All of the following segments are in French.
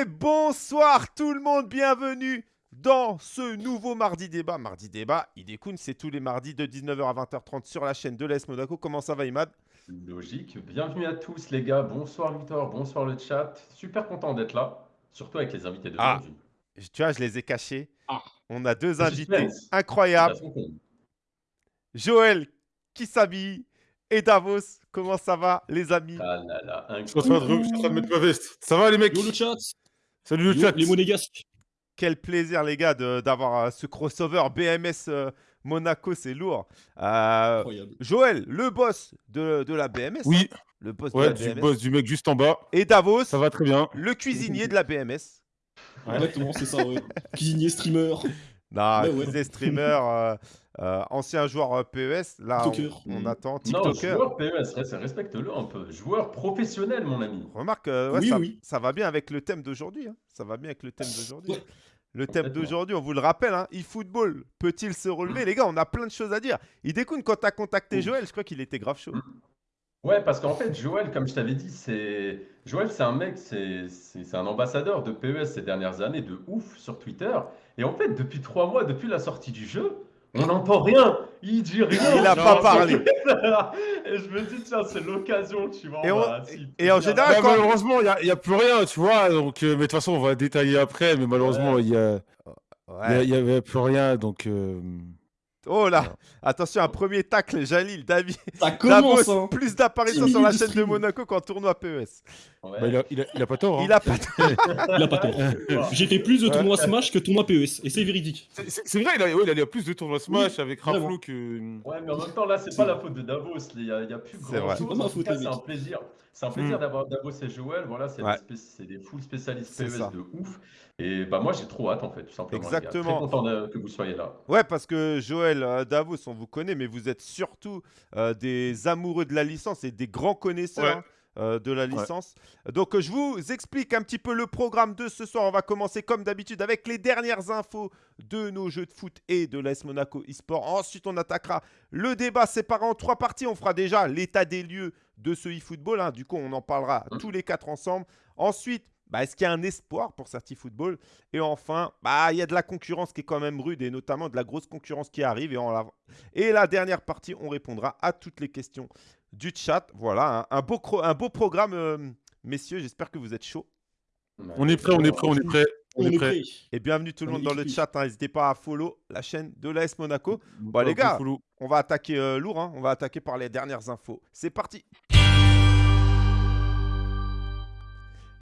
Et bonsoir tout le monde, bienvenue dans ce nouveau Mardi Débat. Mardi Débat, Idekun, c'est tous les mardis de 19h à 20h30 sur la chaîne de l'AS Monaco. Comment ça va Imad? Logique. Bienvenue à tous les gars. Bonsoir Victor, bonsoir le chat. Super content d'être là, surtout avec les invités de Ah. Tu vois, je les ai cachés. On a deux invités incroyables. Joël qui s'habille et Davos. Comment ça va, les amis? Ah là là, Je suis en train de je suis en train de mettre ma veste. Ça va les mecs? Yo le chat Salut le chat Les monégasques Quel plaisir, les gars, de- d'avoir euh, ce crossover BMS euh, Monaco, c'est lourd. Euh, Incroyable. Joël, le boss de, de la BMS. Oui, hein, le boss ouais, de du la BMS. boss du mec juste en bas. Et Davos, Ça va très bien. le cuisinier de la BMS. Exactement, c'est ça, ouais. Cuisinier, streamer, Non, Ouais, il ouais. faisait streamer, euh, euh, ancien joueur euh, PES. Là, on, TikToker. on Mm. attend. Non, TikToker. joueur PES, reste- respecte-le un peu. Joueur professionnel, mon ami. Remarque, euh, ouais, Oui, ça, oui. ça va bien avec le thème d'aujourd'hui. hein. Ça va bien avec le thème d'aujourd'hui. Ouais. Le thème d'aujourd'hui, on vous le rappelle, hein, eFootball peut-il se relever? Les gars, on a plein de choses à dire. Il découle quand tu as contacté. Joël, je crois qu'il était grave chaud. Ouais, parce qu'en fait, Joël, comme je t'avais dit, c'est Joël, c'est un mec, c'est c'est- c'est un ambassadeur de PES ces dernières années, de ouf sur Twitter. Et en fait, depuis trois mois, depuis la sortie du jeu, on n'entend rien. Il dit rien. Il a Genre, pas parlé. Et je me dis, tiens, c'est l'occasion, tu vois. Et on en général, Bah, quand- malheureusement, il n'y a, plus rien, tu vois. Donc, euh, mais de toute façon, on va détailler après. Mais malheureusement, il n'y a, Ouais. il y a- il y avait plus rien. Donc, euh, Oh là, attention, un premier tacle, Jalil, David. Ça commence, Davos, hein plus d'apparitions sur la chaîne de. Monaco qu'en tournoi PES. Ouais. bah, il, a, il, a, il a pas tort. hein. Il a pas Il a pas tort. J'ai fait plus de tournois Smash que tournois PES, et c'est véridique. C'est- vrai, il a, ouais, il a, plus de tournois Smash avec. Raflo que. Ouais, mais en même temps, là, c'est pas la faute de Davos. Il y a, il y a plus C'est grand vrai. chose. C'est un plaisir. C'est un plaisir Mm. d'avoir Davos et Joël. Voilà, c'est Ouais. des, des full spécialistes PES ça. de ouf. Et bah, moi, j'ai trop hâte, en fait, tout simplement. les gars. Exactement. Très content de- que vous soyez là. Ouais, parce que Joël, euh, Davos, on vous connaît, mais vous êtes surtout euh, des amoureux de la licence et des grands connaisseurs Ouais. hein, euh, de la licence. Donc, euh, je vous explique un petit peu le programme de ce soir. On va commencer comme d'habitude avec les dernières infos de nos jeux de foot et de l'AS Monaco eSport. Ensuite, on attaquera le débat séparé en trois parties. On fera déjà l'état des lieux de ce eFootball. hein. Du coup, on en parlera Mhm. tous les quatre ensemble. Ensuite, bah, est-ce qu'il y a un espoir pour Certi Football? Et enfin, bah, il y a de la concurrence qui est quand même rude et notamment de la grosse concurrence qui arrive. Et, on la... et la dernière partie, on répondra à toutes les questions du chat. Voilà, un, un beau, cro- un beau programme, euh, messieurs. J'espère que vous êtes chauds. On est prêt, on est prêt, on est prêt. On est prêt. Et bienvenue tout le On monde dans le chat. hein. N'hésitez pas à follow la chaîne de l'AS Monaco. Bon, les gars. On va attaquer euh, lourd. hein. On va attaquer par les dernières infos. C'est parti.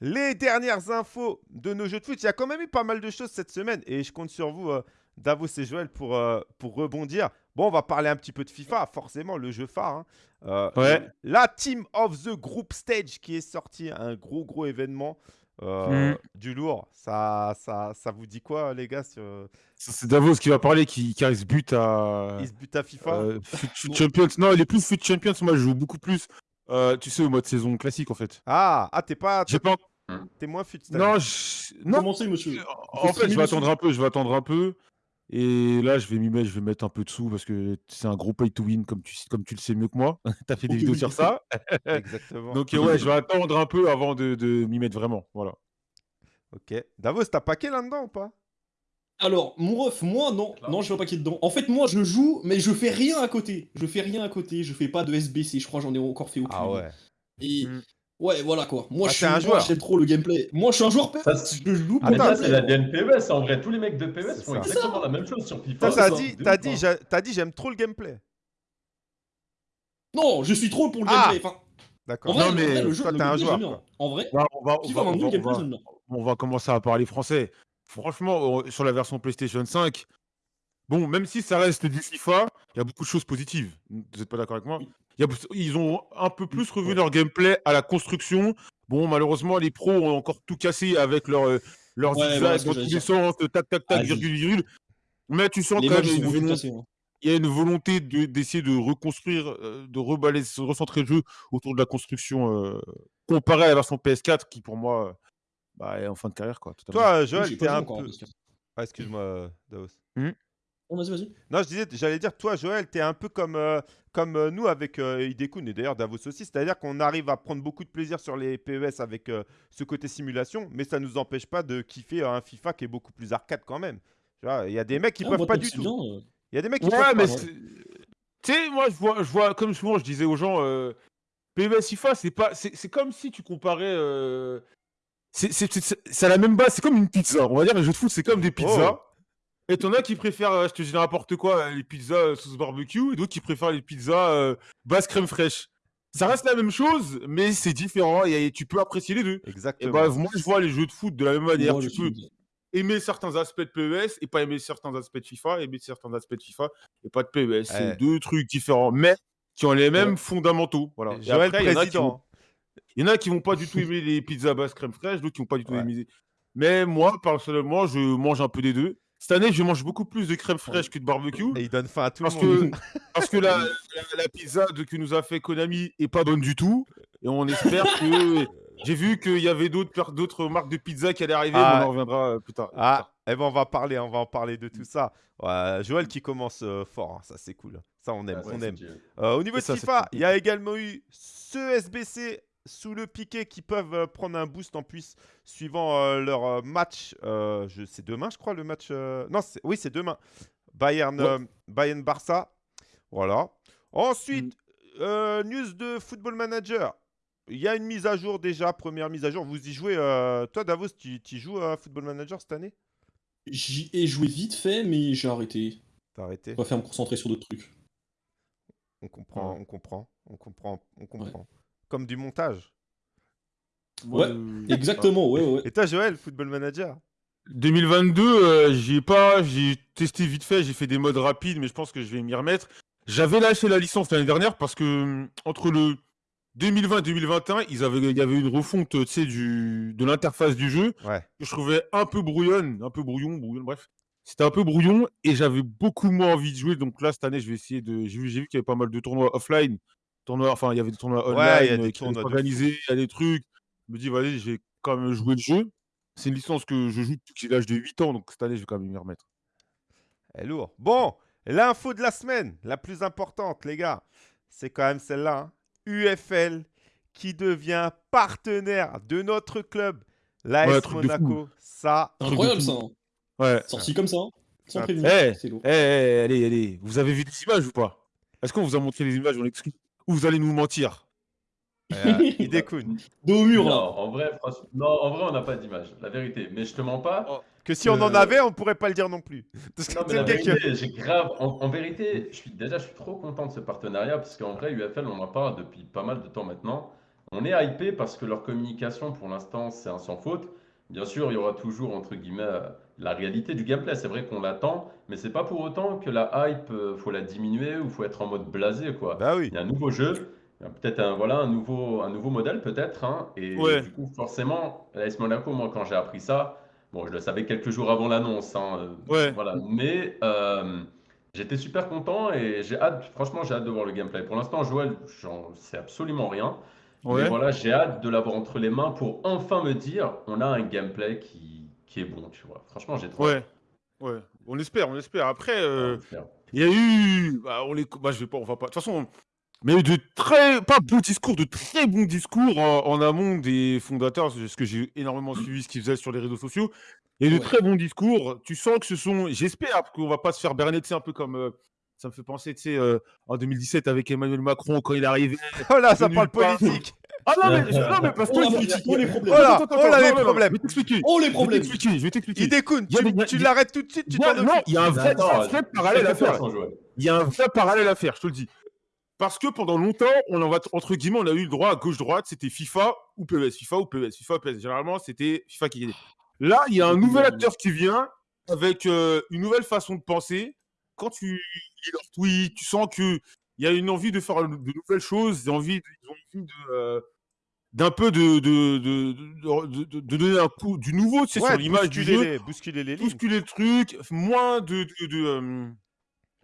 Les dernières infos de nos jeux de foot. Il y a quand même eu pas mal de choses cette semaine et je compte sur vous, euh, Davos et Joël, pour, euh, pour rebondir. Bon, on va parler un petit peu de FIFA, forcément, le jeu phare. hein. Euh, Ouais. La Team of the Group Stage qui est sorti, un gros, gros événement. euh, Mm. Du lourd. Ça, ça, ça vous dit quoi, les gars sur... C'est Davos qui va parler, qui, qui arrive but à. Il se bute à FIFA Euh, Foot Champions. Non, il est plus Foot Champions. Moi, je joue beaucoup plus. Euh, tu sais, au mode saison classique, en fait. Ah, ah t'es pas... J'ai pas. T'es moins fut. Non, je... non. Commencez, monsieur? En fait, je vais attendre un peu. Je vais attendre un peu. Et là, je vais m'y mettre. Je vais mettre un peu de sous parce que c'est un gros pay to win, comme tu, comme tu le sais mieux que moi. T'as fait des vidéos oui. sur ça. Exactement. Donc, euh, ouais, je vais attendre un peu avant de, de m'y mettre vraiment. Voilà. Ok. Davos, t'as paqué là-dedans ou pas? Alors, mon ref, moi, non. Non, je vais pas paquet dedans. En fait, moi, je joue, mais je fais rien à côté. Je fais rien à côté. Je fais pas de SBC. Je crois que j'en ai encore fait aucune. Et... Mm. Ouais, voilà quoi. Moi, Ah, je suis un joueur. j'aime trop le gameplay. Moi, je suis un joueur PES. Ça, Je joue Ah, Mais ça, c'est la. DNPES. En vrai, tous les mecs de PES C'est font ça. exactement la même chose sur FIFA. t'as dit, t'as dit, j'a- t'as dit, j'aime trop le gameplay. Non, je suis trop pour le Ah. gameplay. Enfin, en D'accord. Non, en mais toi, t'es un joueur. En vrai, va, va, on va commencer à parler français. Franchement, sur la version PlayStation 5, bon, même si ça reste du FIFA, il y a beaucoup de choses positives. Vous n'êtes pas d'accord avec moi? Y a- Ils ont un peu plus revu Ouais. leur gameplay à la construction. Bon, malheureusement, les pros ont encore tout cassé avec leur, euh, leurs Ouais, sens, tac, tac, tac, virgule, virgule. Mais tu sens Les quand même une volonté- hein. il y a une volonté de- d'essayer de reconstruire, euh, de reballer, de recentrer le jeu autour de la construction euh, comparé à la version PS4 qui, pour moi, bah, en fin de carrière. Quoi, totalement. Toi, Joël, t'es un peu. Ah, excuse-moi, euh, Davos. Hmm Oh, vas-y, vas-y. Non, je disais, j'allais dire, toi, Joël, tu es un peu comme, euh, comme euh, nous avec euh, Hidekun et d'ailleurs Davos aussi. C'est-à-dire qu'on arrive à prendre beaucoup de plaisir sur les PES avec euh, ce côté simulation, mais ça ne nous empêche pas de kiffer un FIFA qui est beaucoup plus arcade quand même. Tu vois, Il y a des mecs qui Ah, peuvent pas du tout. euh, Il y a des mecs qui Ouais, peuvent mais pas. tu sais, moi, je vois, je vois, comme souvent, je disais aux gens, euh, PES FIFA, c'est pas, c'est c'est comme si tu comparais. C'est à la même base, c'est comme une pizza. On va dire, les jeux de foot, c'est comme des pizzas. Oh. Et t'en as qui préfèrent, euh, je te dis n'importe quoi, euh, les pizzas euh, sauce barbecue, et d'autres qui préfèrent les pizzas euh, basse crème fraîche. Ça reste la même chose, mais c'est différent et tu peux apprécier les deux. Et Exactement. bah, moi, je vois les jeux de foot de la même manière. moi, tu peux suis- aimer certains aspects de PES et pas aimer certains aspects de FIFA, aimer certains aspects de FIFA et pas de PES. C'est deux trucs différents, mais qui ont les mêmes Ouais. fondamentaux. Voilà. Et Joël, après, il y en a qui président. Il y en a qui vont pas du tout aimer les pizzas basse crème fraîche, d'autres qui vont pas du tout Ouais. aimer. Mais moi, personnellement, je mange un peu des deux. Cette année, je mange beaucoup plus de crème fraîche que de barbecue. Et il donne faim à tout Parce le monde. que, parce que la, la, la pizza de, que nous a fait Konami est pas bonne du tout. Et on espère que. J'ai vu qu'il y avait d'autres marques de pizza qui allaient arriver, Ah. mais on en reviendra euh, plus tard. Ah, eh ben on va parler, on va en parler de tout ça. Ouais, Joël qui commence euh, fort, hein, ça c'est cool. Ça on aime, Ah, on aime. Euh, au niveau de ça, FIFA, cool. il y a également eu ceux SBC sous le piqué qui peuvent euh, prendre un boost en plus suivant euh, leur euh, match. euh, c'est demain, je crois, le match. euh, Non, oui, c'est demain. Bayern, Ouais. Bayern Barça. Voilà. Ensuite, Mm. news de Football Manager. Il y a une mise à jour déjà, première mise à jour. Vous y jouez. Toi, Davos, tu, tu joues à Football Manager cette année? J'y ai joué vite fait, mais j'ai arrêté. T'as arrêté? Je préfère me concentrer sur d'autres trucs. On comprend, Ouais. on comprend, on comprend, on comprend. Comme du montage. Ouais, Exactement, ouais, ouais. Et toi, Joël, Football Manager? 2022, euh, j'y ai pas, j'ai testé vite fait, j'ai fait des modes rapides, mais je pense que je vais m'y remettre. J'avais lâché la licence l'année dernière parce que hum, entre le 2020 et 2021, ils avaient, il y avait une refonte, tu sais, du, de l'interface du jeu Ouais. que je trouvais un peu brouillonne, un peu brouillon, brouillon, bref. C'était un peu brouillon et j'avais beaucoup moins envie de jouer. Donc là, cette année, je vais essayer de. J'ai vu, j'ai vu qu'il y avait pas mal de tournois offline. Tournois, enfin, il y avait des tournois online Ouais, il y a des euh, qui tournois de s'organiser, il y a des trucs. Je me dis, vas-y, j'ai quand même joué le jeu. C'est une licence que je joue depuis l'âge de 8 ans, donc cette année, je vais quand même m'y remettre. Elle est lourd. Bon, l'info de la semaine, la plus importante, les gars, c'est quand même celle-là. hein. UFL qui devient partenaire de notre club, l'AS Ouais. Monaco. Ça, Incroyable ça. hein. Ouais. Sorti comme ça, hein. sans prévenir. Eh, eh, eh, allez, allez. Vous avez vu des images ou pas? Est-ce qu'on vous a montré les images? En exclu Ou vous allez nous mentir euh, Hidekun. Dos au mur, Non, là. en vrai, franchement, non, en vrai, on n'a pas d'image, la vérité. Mais je te mens pas. Que si on en avait, on pourrait pas le dire non plus. Parce que Non, mais la vérité, j'ai grave. En, en vérité, je suis déjà, je suis trop content de ce partenariat parce qu'en vrai, UFL, on en parle depuis pas mal de temps maintenant. On est hypé parce que leur communication, pour l'instant, c'est un sans faute. Bien sûr, il y aura toujours entre guillemets la réalité du gameplay. C'est vrai qu'on l'attend, mais c'est pas pour autant que la hype, euh, faut la diminuer ou faut être en mode blasé, quoi. Bah oui. Il y a un nouveau jeu, il y a peut-être un, voilà, un, nouveau, un nouveau modèle, peut-être. hein, et Ouais. du coup, forcément, l'AS Monaco, moi, quand j'ai appris ça, bon, je le savais quelques jours avant l'annonce. hein, euh, Ouais. Voilà. Mais euh, j'étais super content et j'ai hâte, franchement, j'ai hâte de voir le gameplay. Pour l'instant, Joël, j'en sais absolument rien. Mais Ouais. voilà, j'ai hâte de l'avoir entre les mains pour enfin me dire, on a un gameplay qui, qui est bon, tu vois. Franchement, j'ai trop. Ouais. Ouais. On espère, on espère. Après, euh. Il y a eu, bah, on les, bah, je vais pas, on va pas. De toute façon, mais de très, pas beaux discours, de très bons discours en, en amont des fondateurs, parce que j'ai énormément suivi ce qu'ils faisaient sur les réseaux sociaux. Eu de Ouais. très bons discours. Tu sens que ce sont, j'espère qu'on va pas se faire berner, tu sais, un peu comme, euh, ça me fait penser, tu sais, euh, en 2017 avec Emmanuel Macron quand il est arrivé. Oh là, ça parle politique. Ah non mais, non mais parce que Oh y a- politique, il y a- les problèmes. Oh Attends, attends, oh les problèmes. Je vais t'expliquer. Oh les Je vais problèmes. t'expliquer. Je vais t'expliquer. Hidekun, Il a tu, l'arrêtes tout de suite, tu Il y a- t'en non, il y a un vrai, parallèle à faire. Il y a un vrai parallèle à faire, je te le dis. Parce que pendant longtemps, on en va entre guillemets, on a eu le droit à gauche-droite, c'était FIFA ou PES, FIFA ou PES, FIFA ou PES. Généralement, c'était FIFA qui gagnait. Là, il y a un nouvel acteur qui vient avec euh, une nouvelle façon de penser. Quand tu lis leurs tweets, tu sens que il y a une envie de faire de nouvelles choses, des envies, ils ont envie de euh, d'un peu de de, de, de, de- de donner un coup du nouveau, tu sais, Ouais, sur l'image du bousculer jeu les, bousculer les lignes. bousculer le truc, moins de, de, de, euh,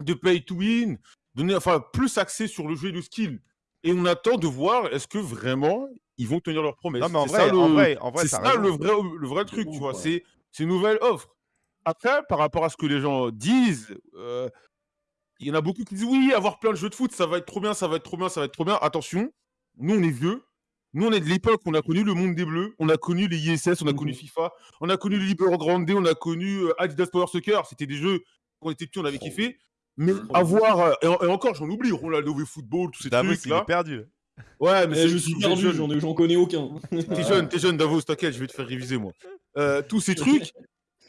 de pay to win, donner, enfin, plus axé sur le jeu et le skill. Et on attend de voir est-ce que vraiment ils vont tenir leurs promesses. C'est ça, le, en vrai, en ça le vrai, le vrai truc, ouf, tu vois. ouais. C'est c'est une nouvelle offre. après, par rapport à ce que les gens disent, euh, il y en a beaucoup qui disent oui, avoir plein de jeux de foot, ça va être trop bien, ça va être trop bien, ça va être trop bien. Attention, nous on est vieux, nous on est de l'époque, on a connu le monde des bleus, on a connu les ISS, on a connu Mhm. FIFA, on a connu le Libero Grande, on a connu euh, Adidas Power Soccer, c'était des jeux quand on était petit, on avait kiffé. Mais avoir, euh, et, et encore, j'en oublie, Ronaldo v Football, tous ces trucs il là. est perdu. Ouais, mais Eh, c'est- je suis perdu, j'en ai- j'en connais aucun. T'es jeune, t'es jeune, Davos, t'inquiète, je vais te faire réviser, moi. Euh, tous ces trucs.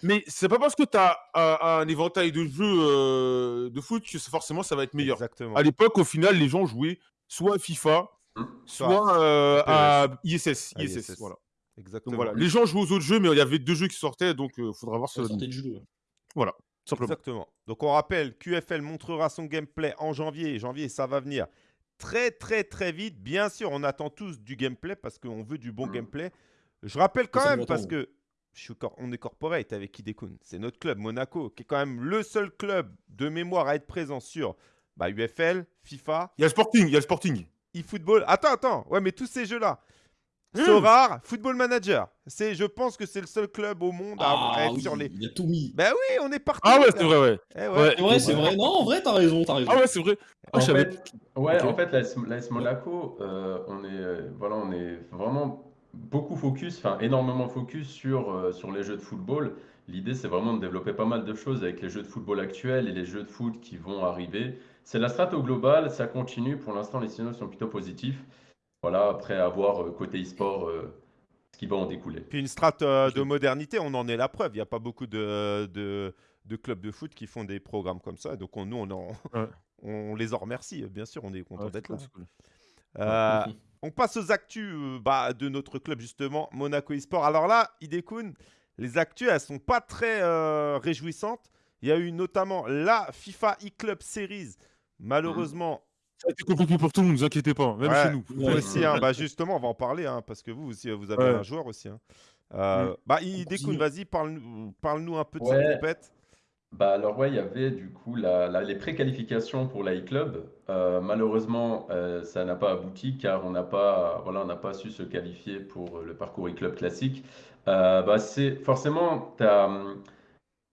Mais c'est pas parce que t'as un, un éventail de jeux euh, de foot que c'est- forcément ça va être meilleur. Exactement. À l'époque, au final, les gens jouaient soit à FIFA, Hum. soit euh, à ISS. À ISS, ISS. voilà. Exactement. Donc voilà. Les gens jouent aux autres jeux, mais il y avait deux jeux qui sortaient, donc il faudra voir sortait de jeu. Simplement. Exactement. Donc on rappelle, QFL montrera son gameplay en janvier. Janvier, ça va venir très très très vite. Bien sûr, on attend tous du gameplay parce qu'on veut du bon Mm. gameplay. Je rappelle quand Ça, même parce que je suis cor- on est corporate avec Hidekun. C'est notre club Monaco qui est quand même le seul club de mémoire à être présent sur bah, UFL, FIFA, Il y a le Sporting, il y a le Sporting. eFootball. Attends, attends. Ouais, mais tous ces jeux-là. Mm. Sorare, Football Manager. C'est, je pense que c'est le seul club au monde à Ah, être oui, sur les. il a tout mis. Ben oui, on est partout. Ah ouais, c'est vrai, ouais. Eh ouais. Ouais. C'est vrai, c'est vrai. Non, en vrai, t'as raison, t'as raison. Ah ouais, c'est vrai. Ah, En fait, ouais, Ok. en fait, l'AS Monaco, euh, on est, euh, voilà, on est vraiment beaucoup focus, enfin énormément focus sur, euh, sur les jeux de football. L'idée, c'est vraiment de développer pas mal de choses avec les jeux de football actuels et les jeux de foot qui vont arriver. C'est la strate au global, ça continue. Pour l'instant, les signaux sont plutôt positifs. Voilà, après avoir euh, côté e-sport euh, ce qui va en découler. Puis une strate euh, de modernité, on en est la preuve. Il n'y a pas beaucoup de, de, de clubs de foot qui font des programmes comme ça. Donc on- nous, on, en- Ouais. on les en remercie. Bien sûr, on est content Ouais, d'être là. cool, on passe aux actus euh, bah, de notre club, justement, Monaco eSport. Alors là, Idekun, les actus, elles sont pas très euh, réjouissantes. Il y a eu notamment la FIFA e-Club Series. Malheureusement, Ça a été compliqué pour tout le monde, ne vous inquiétez pas, même Ouais. chez nous. vous aussi, hein, bah, justement, on va en parler, hein, parce que vous aussi, vous avez Ouais. un joueur aussi. hein. Euh, Mm. Bah, Idekun, vas-y, parle-nous parle-nous un peu de Ouais. cette compète. Bah alors ouais, il y avait du coup la, la- les préqualifications pour l'I-Club. Euh, malheureusement, euh, ça n'a pas abouti car on n'a pas, voilà, on n'a pas su se qualifier pour le parcours e-club classique. Euh, bah c'est forcément, t'as, hum,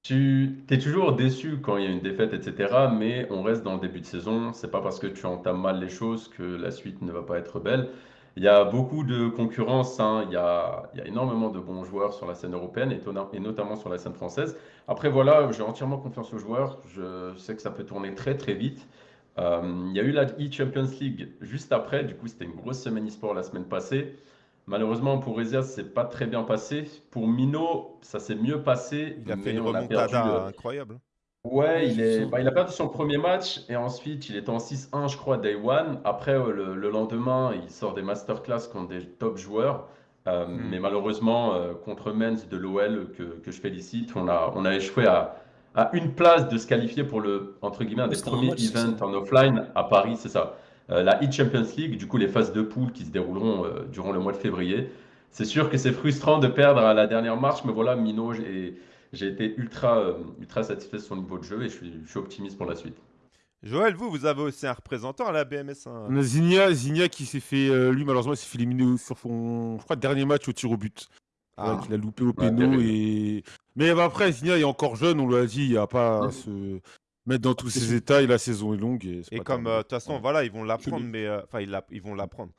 tu es toujours déçu quand il y a une défaite, etc. Mais on reste dans le début de saison. C'est pas parce que tu entames mal les choses que la suite ne va pas être belle. Il y a beaucoup de concurrence, hein. Il y a, énormément de bons joueurs sur la scène européenne et notamment sur la scène française. Après, voilà, j'ai entièrement confiance aux joueurs. Je sais que ça peut tourner très très vite. Euh, il y a eu la e-Champions League juste après. Du coup, c'était une grosse semaine e-sport la semaine passée. Malheureusement, pour Ezia, c'est pas très bien passé. Pour Mino, ça s'est mieux passé. Il a fait une remontada perdu, euh, incroyable. Ouais, il, est, bah, il a perdu son premier match et ensuite il était en 6-1, je crois, day one. Après, euh, le, le lendemain, il sort des masterclass contre des top joueurs. Euh, Hmm. Mais malheureusement, euh, contre Mens de l'OL, que, que je félicite, on a, on a échoué à, à une place de se qualifier pour le, entre guillemets, un des premiers events en offline à Paris, c'est ça. Euh, la e-Champions League, du coup, les phases de poule qui se dérouleront euh, durant le mois de février. C'est sûr que c'est frustrant de perdre à la dernière marche, mais voilà, Mino, j'ai été ultra, euh, ultra satisfait de son niveau de jeu et je suis, je suis optimiste pour la suite. Joël, vous, vous avez aussi un représentant à la BMS. hein. On a Zigna, Zigna qui s'est fait, euh, lui malheureusement, il s'est fait éliminer sur son, je crois, dernier match au tir au but. Ah. Ouais, qu'il a loupé au péno et. Mais bah, après, Zigna est encore jeune, on lui a dit, il n'y a pas Mm. Mettre dans tous sûr. états et la saison est longue. Et, c'est Et pas comme, euh, de toute façon, Ouais. voilà, ils vont l'apprendre, mais euh, enfin, ils, la- ils vont l'apprendre.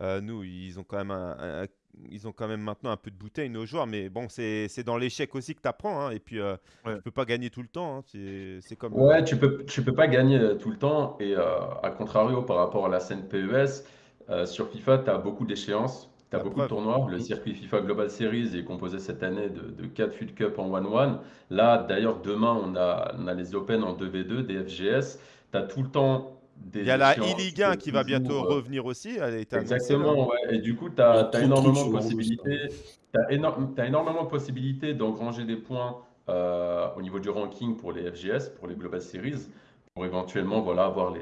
Euh, nous, ils ont quand même un, un- ils ont quand même maintenant un peu de bouteille nos joueurs, mais bon, c'est c'est dans l'échec aussi que tu apprends, et puis euh, Ouais. tu peux pas gagner tout le temps. hein, c'est c'est comme. Ouais, tu peux, tu peux pas gagner tout le temps. Et euh, à contrario, par rapport à la scène PES, euh, sur FIFA, tu as beaucoup d'échéances, tu as La beaucoup preuve. de tournois. Le circuit FIFA Global Series est composé cette année de, de 4 FUT Cup en 1-1. Là, d'ailleurs, demain, on a, on a les Open en 2v2, des FGS. Tu as tout le temps des Il y a la e-Ligue 1 de qui va bientôt euh, revenir aussi. Elle. Exactement, ouais. Et du coup, tu as, de énormément de possibilités. T'as éno- t'as énormément de possibilités d'engranger des points euh, au niveau du ranking pour les FGS, pour les Global Series, pour éventuellement voilà, avoir les,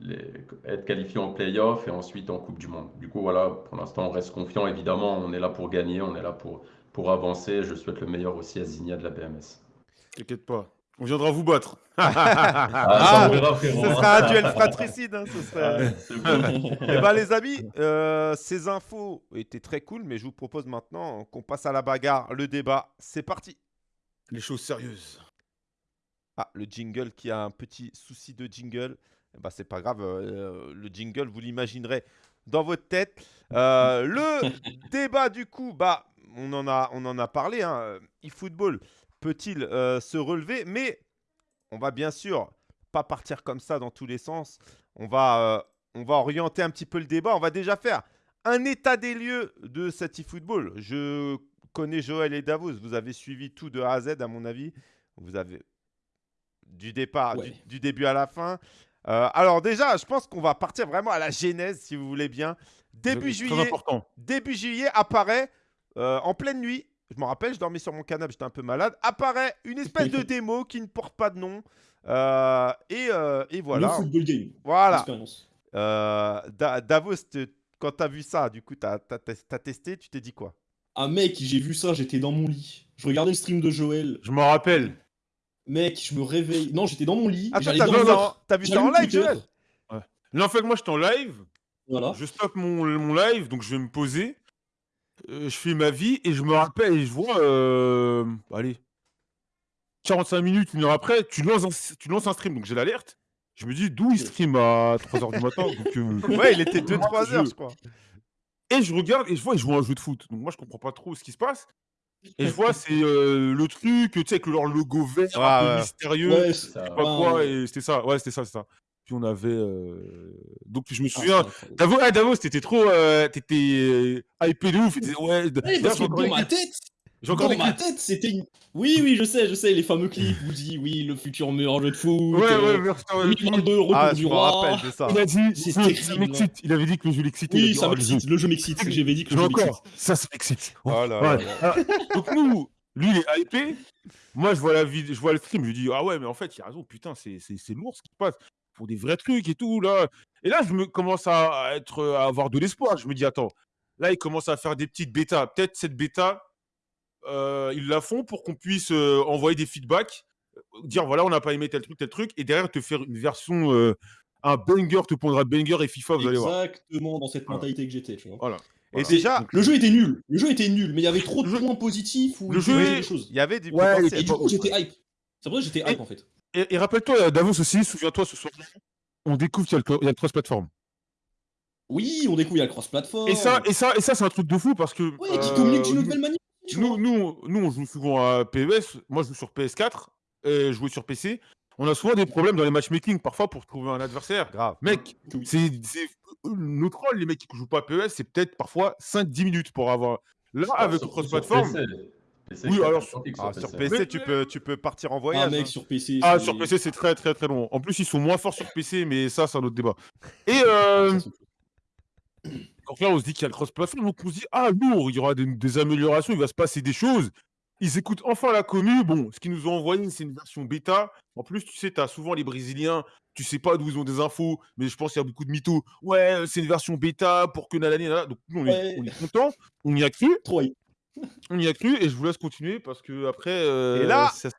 les- être qualifié en playoff et ensuite en Coupe du Monde. Du coup, voilà, pour l'instant, on reste confiant. Évidemment, on est là pour gagner, on est là pour, pour avancer. Je souhaite le meilleur aussi à Zigna de la BMS. T'inquiète pas. On viendra vous battre. Ah, verra, Ce sera un duel fratricide. hein, ce serait- Ah, c'est bon. Eh ben les amis, euh, ces infos étaient très cool, mais je vous propose maintenant qu'on passe à la bagarre, le débat. C'est parti. les choses sérieuses. Ah, le jingle qui a un petit souci de jingle. Ben, c'est pas grave, euh, le jingle, vous l'imaginerez dans votre tête. Euh, le débat, du coup, bah, on en a, on en a parlé. Hein. eFootball peut-il euh, se relever? Mais on va bien sûr pas partir comme ça dans tous les sens. On va, euh, on va orienter un petit peu le débat. On va déjà faire un état des lieux de cet eFootball. Je connais Joël et Davos. Vous avez suivi tout de A à Z, à mon avis. Vous avez du départ, Ouais. du, du début à la fin. Euh, alors déjà, je pense qu'on va partir vraiment à la genèse, si vous voulez bien. Début C'est juillet, important. début juillet apparaît euh, en pleine nuit. Je me rappelle, je dormais sur mon canapé, j'étais un peu malade. Apparaît une espèce de démo qui ne porte pas de nom. Euh, et, euh, et Le voilà. football game. Voilà. Euh, Da- Davos, quand tu as vu ça, du coup, tu as, testé, tu t'es dit quoi? Ah mec, j'ai vu ça, j'étais dans mon lit. Je regardais le stream de Joël. Je m'en rappelle. Mec, je me réveille. Non, j'étais dans mon lit. Ah, t'as vu, t'as vu ça en live. Joël Là, en fait, moi, j'étais en live. Voilà. Je stoppe mon, mon live, donc je vais me poser. Euh, je fais ma vie et je me rappelle et je vois. euh, allez. 45 minutes, une heure après, tu lances un, tu lances un stream, donc j'ai l'alerte. Je me dis d'où il stream à 3h du matin. donc, euh, Ouais, il était Moi, 2-3 heures, je- crois. Et je regarde et je vois, il joue un jeu de foot. Donc moi, je comprends pas trop ce qui se passe. Et je vois, c'est euh, le truc, tu sais, avec leur logo vert, un peu ouais. mystérieux. Ouais, C'est c'est- ça. je sais pas quoi, ouais. et c'était ça. Ouais, c'était ça, c'est ça. Puis on avait. euh, Donc je me Ah, souviens. incroyable. Davos, ah, Davos, t'étais trop. euh, T'étais euh, hypé de ouf. disait, Ouais, Ouais, d'ailleurs, parce que j'ai encore dans les ma clips. tête, J'ai encore dans ma clips. tête, c'était une... Oui, oui, je sais, je sais, les fameux clips où dit, oui, le futur meilleur jeu de foot. Ouais, ouais, euh, merci, ouais, 2022, retour Ah, du roi. rappelle de ça. Il a dit, C'est ça, terrible, ça m'excite. Il avait dit que le jeu l'excitait. il Oui, ça oh, le jeu. m'excite, le jeu m'excite, j'avais dit que le jeu m'excite. encore. Ça, ça m'excite. Oh là Ouais. là. Ah, Donc nous, lui, il est hypé. Moi, je vois la vidéo, je vois le stream, je lui dis ah ouais, mais en fait, il a raison. Putain, c'est c'est c'est lourd ce qui se passe. Pour des vrais trucs et tout là. Et là, je me commence à être à avoir de l'espoir. Je me dis attends, là, ils commencent à faire des petites bêtas. Peut-être cette bêta, ils la font pour qu'on puisse euh, envoyer des feedbacks, euh, dire voilà, on n'a pas aimé tel truc, tel truc, et derrière te faire une version, euh, un banger te pondra banger et FIFA, vous allez voir. Exactement dans cette Voilà. mentalité que j'étais, tu vois. Voilà. Et Voilà. déjà, Le jeu était nul, le jeu était nul, mais il y avait trop de jeu- points positifs où le jeu des choses. il y avait du Ouais, Et du coup, j'étais hype. C'est pour ça que j'étais Et- hype en fait. Et, et rappelle-toi, Davos aussi, souviens-toi ce soir, on découvre qu'il y a le, il y a le cross-platform. Oui, on découvre, il y a le cross-platform. Et ça, et ça, et ça, c'est un truc de fou parce que. Ouais, qui euh, communique d'une nouvelle manière. Nous, nous, nous, on joue souvent à PES. Moi, je joue sur PS4 et je joue sur PC. On a souvent des problèmes dans les matchmaking parfois pour trouver un adversaire. Grave. Mec, c'est notre rôle, les mecs qui jouent pas à PES, c'est peut-être parfois 5-10 minutes pour avoir. Là, avec Surtout sur cross-platform. Oui, alors, Ah, sur sur PC. Mais- tu, peux, tu peux partir en Ah, voyage. mec, hein. sur PC. Ah, sur PC, c'est très très très long. En plus, ils sont moins forts sur PC, mais ça, c'est un autre débat. Et euh, donc là, on se dit qu'il y a le cross-platform, donc on se dit, ah, lourd, il y aura des, des améliorations, il va se passer des choses. Ils écoutent enfin la commu. Bon, ce qu'ils nous ont envoyé, c'est une version bêta. En plus, tu sais, tu as souvent les Brésiliens, tu sais pas d'où ils ont des infos, mais je pense qu'il y a beaucoup de mythos. Ouais, c'est une version bêta pour que nanani, nanana. Donc, nous, on, est, on est content, on y a cru, Trop on y a cru, et je vous laisse continuer parce que après, euh, Et là- ça ça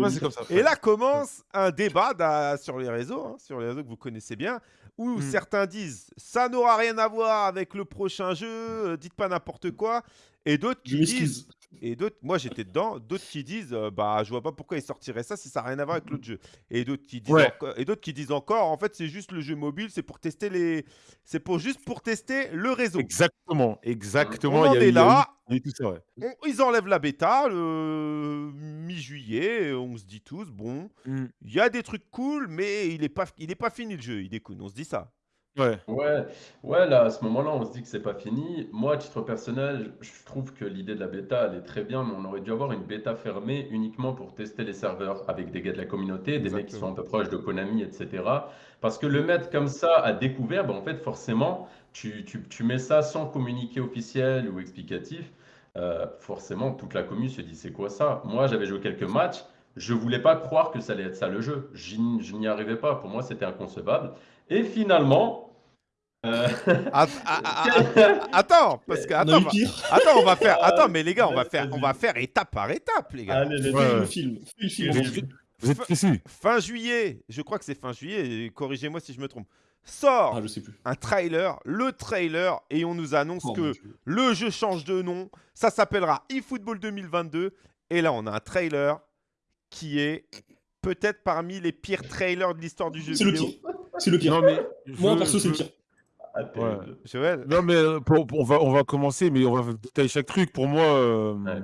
passé comme ça. Et là commence un débat sur les réseaux, hein, sur les réseaux que vous connaissez bien, où Mm. certains disent ça n'aura rien à voir avec le prochain jeu, euh, dites pas n'importe quoi, et d'autres qui disent, et d'autres, moi j'étais dedans, d'autres qui disent euh, bah je vois pas pourquoi ils sortiraient ça si ça n'a rien à voir avec l'autre jeu, et d'autres qui disent Ouais. encore, et d'autres qui disent encore en fait c'est juste le jeu mobile, c'est pour tester les, c'est pour juste pour tester le réseau. Exactement, exactement. On il en y a est eu- il y a eu- là. il y a eu tout ça, ouais. On- ils enlèvent la bêta le mi-juillet, et on se dit tous bon. Mm. Il y a des trucs cool, mais il est pas, il est pas fini le jeu. Il est cool, on se dit ça. Ouais. Ouais, ouais, là, à ce moment-là, on se dit que c'est pas fini. Moi, à titre personnel, je trouve que l'idée de la bêta, elle est très bien, mais on aurait dû avoir une bêta fermée uniquement pour tester les serveurs avec des gars de la communauté, des mecs qui sont un peu proches de Konami, etc. Parce que le mettre comme ça à découvert, ben, en fait, forcément, tu, tu, tu mets ça sans communiqué officiel ou explicatif. euh, forcément, toute la commune se dit c'est quoi ça? Moi, j'avais joué quelques matchs, je voulais pas croire que ça allait être ça le jeu. J'y- Je n'y arrivais pas. Pour moi, c'était inconcevable. Et finalement, euh, Att- Attends, parce que On attends, pire. attends, on va faire. Attends, mais les gars, on va faire, on va faire étape par étape, les gars. allez, les Ouais, Fais ouais. le film. Fais le film. Vous êtes- Romain. Vous êtes précis Fin juillet, je crois que c'est fin juillet. et Corrigez-moi si je me trompe. Sort Ah, je sais plus. un trailer, le trailer, et on nous annonce Oh, que le jeu change de nom. Ça s'appellera eFootball 2022 Et là, on a un trailer qui est peut-être parmi les pires trailers de l'histoire du jeu C'est le vidéo. pire. C'est le pire. Non, mais. Moi, je- perso, c'est le pire. Ah, Non, mais euh, pour- pour- on, va, on va commencer, mais on va détailler chaque truc. Pour moi, euh, Ouais.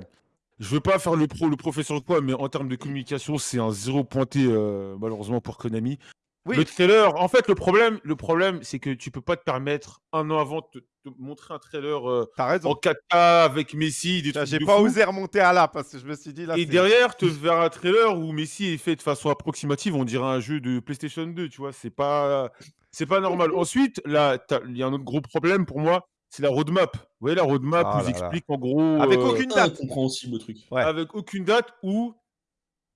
je veux pas faire le pro, le professeur de quoi, mais en termes de communication, c'est un zéro pointé, euh, malheureusement, pour Konami. Oui. Le trailer, en fait, le problème, le problème c'est que tu peux pas te permettre, un an avant, de te, te montrer un trailer euh, T'as raison. en 4K avec Messi, J'ai pas fou. osé remonter à là parce que je me suis dit là. Et derrière, te faire un trailer où Messi est fait de façon approximative, on dirait un jeu de PlayStation 2, tu vois, c'est pas, c'est pas normal. Ensuite, là, il y a un autre gros problème pour moi, c'est la roadmap. Vous voyez la roadmap Ah là. expliquent en gros, Avec euh, aucune date. Incompréhensible le truc. Ouais. avec aucune date où,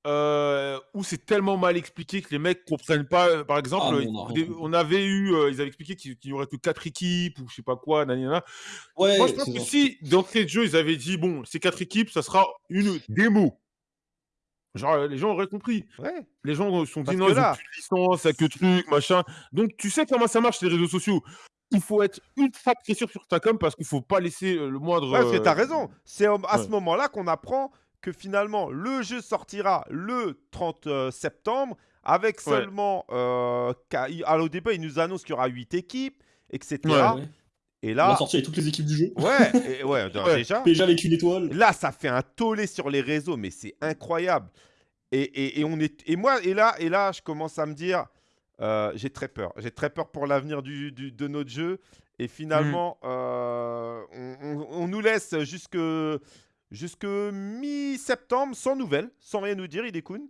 euh, où c'est tellement mal expliqué que les mecs comprennent pas. Par exemple, Ah, euh, on avait eu, euh, ils avaient expliqué qu'il qu'il y aurait que quatre équipes ou je sais pas quoi, nanana. Ouais, Moi, je pense que si d'entrée de jeu, ils avaient dit bon, ces quatre équipes, ça sera une démo. Genre, euh, les gens auraient compris. Ouais. Les gens se sont dit non, ils ont plus de licence, que truc, machin. Donc, tu sais comment ça marche les réseaux sociaux. Il faut être ultra précis sur ta com parce qu'il faut pas laisser euh, le moindre. Ouais, parce que euh, t'as raison. C'est à ce ouais. moment-là qu'on apprend que finalement le jeu sortira le 30 euh, septembre avec Ouais. seulement. Euh, qu'à- il- alors, au début, il nous annonce qu'il y aura 8 équipes, etc. Ouais. Et On va là, sortir avec toutes les équipes du jeu. ouais, et- ouais, déjà. PSG avec une étoile. Là, ça fait un tollé sur les réseaux, mais c'est incroyable. Et, et- et on est, et moi, et là, et là, je commence à me dire, euh, j'ai très peur. J'ai très peur pour l'avenir du, du- de notre jeu. Et finalement, euh, on, on- on nous laisse jusque, jusque mi-septembre sans nouvelles, sans rien nous dire, Idekun.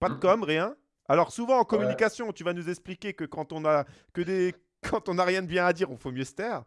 Pas de Mm. com, rien. Alors souvent en communication, tu vas nous expliquer que quand on a que des quand on n'a rien de bien à dire, on faut mieux se taire.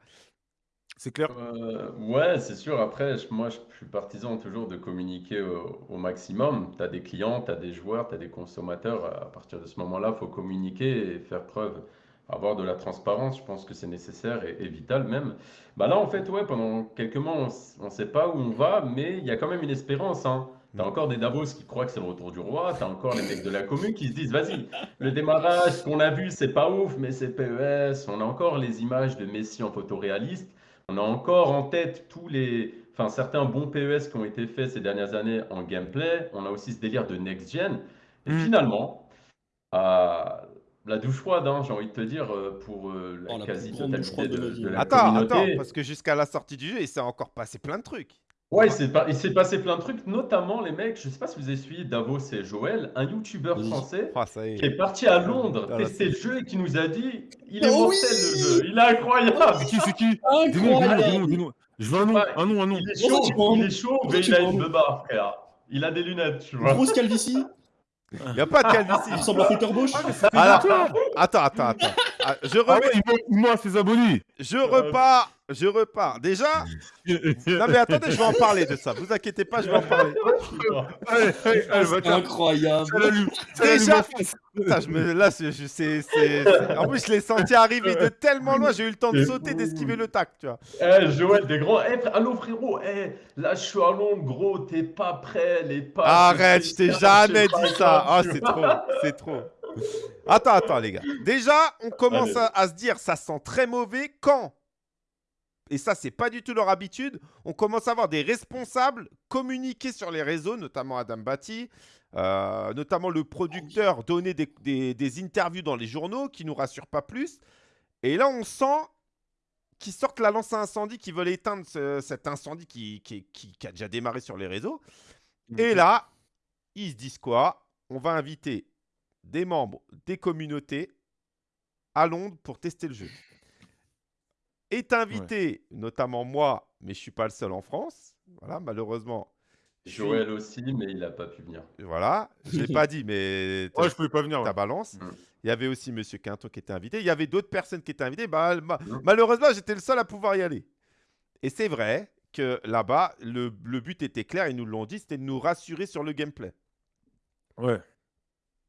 C'est clair? Euh, ouais, c'est sûr. Après, moi, je suis partisan toujours de communiquer au, maximum. Tu as des clients, tu as des joueurs, tu as des consommateurs. À partir de ce moment-là, faut communiquer et faire preuve, avoir de la transparence. Je pense que c'est nécessaire et, et vital même. Bah là, en fait, ouais, pendant quelques mois, on ne sait pas où on va, mais il y a quand même une espérance. Hein. Tu as Mm. encore des Davos qui croient que c'est le retour du roi. Tu as encore les mecs de la commune qui se disent, vas-y, le démarrage qu'on a vu, c'est pas ouf, mais c'est PES. On a encore les images de Messi en photoréaliste. On a encore en tête tous les, enfin certains bons PES qui ont été faits ces dernières années en gameplay. On a aussi ce délire de next gen. Et Mm. finalement, la douche froide, hein, j'ai envie de te dire, euh, pour euh, la Oh, la quasi-totalité de de, la Attends, communauté. attends, parce que jusqu'à la sortie du jeu, il s'est encore passé plein de trucs. Ouais, il s'est pas- il s'est passé plein de trucs, notamment les mecs, je sais pas si vous avez suivi Davos et Joël, un youtubeur Oui. français Ah, ça y qui est. est parti à Londres Ah, là, tester le c'est- jeu et qui nous a dit il est Oh mortel oui le jeu, il est incroyable. C'est qui, c'est qui Dis-nous, dis-nous, dis-nous, Incroyable dis-nous. Je veux un nom, Ouais. un nom, un nom. Il est Pourquoi chaud, prends- il est chaud, pourquoi mais tu il a prends- une beubare, frère. Il a des lunettes, tu vois. Grosse calvitie. Il n'y a pas de Il calvitie. ressemble à Peter Bosch. Alors, attends, attends, attends. Ah, Je, Ah remets- ouais, il ment- il ment à ses abonnés. je repars, je repars. Déjà, non mais attendez, je vais en parler de ça. Vous inquiétez pas, je vais en parler. Allez, allez, allez, faire. incroyable. Déjà-. Putain, je me, là, je, je- c'est, en plus, je l'ai senti arriver de tellement loin, j'ai eu le temps de sauter, d'esquiver le tac, tu vois. Eh, Joël, des grands. Eh, frère- allô, frérot. Eh, là, je suis à Londres, gros. T'es pas prêt, les pas. Arrête, je t'ai jamais dit ça. Ah, c'est trop, c'est trop. Attends, attends, les gars. Déjà, on commence à se dire, ça sent très mauvais quand et ça, c'est pas du tout leur habitude. On commence à avoir des responsables communiquer sur les réseaux, notamment Adam Batty, euh, notamment le producteur donner des, des- des interviews dans les journaux qui nous rassurent pas plus. Et là, on sent qu'ils sortent la lance à incendie, qu'ils veulent éteindre ce- cet incendie qui, qui- qui- qui a déjà démarré sur les réseaux. Et là, ils se disent quoi? On va inviter des membres des communautés à Londres pour tester le jeu. Est invité, notamment moi, mais je suis pas le seul en France. Voilà, malheureusement. Joël aussi, mais il a pas pu venir. Voilà, je l'ai pas dit, mais Ouais, je pouvais pas venir. ouais. ta balance. Mm. Il y avait aussi Monsieur Quinton qui était invité. Il y avait d'autres personnes qui étaient invitées. Bah, ma- Mm. Malheureusement, j'étais le seul à pouvoir y aller. Et c'est vrai que là-bas, le, le but était clair, ils nous l'ont dit, c'était de nous rassurer sur le gameplay. Ouais.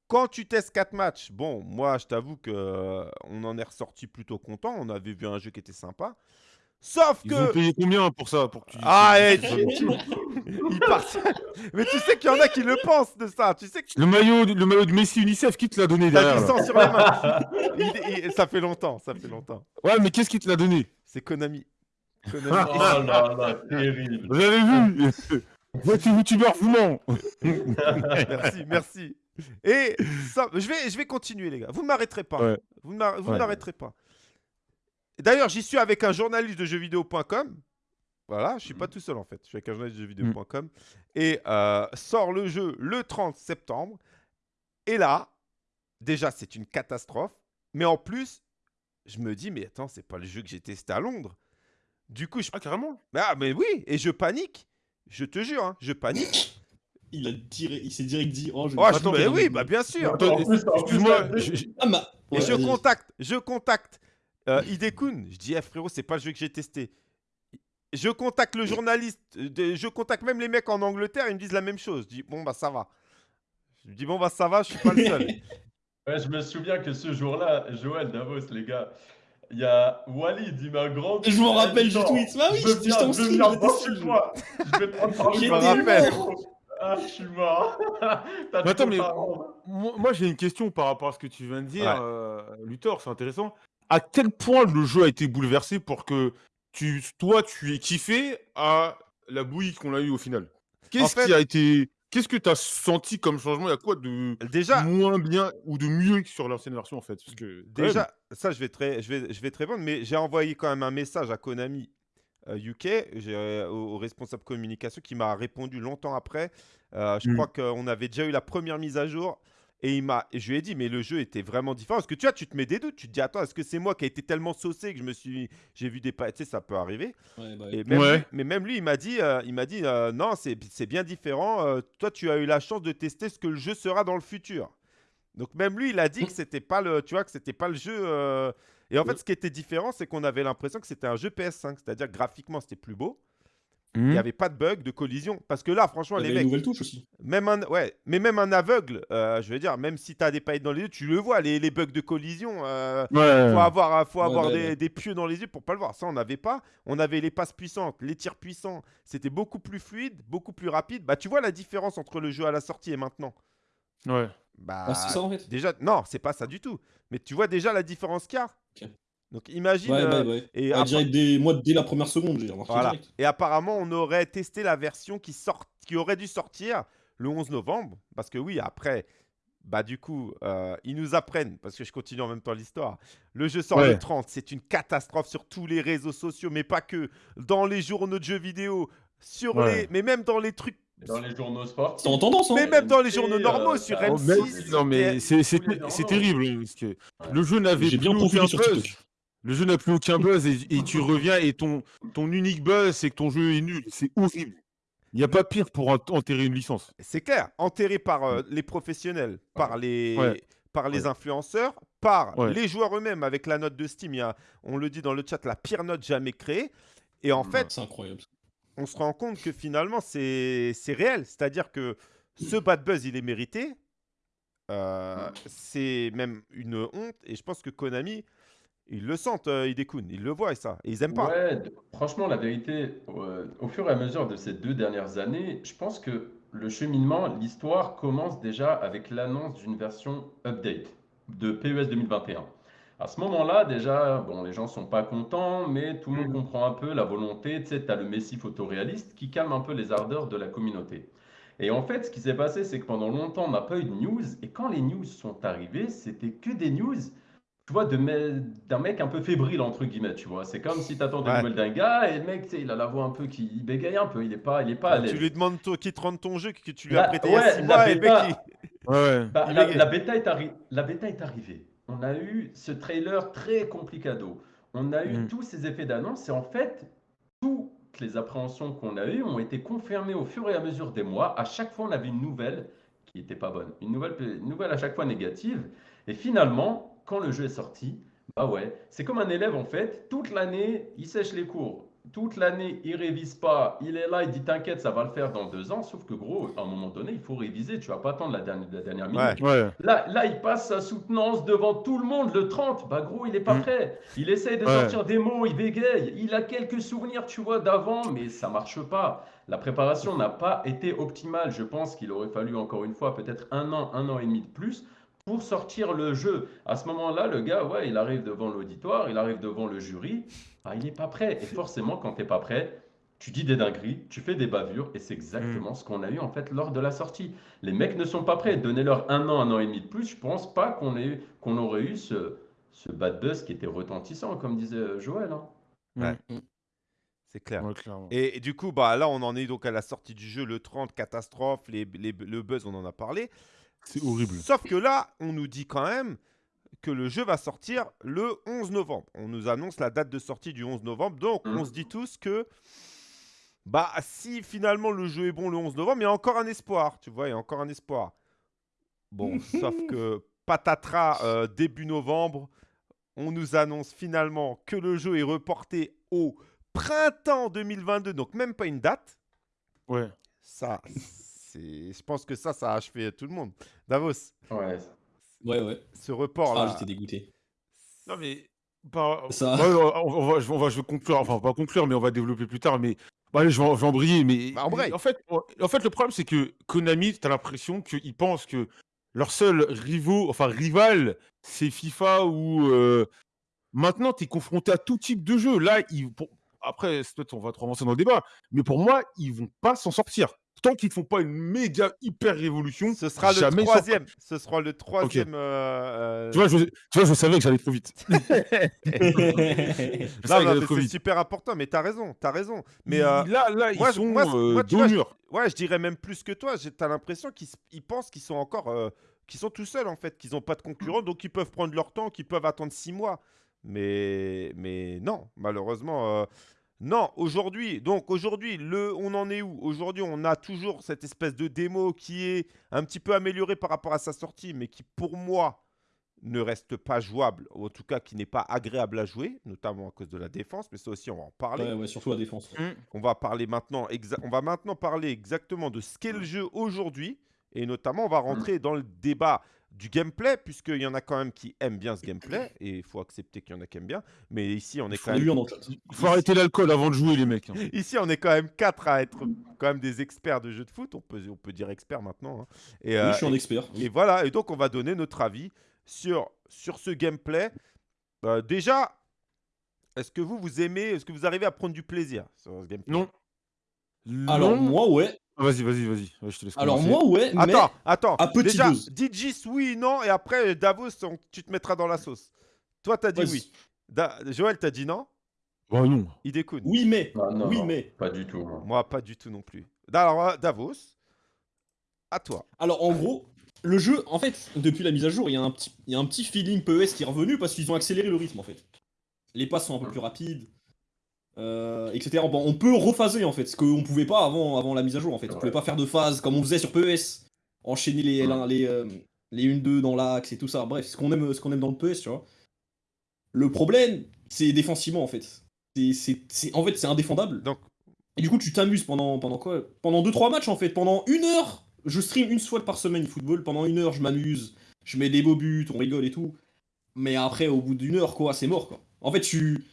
Quand tu testes 4 matchs, bon, moi, je t'avoue que euh, on en est ressorti plutôt content. On avait vu un jeu qui était sympa. Sauf Ils ont que. payé combien pour ça pour que tu... Ah, eh, tu- ils partent. Mais tu sais qu'il y en a qui le pensent de ça. Tu sais que Le maillot, le maillot de Messi UNICEF, qui te l'a donné t'as derrière du sang sur. Il- il- ça fait longtemps, ça fait longtemps. Ouais, mais qu'est-ce qui te l'a donné? C'est Konami. Konami. Oh là là, terrible. Vous avez vu? Voici youtubeur vous ment. merci, merci. Et ça, je vais, je vais continuer, les gars. Vous ne m'arrêterez pas. Ouais. Vous ne ne Ouais. m'arrêterez pas. D'ailleurs, j'y suis avec un journaliste de jeuxvideo.com. Voilà, je suis pas tout seul en fait. Je suis avec un journaliste de jeuxvideo.com. Et euh, sort le jeu le 30 septembre. Et là, déjà, c'est une catastrophe. Mais en plus, je me dis, mais attends, c'est pas le jeu que j'ai testé à Londres. Du coup, je. Ah, carrément. Ah, mais oui, et je panique. Je te jure, hein, je panique. Il, a direct- il s'est direct dit Oh, je Oh, Attends, mais mais- oui, bah bien sûr. Attends, Excuse-moi, je-. Et je contacte, je contacte euh. Je dis, eh, frérot, c'est pas le jeu que j'ai testé. Je contacte le journaliste, euh, de- je contacte même les mecs en Angleterre, ils me disent la même chose. Je dis, bon, bah ça va. Je dis, bon, bah ça va, je suis pas le seul. Ouais, je me souviens que ce jour-là, Joël Davos, les gars, il y a Walid, il m'a grand. Je m'en rappelle du tweet. Bah oui, je veux j'étais bien, en je. Je me rappelle. Ah, je suis mort. T'as Mais attends, trop mais-. Moi, moi, j'ai une question par rapport à ce que tu viens de dire, Ouais. euh, Luthor, c'est intéressant. À quel point le jeu a été bouleversé pour que tu, toi, tu aies kiffé à la bouillie qu'on a eu au final? Qu'est-ce fait- qui a été. Qu'est-ce que tu as senti comme changement? Il y a quoi de Déjà, moins bien ou de mieux que sur l'ancienne version en fait? Parce que, quand même, déjà, ça, je vais, te ré- je, vais, je vais te répondre, mais j'ai envoyé quand même un message à Konami UK, j'ai, euh, au, au responsable communication, qui m'a répondu longtemps après. Euh, je Mm. crois qu'on avait déjà eu la première mise à jour. Et, il m'a, je lui ai dit, mais le jeu était vraiment différent. Parce que tu vois, tu te mets des doutes. Tu te dis, attends, est-ce que c'est moi qui ai été tellement saucé que je me suis. J'ai vu des. pa- Tu sais, ça peut arriver. Ouais, bah, Et même Ouais. lui- mais même lui, il m'a dit, euh, il m'a dit euh, non, c'est c'est bien différent. euh, toi, tu as eu la chance de tester ce que le jeu sera dans le futur. Donc même lui, il a dit que c'était pas le, tu vois, que c'était pas le jeu. Et en fait, ce qui était différent, c'est qu'on avait l'impression que c'était un jeu PS5, c'est-à-dire que graphiquement, c'était plus beau. Il Hmm. n'y avait pas de bug, de collision. Parce que là, franchement, il y les mecs, touche aussi. même un, ouais, mais même un aveugle, euh, je veux dire, même si tu as des paillettes dans les yeux, tu le vois, les, les bugs de collision. euh, Ouais. faut avoir, euh, faut Ouais, avoir ouais, des, des pieux dans les yeux pour pas le voir. Ça, on n'avait pas. On avait les passes puissantes, les tirs puissants. C'était beaucoup plus fluide, beaucoup plus rapide. Bah, tu vois la différence entre le jeu à la sortie et maintenant. Ouais. Bah, Ah, c'est ça en fait déjà, non, c'est pas ça du tout. Mais tu vois déjà la différence qu'il y a. Donc, imagine. Ouais, euh, ouais, ouais. et, Ah, dès, moi, dès la première seconde, j'ai remarqué voilà. direct. et apparemment, on aurait testé la version qui, sort, qui aurait dû sortir le 11 novembre. Parce que oui, après, bah du coup, euh, ils nous apprennent, parce que je continue en même temps l'histoire. Le jeu sort Ouais. le 30, c'est une catastrophe sur tous les réseaux sociaux, mais pas que. Dans les journaux de jeux vidéo, sur Ouais. les... mais même dans les trucs. Dans les journaux sportifs. C'est en tendance, hein Mais même dans les journaux euh, normaux, sur ça- Oh, M6. mais- non mais c'est terrible hein, parce que le jeu n'avait J'ai plus bien profité aucun sur buzz. TikTok. Le jeu n'a plus aucun buzz et, et tu reviens et ton ton unique buzz c'est que ton jeu est nul. C'est horrible. Il n'y a pas pire pour ent- enterrer une licence. C'est clair, enterré par euh, les professionnels, par les, Ouais. par les Ouais. influenceurs, par Ouais. les joueurs eux-mêmes avec la note de Steam. Il y a, on le dit dans le chat, la pire note jamais créée. Et en fait, C'est incroyable. On se rend compte que finalement, c'est réel. C'est-à-dire que ce bad buzz, il est mérité. Euh, c'est même une honte. Et je pense que Konami, ils le sentent, euh, Hidekun. Ils le voient, et ça. Et ils aiment pas. Ouais, franchement, la vérité, euh, au fur et à mesure de ces deux dernières années, je pense que le cheminement, l'histoire commence déjà avec l'annonce d'une version update de PES 2021. À ce moment-là, déjà, bon, les gens sont pas contents, mais tout le monde comprend un peu la volonté. Tu sais, tu as le Messi photoréaliste qui calme un peu les ardeurs de la communauté. Et en fait, ce qui s'est passé, c'est que pendant longtemps, on n'a pas eu de news. Et quand les news sont arrivées, c'était que des news tu vois, de me- d'un mec un peu fébrile, entre guillemets, tu vois. C'est comme si tu attends des Ouais. nouvelles d'un gars et le mec, tu sais, il a la voix un peu qui il bégaye un peu, il est pas, il est pas à l'aise. Tu lui demandes toi, qui te rend ton jeu, que tu lui as prêté il y a ouais, 6 la mois, et le mec, bêta. il- Ouais. Bah, la bêta est arri- la bêta est arrivée. On a eu ce trailer très complicado. On a eu Mm. tous ces effets d'annonce et en fait, toutes les appréhensions qu'on a eues ont été confirmées au fur et à mesure des mois. À chaque fois, on avait une nouvelle qui n'était pas bonne. Une nouvelle, une nouvelle à chaque fois négative. Et finalement, quand le jeu est sorti, bah ouais, c'est comme un élève en fait. Toute l'année, il sèche les cours. Toute l'année, il révise pas. Il est là, il dit t'inquiète, ça va le faire dans deux ans. Sauf que gros, à un moment donné, il faut réviser. Tu vas pas attendre la dernière, la dernière minute. Ouais. Ouais. Là, là, il passe sa soutenance devant tout le monde le 30. Bah gros, il est pas Mm. prêt. Il essaye de Ouais. sortir des mots, il bégaye. Il a quelques souvenirs, tu vois, d'avant, mais ça marche pas. La préparation n'a pas été optimale. Je pense qu'il aurait fallu encore une fois peut-être un an, un an et demi de plus pour sortir le jeu. À ce moment-là, le gars, ouais, il arrive devant l'auditoire, il arrive devant le jury. Bah, il n'est pas prêt. Et forcément, quand tu n'es pas prêt, tu dis des dingueries, tu fais des bavures, et c'est exactement ce qu'on a eu en fait lors de la sortie. Les mecs ne sont pas prêts. Donnez-leur un an, un an et demi de plus, je pense pas qu'on ait, qu'on aurait eu ce, ce bad buzz qui était retentissant, comme disait euh, Joël. hein. Ouais. Mm. C'est clair. Ouais. Et, et du coup, bah, là, on en est donc à la sortie du jeu, le 30, catastrophe, les, les- le buzz, on en a parlé. C'est horrible. Sauf que là, on nous dit quand même que le jeu va sortir le 11 novembre. On nous annonce la date de sortie du 11 novembre. Donc, Mhm. on se dit tous que bah, si finalement le jeu est bon le 11 novembre, il y a encore un espoir. Tu vois, il y a encore un espoir. Bon, sauf que patatras, euh, début novembre, on nous annonce finalement que le jeu est reporté au printemps 2022. Donc, même pas une date. Ouais. Ça. Je pense que ça, ça a achevé tout le monde. Davos, Ouais. Ouais, ouais. ce report Ah, là. j'étais dégoûté. Non, mais. Bah, Ça- on, va, je, on va- je vais conclure. Enfin, on va conclure, mais on va développer plus tard. Mais. Bah, allez, je vais, en- je vais embrayer. Mais. Bah, embraye. En fait, en en fait, le problème, c'est que Konami, t'as l'impression qu'ils pensent que leur seul rivaux, enfin, rival, c'est FIFA ou. euh, Maintenant, tu es confronté à tout type de jeu. Là, ils, pour- après, peut-être on va trop avancer dans le débat, mais pour moi, ils vont pas s'en sortir. Tant qu'ils ne font pas une méga hyper révolution, Ce sera le troisième. Ce sera le troisième. euh, euh, Tu vois, je, tu vois, je savais que j'allais trop vite. C'est super important. Mais t'as raison, t'as raison. Mais euh, là, là, ils moi, je- sont moi, euh, moi, tu dos vois, au je- ouais, je dirais même plus que toi. J'ai- T'as l'impression qu'ils pensent qu'ils sont encore, euh, qu'ils sont tout seuls en fait, qu'ils n'ont pas de concurrents, donc ils peuvent prendre leur temps, qu'ils peuvent attendre six mois. Mais, mais non, malheureusement, euh, non. Aujourd'hui, donc aujourd'hui, le, on en est où? Aujourd'hui, on a toujours cette espèce de démo qui est un petit peu améliorée par rapport à sa sortie, mais qui, pour moi, ne reste pas jouable, ou en tout cas qui n'est pas agréable à jouer, notamment à cause de la défense. Mais ça aussi, on va en parler. Ouais, ouais, surtout la défense. On va parler maintenant, on va maintenant parler exactement de ce qu'est le jeu aujourd'hui, et notamment on va rentrer dans le débat du gameplay, puisqu'il y en a quand même qui aiment bien ce gameplay, et il faut accepter qu'il y en a qui aiment bien. Mais ici, on est quand même. Il faut arrêter l'alcool avant de jouer, les mecs. hein. ici, on est quand même quatre à être quand même des experts de jeux de foot. On peut, on peut dire experts maintenant. hein. Et, Oui, euh, je suis un expert. et voilà, et donc on va donner notre avis sur, sur ce gameplay. Euh, déjà, est-ce que vous, vous aimez, est-ce que vous arrivez à prendre du plaisir sur ce gameplay? Non. Alors Non. moi, ouais. Ah, Vas-y, vas-y, vas-y. Ouais, je te laisse Alors commencer. moi, ouais, mais... Attends, attends. à petite Déjà, dose. Digis, oui, non, et après, Davos, on- tu te mettras dans la sauce. Toi, t'as dit Vas-y. oui. Da- Joël, t'as dit non? Bah non. Il découle. Oui, mais. Ah, non, oui, non, mais. Pas du tout. moi. Moi, pas du tout non plus. Alors, euh, Davos, à toi. Alors en gros, le jeu, en fait, depuis la mise à jour, il y, a un petit- il y a un petit feeling PES qui est revenu parce qu'ils ont accéléré le rythme en fait. Les passes sont un peu plus rapides, euh, etc. Bon, on peut rephaser en fait, ce qu'on pouvait pas avant, avant la mise à jour en fait. On pouvait pas faire de phase comme on faisait sur PES, enchaîner les, Ouais. les, euh, les 1-2 dans l'axe et tout ça. Bref, ce qu'on aime, ce qu'on aime dans le PES, tu vois. Le problème, c'est défensivement en fait. C'est, c'est, c'est- en fait, c'est indéfendable. Donc, Et du coup, tu t'amuses pendant, pendant quoi? Pendant 2-3 matchs en fait. Pendant une heure, je stream une fois par semaine football. Pendant une heure, je m'amuse. Je mets des beaux buts, on rigole et tout. Mais après, au bout d'une heure, quoi, c'est mort quoi. En fait, tu.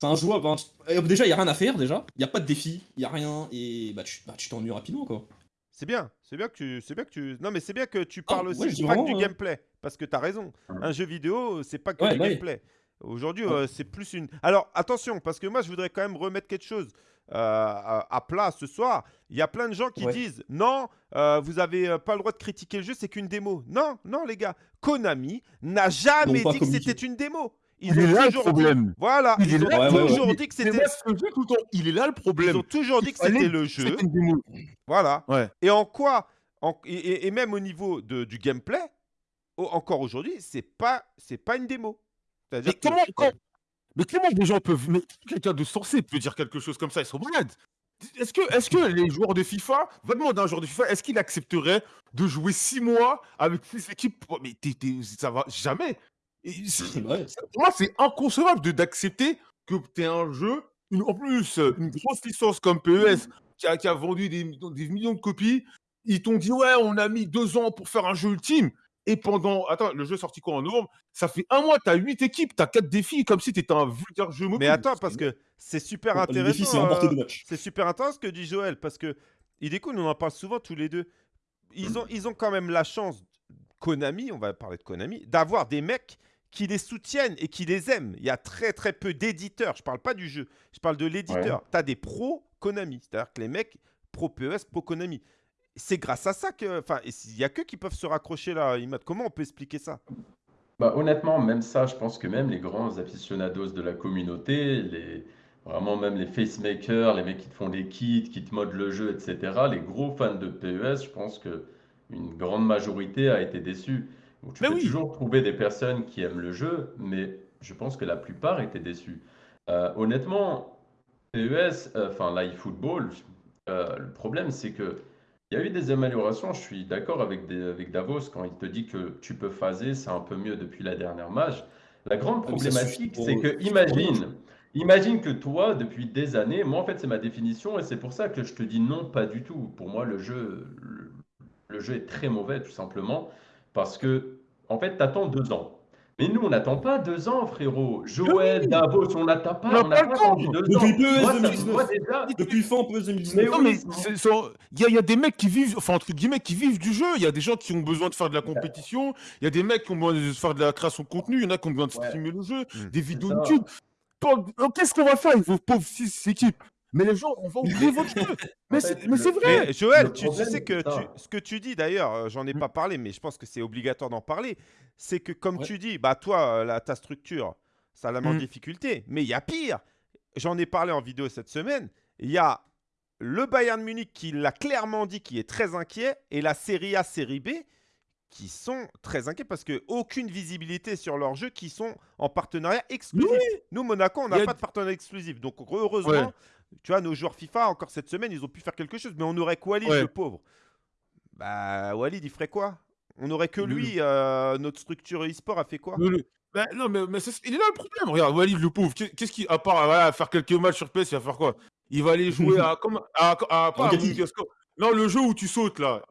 C'est un joueur. ben, euh, déjà, il y a rien à faire déjà. Il y a pas de défi. Il y a rien. Et bah, tu bah, tu t'ennuies rapidement quoi. c'est bien. C'est bien que tu. C'est bien que tu. Non, mais c'est bien que tu parles ouais, aussi pas que du hein. gameplay. Parce que t'as raison. Un jeu vidéo, c'est pas que Ouais, du bah gameplay. Aujourd'hui, Ouais. euh, c'est plus une. Alors, attention, parce que moi, je voudrais quand même remettre quelque chose euh, à, à plat ce soir. Il y a plein de gens qui Ouais. disent non, euh, vous avez pas le droit de critiquer le jeu, c'est qu'une démo. Non, non, les gars. Konami n'a jamais dit que c'était une démo. Ils Il est ont là le toujours dit- problème. Voilà, Il est ils ont là, ouais, ouais, toujours ouais. dit que c'était. Il est là le Ils problème. ont toujours dit que c'était le jeu. Voilà. Ouais. Et en quoi en- et, et- même au niveau de, du gameplay, encore aujourd'hui, c'est pas c'est pas une démo. C'est-à-dire Mais que- comment, quand- mais comment des gens peuvent. Quelqu'un de sensé peut dire quelque chose comme ça Ils sont malades. Est-ce que, est que les joueurs de FIFA, va demander à un joueur de FIFA, est-ce qu'il accepterait de jouer six mois avec six équipes? Oh, Mais t'es- t'es- ça va jamais. Ouais. pour moi, c'est inconcevable de- d'accepter que tu aies un jeu, une, en plus, euh, une grosse licence comme PES, qui a, qui a vendu des, des millions de copies. Ils t'ont dit, ouais, on a mis deux ans pour faire un jeu ultime. Et pendant. Attends, le jeu est sorti quoi en novembre? Ça fait un mois, tu as huit équipes, tu as quatre défis, comme si tu étais un vulgaire jeu mobile. Mais attends, parce que c'est super intéressant. c'est euh, matchs. C'est super intéressant ce que dit Joël, parce que il est cool, on en parle souvent tous les deux. Ils ont, ils ont quand même la chance, Konami, on va parler de Konami, d'avoir des mecs qui les soutiennent et qui les aiment. Il y a très très peu d'éditeurs, je parle pas du jeu, je parle de l'éditeur. Tu as des pros Konami. C'est-à-dire que les mecs pro PES, pro Konami. C'est grâce à ça que. Enfin, il n'y a que qui peuvent se raccrocher là, Imad. Comment on peut expliquer ça? Bah, honnêtement, même ça, je pense que même les grands aficionados de la communauté, les, vraiment même les facemakers, les mecs qui te font des kits, qui te modent le jeu, etc., les gros fans de PES, je pense que une grande majorité a été déçue. Donc, tu Mais peux oui. toujours trouver des personnes qui aiment le jeu, mais je pense que la plupart étaient déçus. Euh, honnêtement, PES, euh, enfin l'iFootball, euh, le problème c'est que il y a eu des améliorations. Je suis d'accord avec, des- avec Davos quand il te dit que tu peux phaser, c'est un peu mieux depuis la dernière mage. La grande Ah, problématique, c'est que imagine, imagine que toi, depuis des années, moi en fait c'est ma définition et c'est pour ça que je te dis non, pas du tout. Pour moi, le jeu, le, le jeu est très mauvais tout simplement parce que en fait, t'attends deux ans. Mais nous, on n'attend pas deux ans, frérot. Joël, Davos, on n'attend pas, On n'a pas attendu deux Depuis ans. PES Moi, ça- 2019. moi, déjà, Depuis fin PES 2019. Mais oui, il y, a- il y a des mecs qui vivent, enfin entre guillemets, qui vivent du jeu. Il y a des gens qui ont besoin de faire de la compétition. Il y a des mecs qui ont besoin de faire de la création de contenu. Il y en a qui ont besoin de Ouais. streamer le jeu, Mm. des vidéos. YouTube. Donc, Qu'est-ce qu'on va faire avec vos pauvres six équipes? Mais les gens, on va ouvrir votre jeu. Mais c'est vrai. Mais Joël, tu, sais que tu- ce que tu dis d'ailleurs, euh, j'en ai pas parlé, mais je pense que c'est obligatoire d'en parler. C'est que comme Ouais. tu dis, bah toi, euh, ta structure, ça la met en Mm. difficulté. Mais il y a pire. J'en ai parlé en vidéo cette semaine. Il y a le Bayern Munich qui l'a clairement dit, qui est très inquiet, et la Serie A, Série B qui sont très inquiets parce que aucune visibilité sur leur jeu, qui sont en partenariat exclusif. Nous, Monaco, on n'a a- pas de partenariat exclusif. Donc, heureusement, Ouais. Tu vois, nos joueurs FIFA, encore cette semaine, ils ont pu faire quelque chose. Mais on aurait que Walid, Ouais. le pauvre. Bah, Walid, il ferait quoi? On aurait que lui, euh, notre structure e-sport a fait quoi? Bah, non, mais, mais c'est- il est là le problème. Regarde, Walid, le pauvre, qu'est- qu'est-ce qu'il, à part voilà, faire quelques matchs sur PS, il va faire quoi? Il va aller jouer à. Comme, à. Non, le jeu où tu sautes là.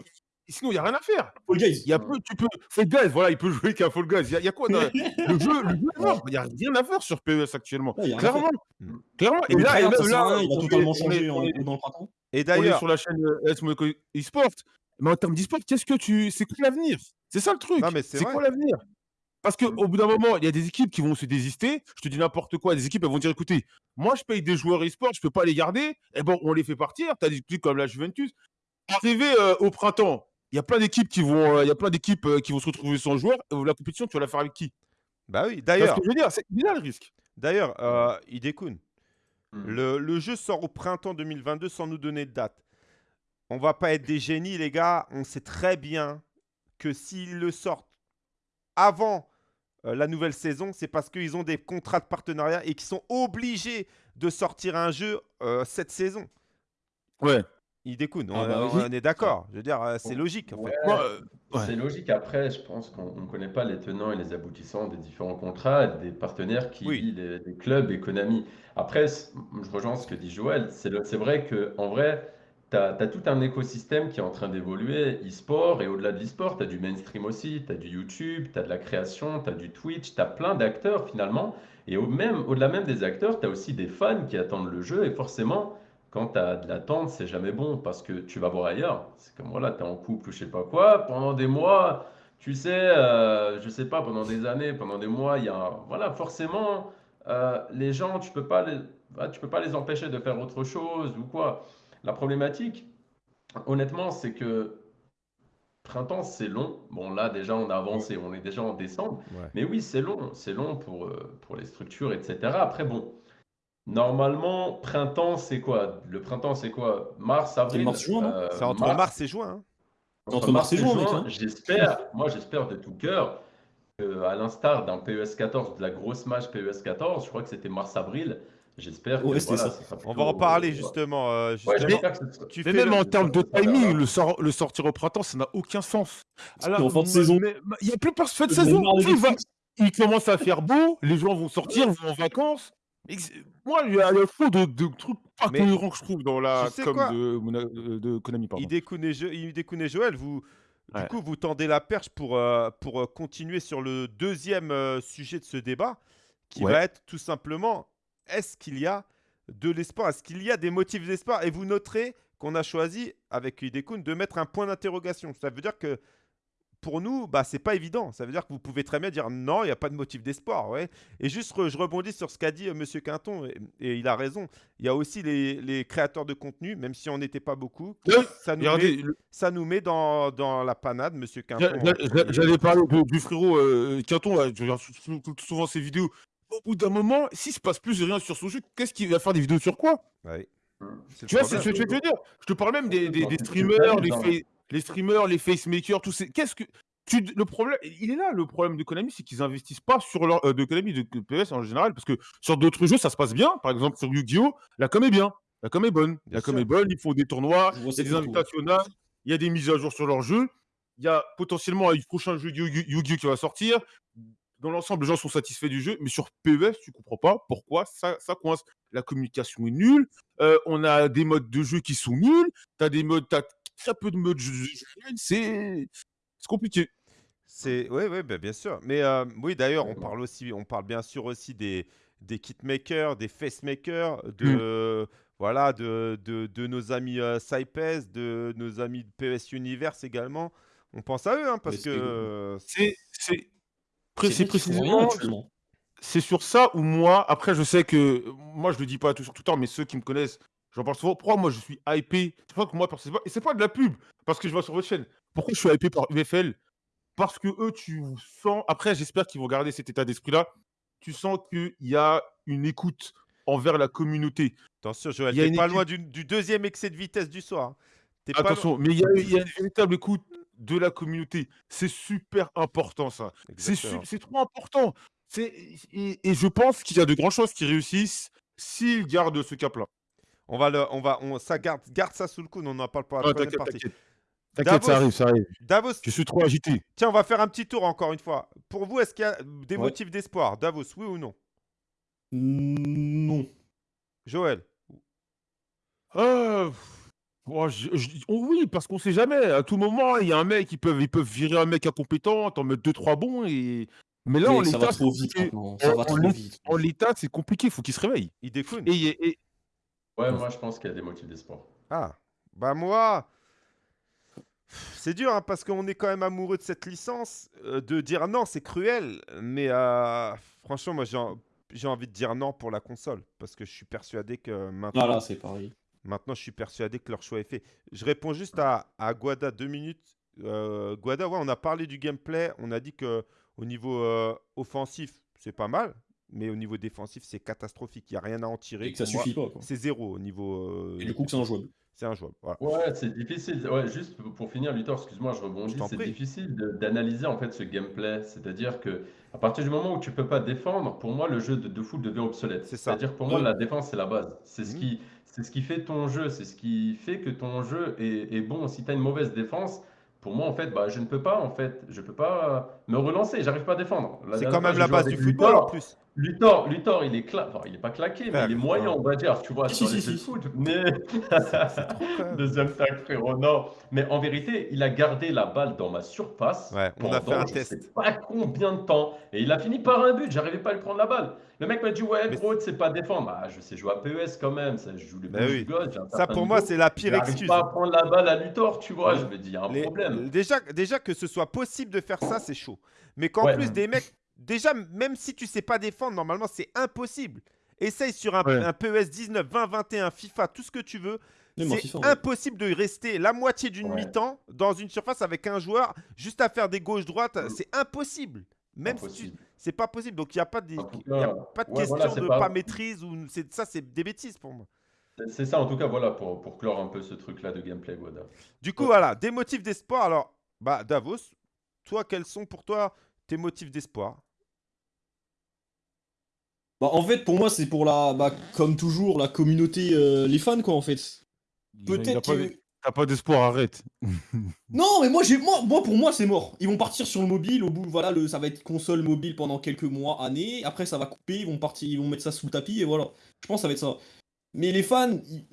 Sinon, il n'y a rien à faire. Fall Guys. Il y a peu, tu peux. Fall Guys, voilà, il peut jouer qu'à Fall Guys. Il y a, il y a quoi dans- Le jeu, le jeu. Il n'y a rien à faire sur PES actuellement. Ouais, a Clairement. Mm. Clairement. Et là, il est- totalement on en- dans le printemps. Et d'ailleurs, sur la chaîne euh, eSport. Mais en termes d'e-sport, qu'est-ce que tu. C'est quoi l'avenir? C'est ça le truc. C'est quoi l'avenir? Parce qu'au bout d'un moment, il y a des équipes qui vont se désister. Je te dis n'importe quoi. Des équipes, elles vont dire écoutez, moi, je paye des joueurs e-sport, je peux pas les garder. Et bon, on les fait partir. Tu as des équipes comme la Juventus. Arrivé euh, au printemps, il y a plein d'équipes qui vont, euh, il y a plein d'équipes euh, qui vont se retrouver sans joueurs. Euh, La compétition, tu vas la faire avec qui? Bah oui, Tu vois ce d'ailleurs, que je veux dire? C'est il le risque. d'ailleurs, euh, Hidekun, Hmm. le, le jeu sort au printemps 2022 sans nous donner de date. On va pas être des génies, les gars. On sait très bien que s'ils le sortent avant euh, la nouvelle saison, c'est parce qu'ils ont des contrats de partenariat et qu'ils sont obligés de sortir un jeu euh, cette saison. Ouais. On, Ah bah on- oui. on est d'accord. Je veux dire, euh, c'est logique en fait. Ouais, Moi, ouais. C'est logique. Après, je pense qu'on ne connaît pas les tenants et les aboutissants des différents contrats, des partenaires qui Oui. les, les clubs et Konami. Après, je rejoins ce que dit Joël. C'est vrai que en vrai, tu as, tout un écosystème qui est en train d'évoluer, e-sport, et au-delà de l'e-sport, tu as du mainstream aussi, tu as du YouTube, tu as de la création, tu as du Twitch, tu as plein d'acteurs finalement. Et au même, au-delà même des acteurs, tu as aussi des fans qui attendent le jeu, et forcément, quand tu as de l'attente, c'est jamais bon parce que tu vas voir ailleurs. C'est comme voilà, tu es en couple ou je sais pas quoi, pendant des mois, tu sais, euh, je sais pas, pendant des années, pendant des mois, il y a un- voilà, forcément, euh, les gens, tu peux pas les, bah, tu peux pas les empêcher de faire autre chose ou quoi. La problématique, honnêtement, c'est que printemps, c'est long. Bon, là, déjà, on a avancé, on est déjà en décembre. Ouais. Mais oui, c'est long, c'est long pour, euh, pour les structures, etc. Après, bon, normalement, printemps, c'est quoi? Le printemps, c'est quoi? Mars, avril? mars-juin, non? Euh, C'est entre mars et juin. hein. Entre mars et juin, mec, hein. J'espère, moi, j'espère de tout cœur que, à l'instar d'un PES 14, de la grosse match PES 14, je crois que c'était mars-avril. J'espère que Ouais, c'était voilà, ça. sera On va en parler euh, justement. euh, justement. ce tu Mais fais même le- en termes de verra. timing, le, sort- le sortir au printemps, ça n'a aucun sens. C'était en fin de saison. mais- mais Il n'y a plus personne de saison. va- il commence à faire beau, les gens vont sortir, vont en vacances. Moi, il y a il y a trop de, de trucs pas Mais- cohérents que je trouve dans la Tu sais com quoi? de, Mona- de, de Konami. Pardon. Hidekun et, Jo- Hidekun et Joël, vous, du Ouais. coup, vous tendez la perche pour, euh, pour euh, continuer sur le deuxième euh, sujet de ce débat, qui Ouais. va être tout simplement est-ce qu'il y a de l'espoir? Est-ce qu'il y a des motifs d'espoir? Et vous noterez qu'on a choisi, avec Hidekun, de mettre un point d'interrogation. Ça veut dire que pour nous, bah, c'est pas évident. Ça veut dire que vous pouvez très bien dire non, il n'y a pas de motif d'espoir. Ouais. Et juste, re- je rebondis sur ce qu'a dit euh, Monsieur Quinton, et, et il a raison. Il y a aussi les, les créateurs de contenu, même si on n'était pas beaucoup, Oui, ça nous, Regardez, met, le- ça nous met dans, dans la panade, Monsieur Quinton. j'a- j'a- j'a- j'allais parler de- du frérot euh, Quinton, là, je regarde sou- sou- souvent ses vidéos. Au bout d'un moment, s'il se passe plus rien sur son jeu, qu'est-ce qu'il va faire des vidéos sur quoi? Ouais. Tu vois, c'est ce que je veux dire. Je te parle même des, des- des streamers, détails, les, streamers, les facemakers, tous ces. Qu'est-ce que. Tu, le problème, il est là, le problème de Konami, c'est qu'ils investissent pas sur leur. euh, de Konami, de PS en général, parce que sur d'autres jeux, ça se passe bien. Par exemple, sur Yu-Gi-Oh!, la com est bien. La com est bonne. Bien la com sûr. est bonne, ils font des tournois, il y a des partout. invitationnels, il y a des mises à jour sur leur jeu. Il y a potentiellement un prochain jeu Yu- Yu- Yu-Gi-Oh! qui va sortir. Dans l'ensemble, les gens sont satisfaits du jeu, mais sur PES, tu comprends pas pourquoi ça, ça coince. La communication est nulle, euh, on a des modes de jeu qui sont nuls, t'as des modes, t'as très peu de modes c'est c'est compliqué. C'est oui, oui, bah, bien sûr. Mais euh, oui, d'ailleurs, on parle aussi, on parle bien sûr aussi des des kitmakers, des facemakers, de voilà, de, de, de nos amis euh, Saipes, de nos amis de PES Universe également. On pense à eux, hein, parce que c'est- euh, C'est précisément actuellement. c'est sur ça où moi, après, je sais que moi, je le dis pas tout sur tout le temps, mais ceux qui me connaissent, j'en parle souvent. Pourquoi moi, je suis hypé? C'est pas que moi, c'est pas, et c'est pas de la pub, parce que je vois sur votre chaîne. Pourquoi je suis hypé par UFL Parce que eux, tu sens. Après, j'espère qu'ils vont garder cet état d'esprit-là. Tu sens qu'il y a une écoute envers la communauté. attention, Joël, t'es pas équipe- loin du, du deuxième excès de vitesse du soir. hein. Pas Attention, mais il y, a, il y a une véritable écoute de la communauté. C'est super important, ça. C'est su- Exactement. c'est trop important. C'est- Et, et je pense qu'il y a de grandes chances qu'ils réussissent s'ils gardent ce cap-là. On va le, on va, on, ça garde, garde ça sous le coude. On en parle Ah, troisième T'inquiète, partie. t'inquiète. T'inquiète, ça arrive, ça arrive. Davos, Je suis trop agité. tiens, on va faire un petit tour encore une fois. Pour vous, est-ce qu'il y a des Ouais. motifs d'espoir, Davos, oui ou non? Non. Joël, Euh, je- je- oh oui, parce qu'on sait jamais. À tout moment, il y a un mec, ils peuvent, ils peuvent virer un mec incompétent, t'en mettre deux, trois bons. Et... Mais là, en va l'état, c'est compliqué. En- en. En il faut qu'il se réveille. il découne. Et, et- Ouais, moi je pense qu'il y a des motifs d'espoir. Ah, bah moi, c'est dur hein, parce qu'on est quand même amoureux de cette licence. euh, de dire non, c'est cruel, mais euh, franchement, moi j'ai en- j'ai envie de dire non pour la console parce que je suis persuadé que maintenant, Voilà, c'est pareil. maintenant je suis persuadé que leur choix est fait. Je réponds juste à, à Guada deux minutes. Euh, Guada, ouais, on a parlé du gameplay, on a dit que au niveau euh, offensif, c'est pas mal, mais au niveau défensif, c'est catastrophique. Il n'y a rien à en tirer. Et que ça Pour moi, suffit pas. Quoi. C'est zéro au niveau. euh, Et du coup, c'est injouable. c'est injouable. Voilà. Ouais, c'est difficile. Ouais, juste pour- finir, Luthor, excuse-moi, je rebondis. C'est difficile d'analyser en fait ce gameplay. C'est-à-dire que à partir du moment où tu peux pas défendre, pour moi, le jeu de, de foot devient obsolète. C'est ça. C'est-à-dire que pour moi, la défense, c'est la base. C'est ce Mhm. qui, c'est ce qui fait ton jeu. C'est ce qui fait que ton jeu est, est bon. Si tu as une mauvaise défense, pour moi, en fait, bah, je ne peux pas, en fait, je peux pas me relancer. J'arrive pas à défendre. C'est quand même la base du football en plus. Luthor, Luthor, il est cla... enfin, il est pas claqué, mais il est moyen, on va dire, tu vois, Si, sur si, les si, foot. Mais. Deuxième tag, frérot, non. Mais en vérité, il a gardé la balle dans ma surface. Ouais, on a fait pendant un je test. sais pas combien de temps. Et il a fini par un but. J'arrivais pas à lui prendre la balle. Le mec m'a dit Ouais, gros, tu sais pas défendre. Ah, je sais jouer à PES quand même. Ça, je joue les Bah oui. Ça pour moi, c'est la pire J'arrive excuse. pas à prendre la balle à Luthor, tu vois. Ouais. Je me dis Il y a un Les- problème. Déjà, déjà que ce soit possible de faire ça, c'est chaud. Mais qu'en Ouais. plus des mecs, déjà même si tu sais pas défendre, normalement c'est impossible. Essaye sur un, Ouais. un PES 19, 20, 21, FIFA, tout ce que tu veux. C'est ouais. impossible de rester la moitié d'une Ouais. mi-temps dans une surface avec un joueur juste à faire des gauches-droites. Mm. C'est impossible. Même si tu... Impossible. c'est pas possible. Donc il n'y a pas de, il y a pas de question voilà, de pas- pas maîtrise ou ça c'est des bêtises pour moi. C'est- ça, en tout cas, voilà, pour, pour clore un peu ce truc-là de gameplay, Goda. Du coup, voilà, des motifs d'espoir. Alors, bah, Davos, toi, quels sont pour toi tes motifs d'espoir? Bah, en fait, pour moi, c'est pour la. Bah, comme toujours, la communauté, euh, les fans, quoi, en fait. Peut-être pas que. T'as pas d'espoir, arrête. Non, mais moi, j'ai, moi, moi, pour moi, c'est mort. Ils vont partir sur le mobile. Au bout, voilà, le, ça va être console mobile pendant quelques mois, années. Après, ça va couper. Ils vont partir, ils vont mettre ça sous le tapis et voilà. Je pense que ça va être ça. Mais les fans, ils,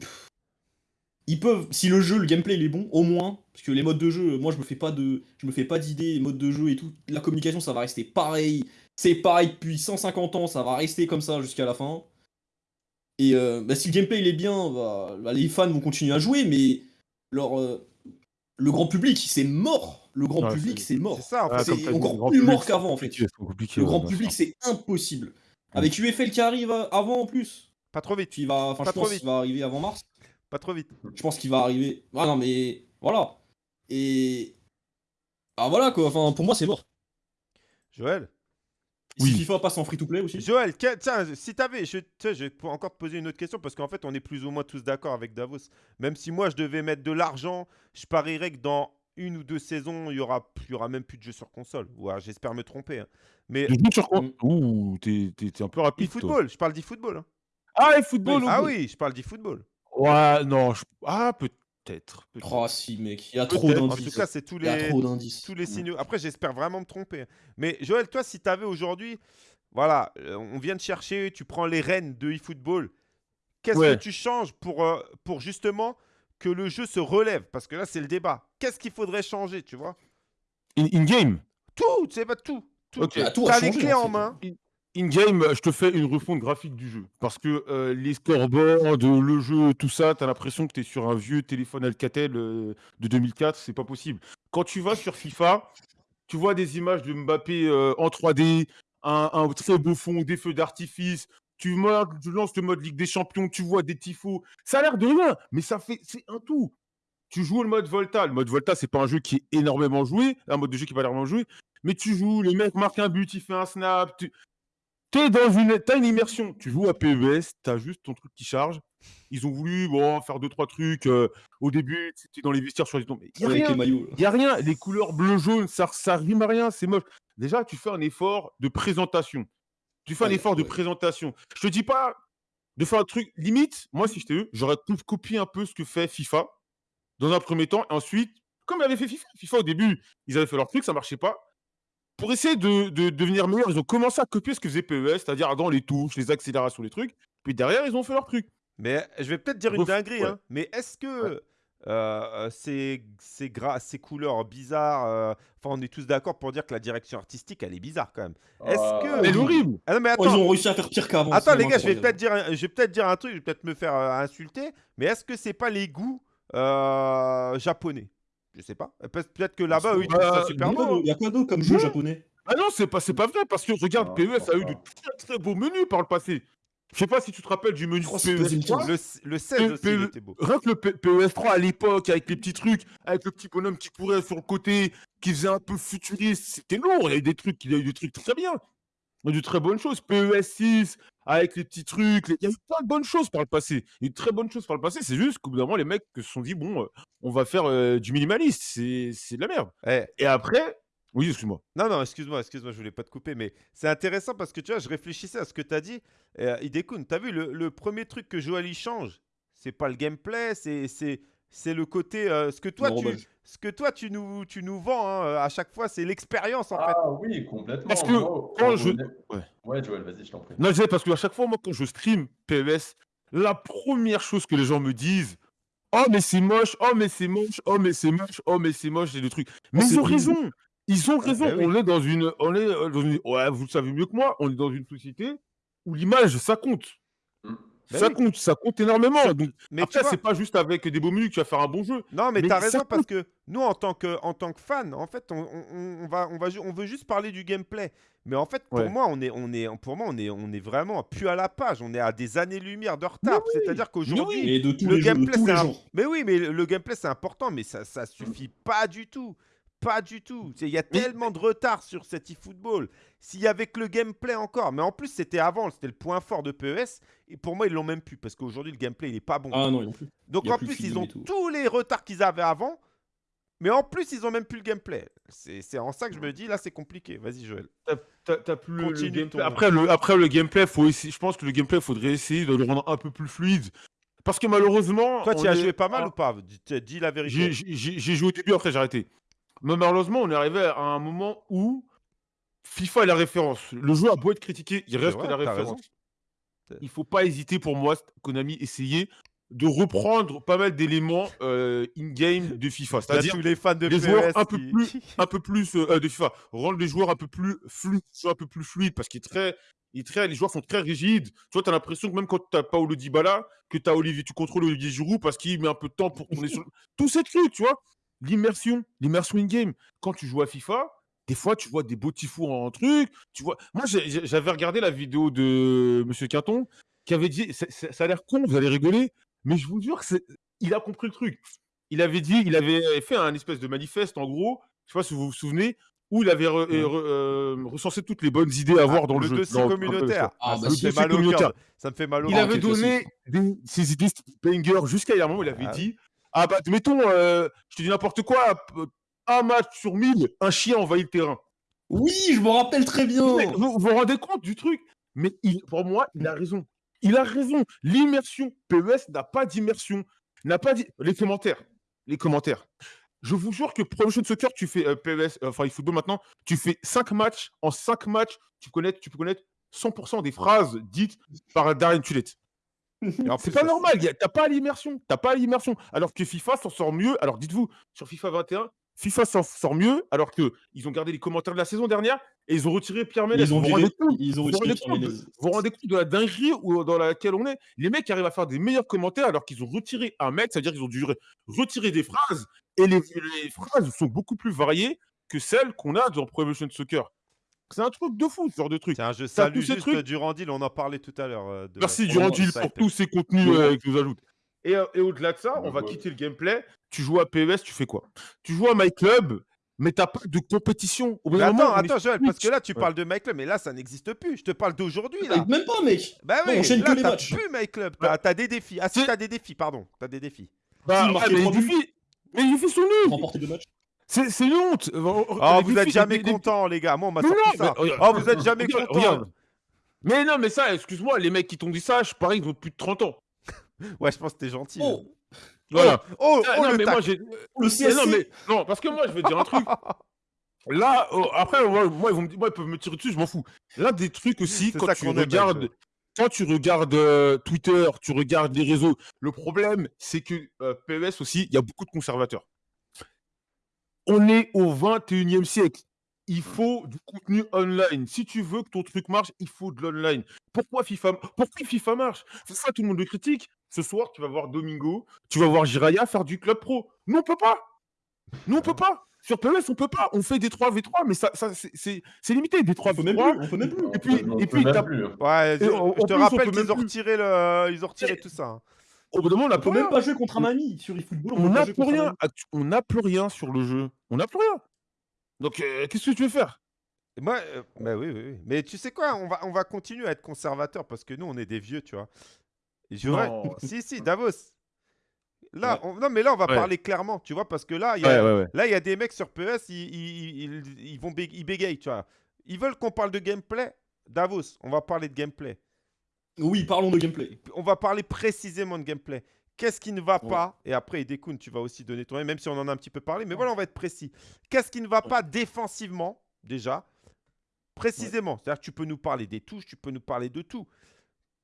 ils peuvent, si le jeu, le gameplay, il est bon, au moins, parce que les modes de jeu, moi, je me fais pas de, je me fais pas d'idées, les modes de jeu et tout. La communication, ça va rester pareil. C'est pareil depuis 150 ans. Ça va rester comme ça jusqu'à la fin. Et euh, bah, si le gameplay il est bien, bah, bah, les fans vont continuer à jouer, mais leur, euh, le grand public, c'est mort. Le grand Ouais, public, c'est- mort. C'est ça, en Ah, encore plus public, mort qu'avant, en fait. Le grand public, c'est impossible. Avec UFL qui arrive euh, avant en plus. Pas trop vite. Qui va, enfin, je trop pense vite. qu'il va arriver avant mars. Pas trop vite. Je pense qu'il va arriver. Ah non, mais voilà. Et. Ah voilà quoi. Enfin, pour moi, c'est mort. Joël? Oui. Si FIFA passe en free to play aussi. Joël, que- tiens, si t'avais, je, je vais encore te poser une autre question parce qu'en fait, on est plus ou moins tous d'accord avec Davos. Même si moi, je devais mettre de l'argent, je parierais que dans une ou deux saisons, il y aura, il y aura même plus de jeux sur console. Ouais, J'espère me tromper. hein. Mais Le jeu sur quoi Mm. Ouh, t'es t'es- t'es un peu rapide. toi. e-football, je parle d'e-football. hein. Ah, et football Ah oui. oui, je parle d'e-football. Ouais, non. je- Ah, peut-être. Peut-être. Oh si, mec. Il y a trop Peut-être. En tout d'indices. cas, c'est tous Il y a les, trop d'indices. tous les signaux. Après, j'espère vraiment me tromper. hein. Mais Joël, toi, si tu avais aujourd'hui, voilà, euh, on vient de chercher, tu prends les rênes de eFootball. Qu'est-ce Ouais. que tu changes pour, euh, pour justement que le jeu se relève? Parce que là, c'est le débat. Qu'est-ce qu'il faudrait changer, tu vois? In- In-game? Tout, tu sais pas tout. tout. Ok. Bah, tout T'as les clés en en main. In-game, je te fais une refonte graphique du jeu. Parce que euh, les scoreboards, le jeu, tout ça, t'as l'impression que t'es sur un vieux téléphone Alcatel euh, de 2004, c'est pas possible. Quand tu vas sur FIFA, tu vois des images de Mbappé euh, en 3D, un, très beau fond, des feux d'artifice. Tu, tu lances le mode Ligue des Champions, tu vois des tifos. Ça a l'air de rien, mais ça fait, c'est un tout. Tu joues le mode Volta. Le mode Volta, c'est pas un jeu qui est énormément joué, un mode de jeu qui est pas énormément joué, mais tu joues, le mec marque un but, il fait un snap. Es dans une, t'as une immersion. Tu joues à PES, t'as juste ton truc qui charge. Ils ont voulu bon, faire deux, trois trucs. euh, au début, c'était dans les vestiaires sur les mais il y a Avec rien. les y a rien. Les couleurs bleu-jaune, ça, ça rime à rien. C'est moche. Déjà, tu fais un effort de présentation. Tu fais un Ouais, effort de présentation. Je te dis pas de faire un truc limite. Moi, si j'étais eux, j'aurais copié un peu ce que fait FIFA dans un premier temps. Et ensuite, comme avait fait FIFA. FIFA, au début, ils avaient fait leur truc, ça marchait pas. Pour essayer de, de devenir meilleur, ils ont commencé à copier ce que faisait PES, c'est-à-dire dans les touches, les accélérations, les trucs. Puis derrière, ils ont fait leur truc. Mais je vais peut-être dire une dinguerie, ouais. hein, mais est-ce que euh, euh, ces, ces, gra- ces couleurs bizarres, euh, enfin on est tous d'accord pour dire que la direction artistique elle est bizarre quand même. Est-ce que- Mais oui. horrible. Ah non mais Oh, ils attends, ont réussi à faire pire qu'avant. attends les gars, je vais peut-être dire, un- je vais peut-être dire un truc, je vais peut-être me faire euh, insulter, mais est-ce que c'est pas les goûts euh, japonais? Je sais pas. Pe- Peut-être que là-bas eux ils trouvent ça Euh, super Il y a quoi beau. hein. il y a quoi d'autre comme jeu Non. japonais? Ah non, c'est pas, c'est pas vrai, parce que regarde, Non, PES a eu de pas. très très beaux menus par le passé. Je sais pas si tu te rappelles du menu PES deuxième 3. Le, le 16 aussi il P- était beau. Rien que le PES 3 à l'époque, avec les petits trucs, avec le petit bonhomme qui courait sur le côté, qui faisait un peu futuriste, c'était lourd. Il y a eu des trucs, il y a eu des trucs très bien. De très bonnes choses. PES 6, avec les petits trucs, les- il y a eu plein de bonnes choses par le passé. Il y a eu de très bonnes choses par le passé. C'est juste qu'au bout d'un moment, les mecs se sont dit, bon, euh, on va faire euh, du minimaliste. C'est c'est de la merde. Eh, Et après, oui, excuse-moi. Non, non, excuse-moi, excuse-moi, je voulais pas te couper, mais c'est intéressant parce que tu vois, je réfléchissais à ce que tu as dit. Euh, Idekun, tu as vu, le, le premier truc que Joali change, c'est pas le gameplay, c'est, c'est, c'est le côté. euh, ce, que toi, tu, ce que toi, tu nous, tu nous vends hein, euh, à chaque fois, c'est l'expérience en fait. Ah oui, complètement. Parce que Moi, quand je- Ouais. Ouais, Joël, vas-y, je t'en prie. Non, je disais parce qu'à chaque fois, moi, quand je stream PES, la première chose que les gens me disent, oh, mais c'est moche, oh, mais c'est moche, oh, mais c'est moche, oh, mais c'est moche, et des trucs. Mais c'est ils ont raison. Ils ont raison. bah oui. On est dans une, on est euh, dans une, ouais, vous le savez mieux que moi, on est dans une société où l'image, ça compte. Bah ça oui. compte, ça compte énormément. Donc, Mais tu après, vois- c'est pas juste avec des beaux menus que tu vas faire un bon jeu. Non, mais, Mais t'as raison parce que nous, en tant que, en tant que fan, en fait, on, on- on va, on, va, on veut juste parler du gameplay. Mais en fait, pour Ouais. moi, on est, on est, pour moi, on est, on est vraiment plus à la page. On est à des années-lumière de retard. C'est-à-dire qu'aujourd'hui, le gameplay, c'est un-. Mais oui, mais le gameplay, c'est important, mais ça, ça suffit pas du tout. Pas du tout. Il y a tellement de retard sur cet e-football. S'il y avait que le gameplay encore, mais en plus, c'était avant, c'était le point fort de PES. Et pour moi, ils l'ont même plus parce qu'aujourd'hui, le gameplay, il est pas bon. Ah non, ils ont plus. Donc en plus de plus, ils ont tous les retards qu'ils avaient avant. Mais en plus, ils ont même plus le gameplay. C'est en ça que je me dis, là, c'est compliqué. Vas-y, Joël. T'as plus le- le, Continue gameplay. Après, le, après, le gameplay, faut essayer, je pense que le gameplay, faudrait essayer de le rendre un peu plus fluide. Parce que malheureusement. Toi, tu as est- joué pas mal Ah, ou pas? Dis, dis la vérité. j'ai joué au début, après j'ai arrêté. Mais malheureusement, on est arrivé à un moment où FIFA est la référence. Le jeu a beau être critiqué, il reste la référence. Il faut pas hésiter pour moi, Konami, essayer de reprendre pas mal d'éléments euh, in-game de FIFA. C'est-à-dire les fans de les joueurs un peu plus- un peu plus euh, de FIFA, rendre les joueurs un peu plus fluides, un peu plus fluides, parce qu'il est très, il est très, les joueurs sont très rigides. Tu vois, tu as l'impression que même quand tu n'as pas Paulo Dybala, que tu as Olivier, tu contrôles Olivier Giroud parce qu'il met un peu de temps pour tourner sur tous ces trucs, tu vois. L'immersion, l'immersion in-game. Quand tu joues à FIFA, des fois, tu vois des beaux tifos en truc. Tu vois... Moi, j'avais regardé la vidéo de Monsieur Quinton qui avait dit ça a l'air con, vous allez rigoler, mais je vous jure que c'est- il a compris le truc. Il avait dit, il avait fait un espèce de manifeste, en gros, je sais pas si vous vous souvenez, où il avait re- re- euh, recensé toutes les bonnes idées à avoir dans le, le jeu. dossier communautaire. Ah, Ah, bah, ça me mal communautaire. Ça me fait mal au Il cœur. avait ok, donné des, ses idées banger jusqu'à il un moment, il avait Ah. dit Ah bah, mettons, euh, je te dis n'importe quoi, un match sur 1000, un chien envahit le terrain. Oui, je me rappelle très bien. Mais vous, vous rendez compte du truc? Mais il- pour moi, il a raison. Il a raison. L'immersion, PES n'a pas d'immersion. N'a pas dit. Les commentaires. Les commentaires. Je vous jure que Pro Evolution Soccer, tu fais euh, PES, euh, enfin eFootball maintenant, tu fais 5 matchs. En 5 matchs, tu, connais, tu peux connaître 100% des phrases dites par Darren Tulette. C'est pas ça, normal, t'as pas l'immersion, t'as pas l'immersion. Alors que FIFA s'en sort mieux. Alors dites-vous, sur FIFA 21, FIFA s'en sort mieux, alors que ils ont gardé les commentaires de la saison dernière et ils ont retiré Pierre Ménès. Ils ont vous, vous viré- rendez compte ils ont vous vous retiré rendez Pierre compte, Ménez. vous vous rendez compte de la dinguerie où- dans laquelle on est? Les mecs arrivent à faire des meilleurs commentaires alors qu'ils ont retiré un mec, c'est-à-dire qu'ils ont dû re- retirer des phrases et les, les phrases sont beaucoup plus variées que celles qu'on a dans Pro Evolution Soccer. C'est un truc de fou, ce genre de truc. Tiens, je salue juste truc- Durandil, on en parlait tout à l'heure. euh, Merci Durandil pour tous ces contenus Ouais. euh, que nous ajoute. Et, euh, et au-delà de ça, on va Ouais. quitter le gameplay. Tu joues à PES, tu fais quoi? Tu joues à My Club, mais t'as pas de compétition. Au moment, attends, attends, Joël, parce que là, tu Ouais. parles de My Club, mais là, ça n'existe plus. Je te parle d'aujourd'hui, là. Même pas, mec. Bah Non, oui, on là, que les t'as matchs. plus My Club. T'as t'as des défis. Ah si, t'as des défis, pardon. T'as des défis. Bah, Si, ouais, mais, les trois buts. défis, mais les défis sont nuls. Remporter deux matchs. C'est une honte. Oh, vous défis- êtes jamais les- les- contents, les gars. Moi, on m'a sorti non, ça. mais regarde, Oh, vous êtes jamais regarde. Mais non, mais ça, excuse-moi, les mecs qui t'ont dit ça, je parie qu'ils ont plus de 30 ans. Ouais, je pense que t'es gentil. Oh, Voilà. Oh, Ah, oh, non, le mais tac. moi, j'ai. Mais CSC. non, mais non, parce que moi, je te dire un truc. Là, oh, après, moi, moi, ils vont me dire- moi, ils peuvent me tirer dessus, je m'en fous. L'un des trucs aussi, quand tu regardes, quand tu regardes euh, Twitter, tu regardes les réseaux, le problème, c'est que euh, PES aussi, il y a beaucoup de conservateurs. On est au 21e siècle. Il faut du contenu online. Si tu veux que ton truc marche, il faut de l'online. Pourquoi FIFA, pourquoi FIFA marche? C'est ça, tout le monde le critique. Ce soir, tu vas voir Domingo, tu vas voir Jiraya faire du club pro. Nous, on peut pas. Nous, on peut pas. Sur PES, on peut pas. On fait des 3v3, mais ça, ça c'est- limité. Des On peut même 3v3. plus. On peut même plus. Et puis- On et peut puis, plus. Ouais, je, te rappelle qu'ils même ont retiré le, ils ont retiré tout ça. Au bout d'un moment, on n'a plus peut même rien. pas jouer contre un ami sur eFootball. On n'a plus rien. On n'a plus rien sur le jeu. On n'a plus rien. Donc, euh, qu'est-ce que tu veux faire? Et Moi, euh, bah oui, oui, oui. Mais tu sais quoi, on va, on va continuer à être conservateur parce que nous, on est des vieux, tu vois. Je. Si, si, Davos. Là, Ouais. on- non, mais là, on va Ouais. parler clairement, tu vois, parce que là, il y a, ouais, ouais. Là, il y a des mecs sur PS, ils, ils, ils- ils vont bé- ils bégayent, tu vois. Ils veulent qu'on parle de gameplay? Davos, on va parler de gameplay. Oui, parlons de gameplay. On va parler précisément de gameplay. Qu'est-ce qui ne va Ouais. pas Et après, Idekun, tu vas aussi donner ton avis, même si on en a un petit peu parlé. Mais voilà, on va être précis. Qu'est-ce qui ne va pas défensivement, déjà Précisément. C'est-à-dire que tu peux nous parler des touches, tu peux nous parler de tout.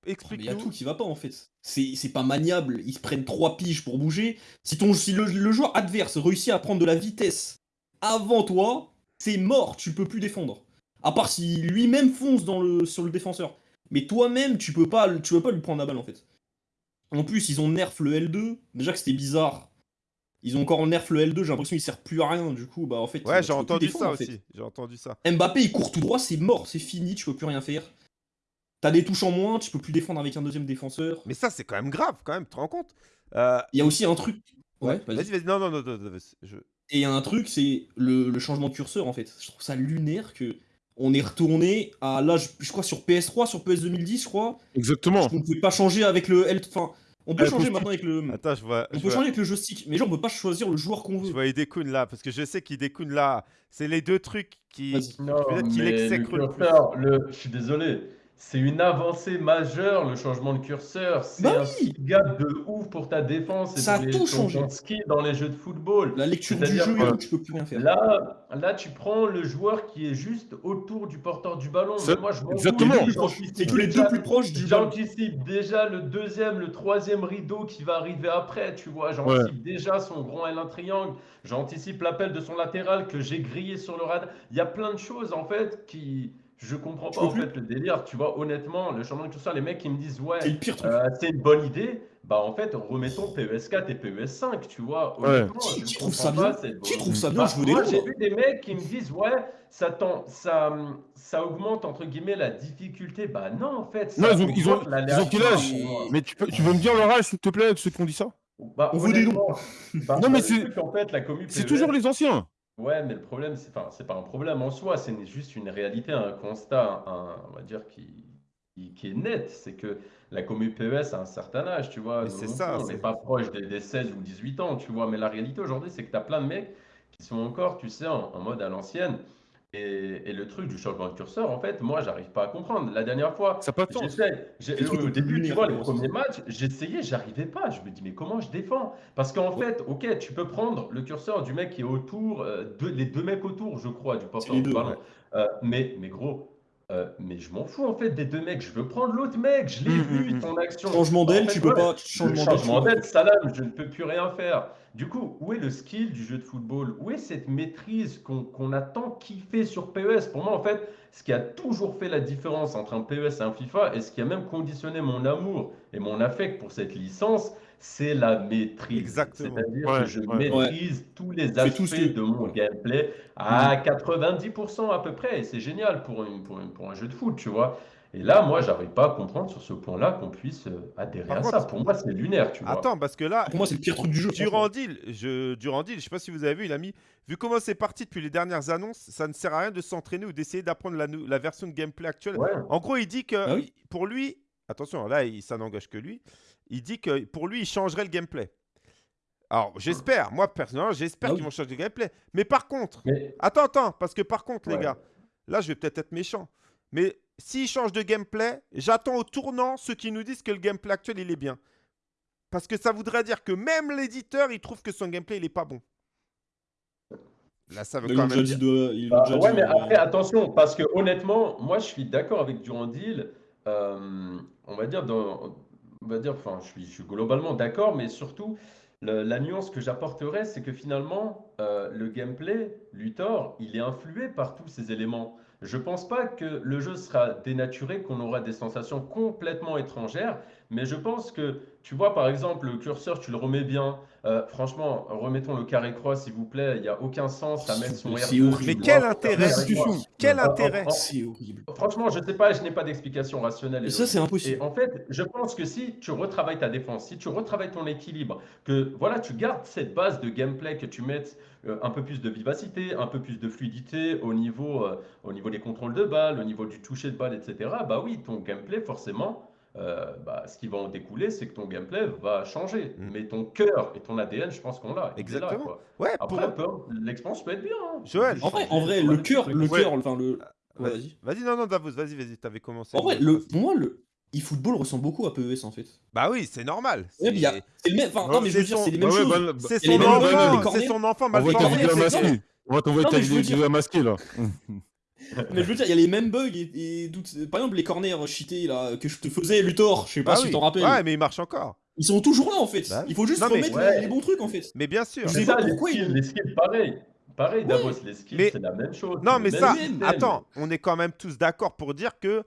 Oh, Mais il y a tout qui va pas en fait. C'est c'est pas maniable. Ils se prennent trois piges pour bouger. Si, ton, si le, le joueur adverse réussit à prendre de la vitesse avant toi, c'est mort. Tu peux plus défendre. À part si lui-même fonce dans le, sur le défenseur. Mais toi-même, tu peux pas, tu peux pas lui prendre la balle en fait. En plus, ils ont nerf le L2. Déjà que c'était bizarre. Ils ont encore nerf le L2. J'ai l'impression qu'il sert plus à rien. Du coup, bah en fait. Ouais, j'ai entendu défendre, ça en fait. aussi. J'ai entendu ça. Mbappé, il court tout droit, c'est mort, c'est fini, tu peux plus rien faire. T'as des touches en moins, tu peux plus défendre avec un deuxième défenseur. Mais ça, c'est quand même grave, quand même, tu te rends compte Euh, Il y a aussi un truc. Ouais, vas-y. Vas-y, vas-y. Non, non, non, non, non, je- Et il y a un truc, c'est le, le changement de curseur en fait. Je trouve ça lunaire que on est retourné à là, je, je crois sur PS3, sur PS 2010, je crois. Exactement. On ne pouvait pas changer avec le L. Enfin, on peut Ouais, changer maintenant avec le. Attends, je vois. On je peut vois- changer avec le joystick, mais genre on peut pas choisir le joueur qu'on Je veut. vois Idekun là, parce que je sais qu'Idekun là, c'est les deux trucs qui. Peut-être qu'il mais exècre le le curseur, le- je suis désolé, c'est une avancée majeure le changement de curseur. C'est Bah un oui. gap de ouf pour ta défense et Ça a les- tout changé. skill dans les jeux de football. La lecture du jeu que- tu peux plus rien faire. Là, là, tu prends le joueur qui est juste autour du porteur du ballon. C'est- Mais moi, je m'en fous. exactement. C'est que les deux plus proches du ballon. J'anticipe déjà le deuxième, le troisième rideau qui va arriver après, tu vois. J'anticipe déjà son grand L1 triangle. J'anticipe l'appel de son latéral que j'ai grillé sur le radar. Il y a plein de choses, en fait, qui... Je comprends pas, en fait, le délire. Tu vois, honnêtement, le changement de curseur, les mecs qui me disent, ouais, C'est le pire truc. euh, c'est une bonne idée. bah en fait, remettons PES 4 et PES 5, tu vois. Ouais. Honnêtement, Qui- trouve ça bien? Qui trouve ça bien? Bah, veux moi, j'ai vu des mecs qui me disent, ouais, ça, tend- ça, ça augmente entre guillemets la difficulté. Bah non, en fait, ça Non, ils ont- ils ont- augmente ils ont quel âge? Mais tu peux, tu peux me dire leur âge, s'il te plaît, ceux qui ont dit ça? Bah, On veut des bah, Non, mais c'est- truc, en fait, la commu C'est toujours les anciens. Ouais, mais le problème, c'est enfin, c'est pas un problème en soi, c'est juste une réalité, un constat, un, on va dire, qui, qui, qui est net. C'est que la commu PES a un certain âge, tu vois. Mais Nous c'est ça, on c'est- n'est pas proche des, des 16 ou 18 ans, tu vois. Mais la réalité aujourd'hui, c'est que tu as plein de mecs qui sont encore, tu sais, en, en mode à l'ancienne. Et, et le truc du changement de curseur, en fait, moi, j'arrive pas à comprendre. La dernière fois, Ça pas de Au début, tu vois, les c'est premiers matchs, j'essayais, j'arrivais pas. Je me dis, mais comment je défends? Parce qu'en Ouais. fait, ok, tu peux prendre le curseur du mec qui est autour, euh, deux- les deux mecs autour, je crois, du porteur deux, ballon. ouais. Euh, mais, mais gros, euh, mais je m'en fous en fait des deux mecs. Je veux prendre l'autre mec. Je l'ai Mm, vu, mm, mm. ton action. Changement en d'aile, fait, tu peux ouais, pas. Changement d'aile, salam, je ne peux plus rien faire. Du coup, où est le skill du jeu de football? Où est cette maîtrise qu'on qu'on a tant kiffé sur PES? Pour moi, en fait, ce qui a toujours fait la différence entre un PES et un FIFA, et ce qui a même conditionné mon amour et mon affect pour cette licence, c'est la maîtrise. Exactement. C'est-à-dire Ouais, que je ouais. maîtrise tous les tout aspects ce que- de mon gameplay à 90% à peu près, et c'est génial pour, une- pour, une- pour un jeu de foot, tu vois. Et là, moi, j'arrive pas à comprendre sur ce point-là qu'on puisse euh, adhérer Par à contre- ça. Pour moi, c'est lunaire, tu vois. Attends, parce que là, Pour moi, c'est le pire truc du jeu. Durandil, je, Durandil, je sais pas si vous avez vu, il a mis, vu comment c'est parti depuis les dernières annonces, ça ne sert à rien de s'entraîner ou d'essayer d'apprendre la, version de gameplay actuelle. Ouais. En gros, il dit que Ah oui. pour lui, attention, là, il, ça n'engage que lui, il dit que pour lui, il changerait le gameplay. Alors, j'espère, moi personnellement, j'espère Ah qu'ils vont changer le gameplay. Mais par contre, Mais attends, attends, parce que par contre, les gars, là, je vais peut-être être méchant, mais s'ils changent de gameplay, j'attends au tournant ceux qui nous disent que le gameplay actuel, il est bien. Parce que ça voudrait dire que même l'éditeur, il trouve que son gameplay, il est pas bon. Là, ça veut quand même dire. de. l'ont Bah, déjà ouais, dit, mais euh, après, attention, parce que honnêtement, moi, je suis d'accord avec Durandil. euh, on va dire, dans, on va dire, enfin, je suis, je suis globalement d'accord, mais surtout, le- la nuance que j'apporterais, c'est que finalement, euh, le gameplay, Luthor, il est influé par tous ces éléments. Je pense pas que le jeu sera dénaturé, qu'on aura des sensations complètement étrangères, mais je pense que, tu vois, par exemple, le curseur, tu le remets bien. Euh, franchement, remettons le carré-croix, s'il vous plaît. Il n'y a aucun sens à mettre son C'est R2. horrible. Mais quel intérêt. Quel intérêt en- C'est horrible. Franchement, je sais pas, je n'ai pas d'explication rationnelle. et Mais ça, c'est impossible. Et en fait, je pense que si tu retravailles ta défense, si tu retravailles ton équilibre, que voilà, tu gardes cette base de gameplay, que tu mettes euh, un peu plus de vivacité, un peu plus de fluidité au niveau, euh, au niveau des contrôles de balles, au niveau du toucher de balle, etc. Bah oui, ton gameplay, forcément, euh, bah, ce qui va en découler, c'est que ton gameplay va changer. Mm. Mais ton cœur et ton ADN, je pense qu'on l'a. là, Exactement. quoi. Ouais, pour... Après, peut- l'expérience peut être bien. hein. Joël. En vrai, en le cœur, le Ouais. cœur, enfin le. Ouais, Vas-y, vas-y. vas-y, non, non, Davos, vas-y, vas-y, t'avais commencé. En vrai, le, pour moi, le eFootball ressemble beaucoup à PES en fait. Bah oui, c'est normal. C'est mais il y a- C'est le même. Enfin, non, mais je veux c'est dire, son- c'est les mêmes ouais, choses. bah, bah, c'est son enfant, c'est son enfant On va mal. On va t'envoyer ta vidéo masqué là. Mais je veux dire, il y a les mêmes bugs et, et par exemple les corners cheatés là que je te faisais Luthor, je sais pas Bah si oui. tu t'en rappelles. Ouais, mais il marche encore. Ils sont toujours là en fait. Bah. Il faut juste Non, mais- remettre Ouais. les, les bons trucs en fait. Mais bien sûr. Je C'est ça, les pourquoi skills, ils- les skills, pareil. Pareil, Ouais. Davos, les skills, Mais- c'est la même chose. Non, mais ça, attends, on est quand même tous d'accord pour dire que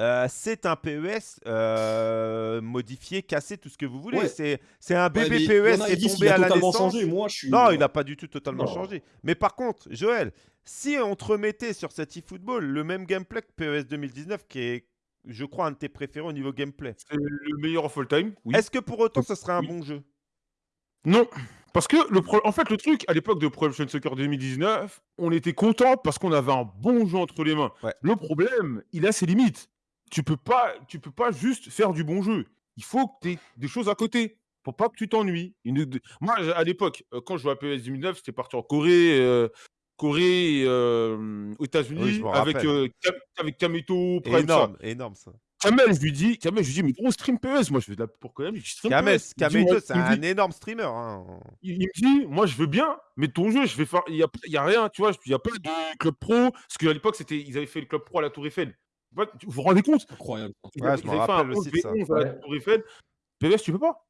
euh, c'est un PES euh, modifié, cassé, tout ce que vous voulez. Ouais. C'est c'est un bébé il PES qui ils est tombé a à la totalement naissance. changé. Moi, je suis. Non, il n'a pas du tout totalement Non. changé. Mais par contre, Joël, si on te remettait sur cet eFootball le même gameplay que PES 2019, qui est, je crois, un de tes préférés au niveau gameplay, C'est le meilleur of all time. Oui. est-ce que pour autant ce serait un Oui. bon jeu? Non, parce que le pro- en fait le truc à l'époque de Pro Evolution Soccer 2019, on était content parce qu'on avait un bon jeu entre les mains. Ouais. Le problème, il a ses limites. Tu peux pas, tu peux pas juste faire du bon jeu. Il faut que tu aies des choses à côté pour pas que tu t'ennuies. Moi, à l'époque, euh, quand je jouais à PES 2009, c'était parti en Corée, euh, Corée, euh, aux États-Unis, Oui, avec euh, avec Kameto, Prime, ça. Énorme, énorme ça. Kamel, je lui dis, Kamel, je lui dis, mais gros stream PES, moi je fais de la pour quand même, je stream Kames, PES. Il me dit, Kameto, ouais, c'est un dit- énorme streamer. hein. il, il me dit, moi je veux bien, mais ton jeu, je vais faire. Il n'y a, il y a rien, tu vois, il n'y a pas de club pro. Parce qu'à l'époque, c'était, ils avaient fait le club pro à la Tour Eiffel. Vous vous rendez compte? Incroyable. Ils Ouais, je avaient fait un rappelle 11 aussi de ça. V11 à la. Tour Eiffel. PES, tu peux pas.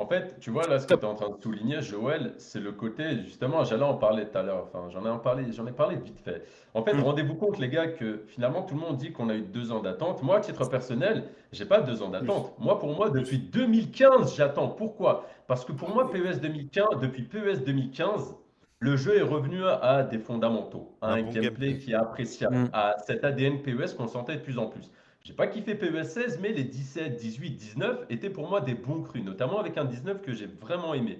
En fait, tu vois, là, ce que tu es en train de souligner, Joël, c'est le côté, justement, j'allais en parler tout à l'heure, enfin, j'en ai, en parlé, j'en ai parlé vite fait. En fait, Mm. rendez-vous compte, les gars, que finalement, tout le monde dit qu'on a eu deux ans d'attente. Moi, à titre personnel, j'ai pas deux ans d'attente. Moi, pour moi, depuis 2015, j'attends. Pourquoi? Parce que pour moi, PES 2015, depuis PES 2015, le jeu est revenu à des fondamentaux, à Un un bon gameplay gameplay. qui est appréciable, Mm. à cet ADN PES qu'on sentait de plus en plus. J'ai pas kiffé PES 16, mais les 17, 18, 19 étaient pour moi des bons crus, notamment avec un 19 que j'ai vraiment aimé.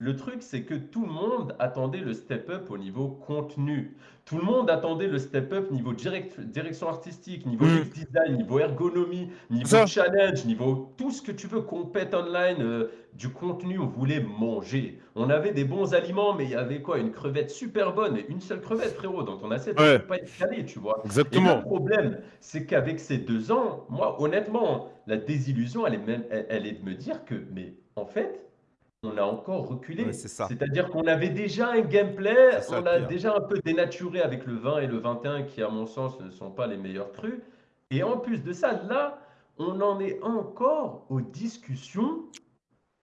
Le truc, c'est que tout le monde attendait le step-up au niveau contenu. Tout le monde attendait le step-up niveau direct- direction artistique, niveau Mm. Design, niveau ergonomie, niveau Ça. challenge, niveau tout ce que tu veux, compète online, euh, du contenu, on voulait manger. On avait des bons aliments, mais il y avait quoi? Une crevette super bonne et une seule crevette, frérot, dans ton assiette, Ouais. ça peut pas être calé, tu vois. Et Exactement. le problème, c'est qu'avec ces deux ans, moi, honnêtement, la désillusion, elle est même, elle, elle est de me dire que, mais en fait, on a encore reculé. Ouais, c'est ça. C'est-à-dire qu'on avait déjà un gameplay, ça on le a pire. déjà un peu dénaturé avec le 20 et le 21, qui, à mon sens, ne sont pas les meilleurs crus. Et en plus de ça, là, on en est encore aux discussions.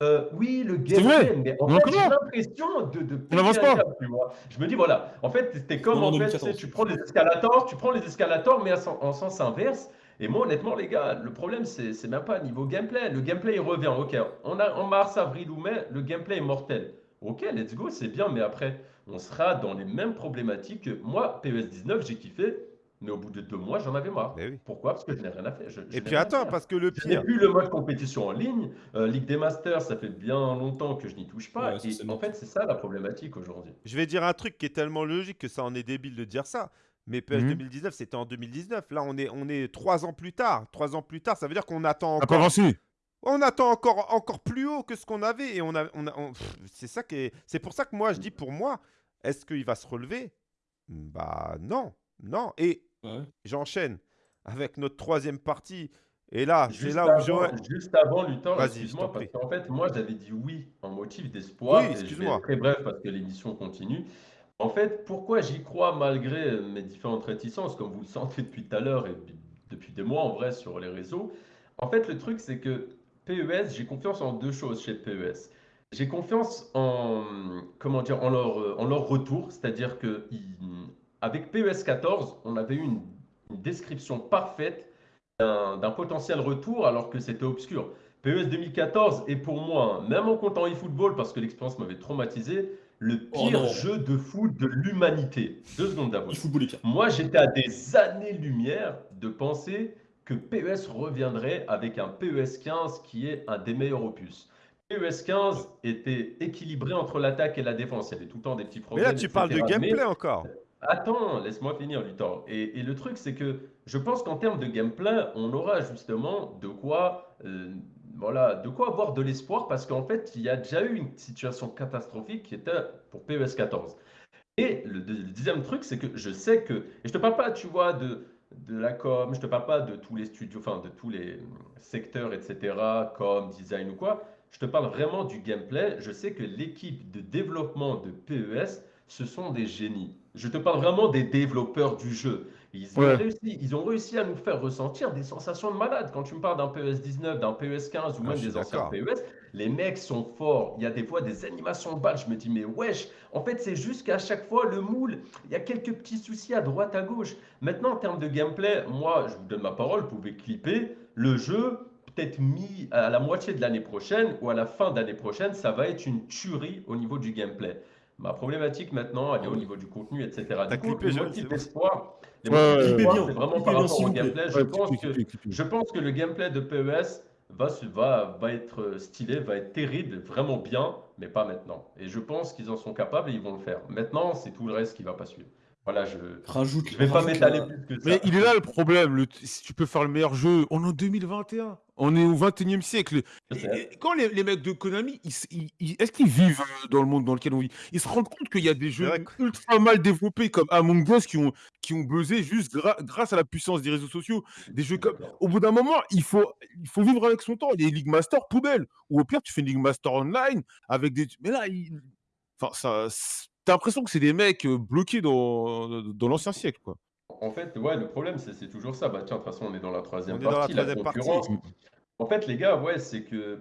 Euh, oui, le gameplay, mais en On fait, j'ai l'impression de, de On n'avance péter un pas. câble, tu vois. Je me dis, voilà, en fait, c'était comme, Comme en fait, tu sais, 2014. tu prends les escalators, tu prends les escalators, mais en sens inverse. Et moi, honnêtement, les gars, le problème, c'est c'est même pas niveau gameplay. Le gameplay, il revient. Ok, on a en mars, avril ou mai, le gameplay est mortel. Ok, let's go, c'est bien, mais après, on sera dans les mêmes problématiques que moi, PES 19, j'ai kiffé, mais au bout de deux mois, j'en avais marre. Oui. Pourquoi? Parce que je n'ai rien à faire. Je- je Et puis attends, parce que le Je n'ai pire, plus le mode compétition en ligne. Euh, Ligue des Masters, ça fait bien longtemps que je n'y touche pas. Ouais, et en fait, c'est ça la problématique aujourd'hui. je vais dire un truc qui est tellement logique que ça en est débile de dire ça. Mais PES Mhm. 2019, c'était en 2019. Là, on est, on est trois ans plus tard. Trois ans plus tard, ça veut dire qu'on attend encore avancé. On attend encore, encore plus haut que ce qu'on avait et on a, on a, on- c'est ça qui est, c'est pour ça que moi je dis pour moi, est-ce qu'il va se relever? Bah non, non. Et Ouais. j'enchaîne avec notre troisième partie. Et là, c'est là où avant, Joël. juste avant Luthor, excuse-moi, parce qu'en fait, moi, j'avais dit oui en motif d'espoir. Oui, excuse-moi. très bref parce que l'émission continue. En fait, pourquoi j'y crois malgré mes différentes réticences, comme vous le sentez depuis tout à l'heure et depuis des mois en vrai sur les réseaux? En fait, le truc, c'est que PES, j'ai confiance en deux choses chez PES. J'ai confiance en, comment dire, en leur, en leur retour, c'est-à-dire que avec PES 14, on avait eu une, une description parfaite d'un potentiel retour alors que c'était obscur. PES 2014 est pour moi, même en comptant eFootball, parce que l'expérience m'avait traumatisé, le Oh pire jeu de foot de l'humanité. Deux secondes d'avance. Moi, j'étais à des années-lumière de penser que PES reviendrait avec un PES 15 qui est un des meilleurs opus. PES 15 était équilibré entre l'attaque et la défense. Il y avait tout le temps des petits Mais problèmes. là, tu parles de. Mais- gameplay encore. Attends, laisse-moi finir, Luthor. Et, et le truc, c'est que je pense qu'en termes de gameplay, on aura justement de quoi, euh, voilà, de quoi avoir de l'espoir parce qu'en fait, il y a déjà eu une situation catastrophique qui était pour PES 14. Et le, le deuxième truc, c'est que je sais que, et je te parle pas, tu vois, de, de la com, je te parle pas de tous les studios, enfin de tous les secteurs, etc., com, design ou quoi. Je te parle vraiment du gameplay. Je sais que l'équipe de développement de PES, ce sont des génies. Je te parle vraiment des développeurs du jeu. Ils ont, réussi, ils ont réussi à nous faire ressentir des sensations de malade. Quand tu me parles d'un PES 19, d'un PES 15 ou Ah, même des anciens. PES, les mecs sont forts. Il y a des fois des animations de balles. Je me dis, mais wesh, en fait, c'est juste qu'à chaque fois, le moule, il y a quelques petits soucis à droite, à gauche. Maintenant, en termes de gameplay, moi, je vous donne ma parole, vous pouvez clipper. Le jeu, peut-être mis à la moitié de l'année prochaine ou à la fin d'année prochaine, ça va être une tuerie au niveau du gameplay. Ma problématique maintenant, elle est au niveau du contenu, etc. Du coup, clippé, les Joël, motifs Ouais, ouais, c'est vraiment par rapport au gameplay. Je pense que cliquez, cliquez. je pense que le gameplay de PES va, va, va être stylé, va être terrible, vraiment bien, mais pas maintenant. Et je pense qu'ils en sont capables et ils vont le faire. Maintenant, c'est tout le reste qui va pas suivre. Voilà, je Rajoute. je vais pas m'étaler la- plus que ça. Mais il est là le problème. Le... Si tu peux faire le meilleur jeu, on est en 2021. On est au 21e siècle. Et- quand les, les mecs de Konami, ils ils- est-ce qu'ils vivent euh, dans le monde dans lequel on vit? Ils se rendent compte qu'il y a des jeux ultra mal développés comme Among Us qui ont, qui ont buzzé juste gra- grâce à la puissance des réseaux sociaux. Des jeux comme. Au bout d'un moment, il faut, il faut vivre avec son temps. Les League Master, poubelle. Ou au pire, tu fais une League Master online avec des. Mais là, il... enfin, ça, c'est- t'as l'impression que c'est des mecs euh, bloqués dans, dans l'ancien siècle, quoi. En fait, ouais, le problème, c'est toujours ça. Bah, tiens, de toute façon, on est dans la troisième On est dans la partie, troisième partie. concurrence. En fait, les gars, ouais, c'est que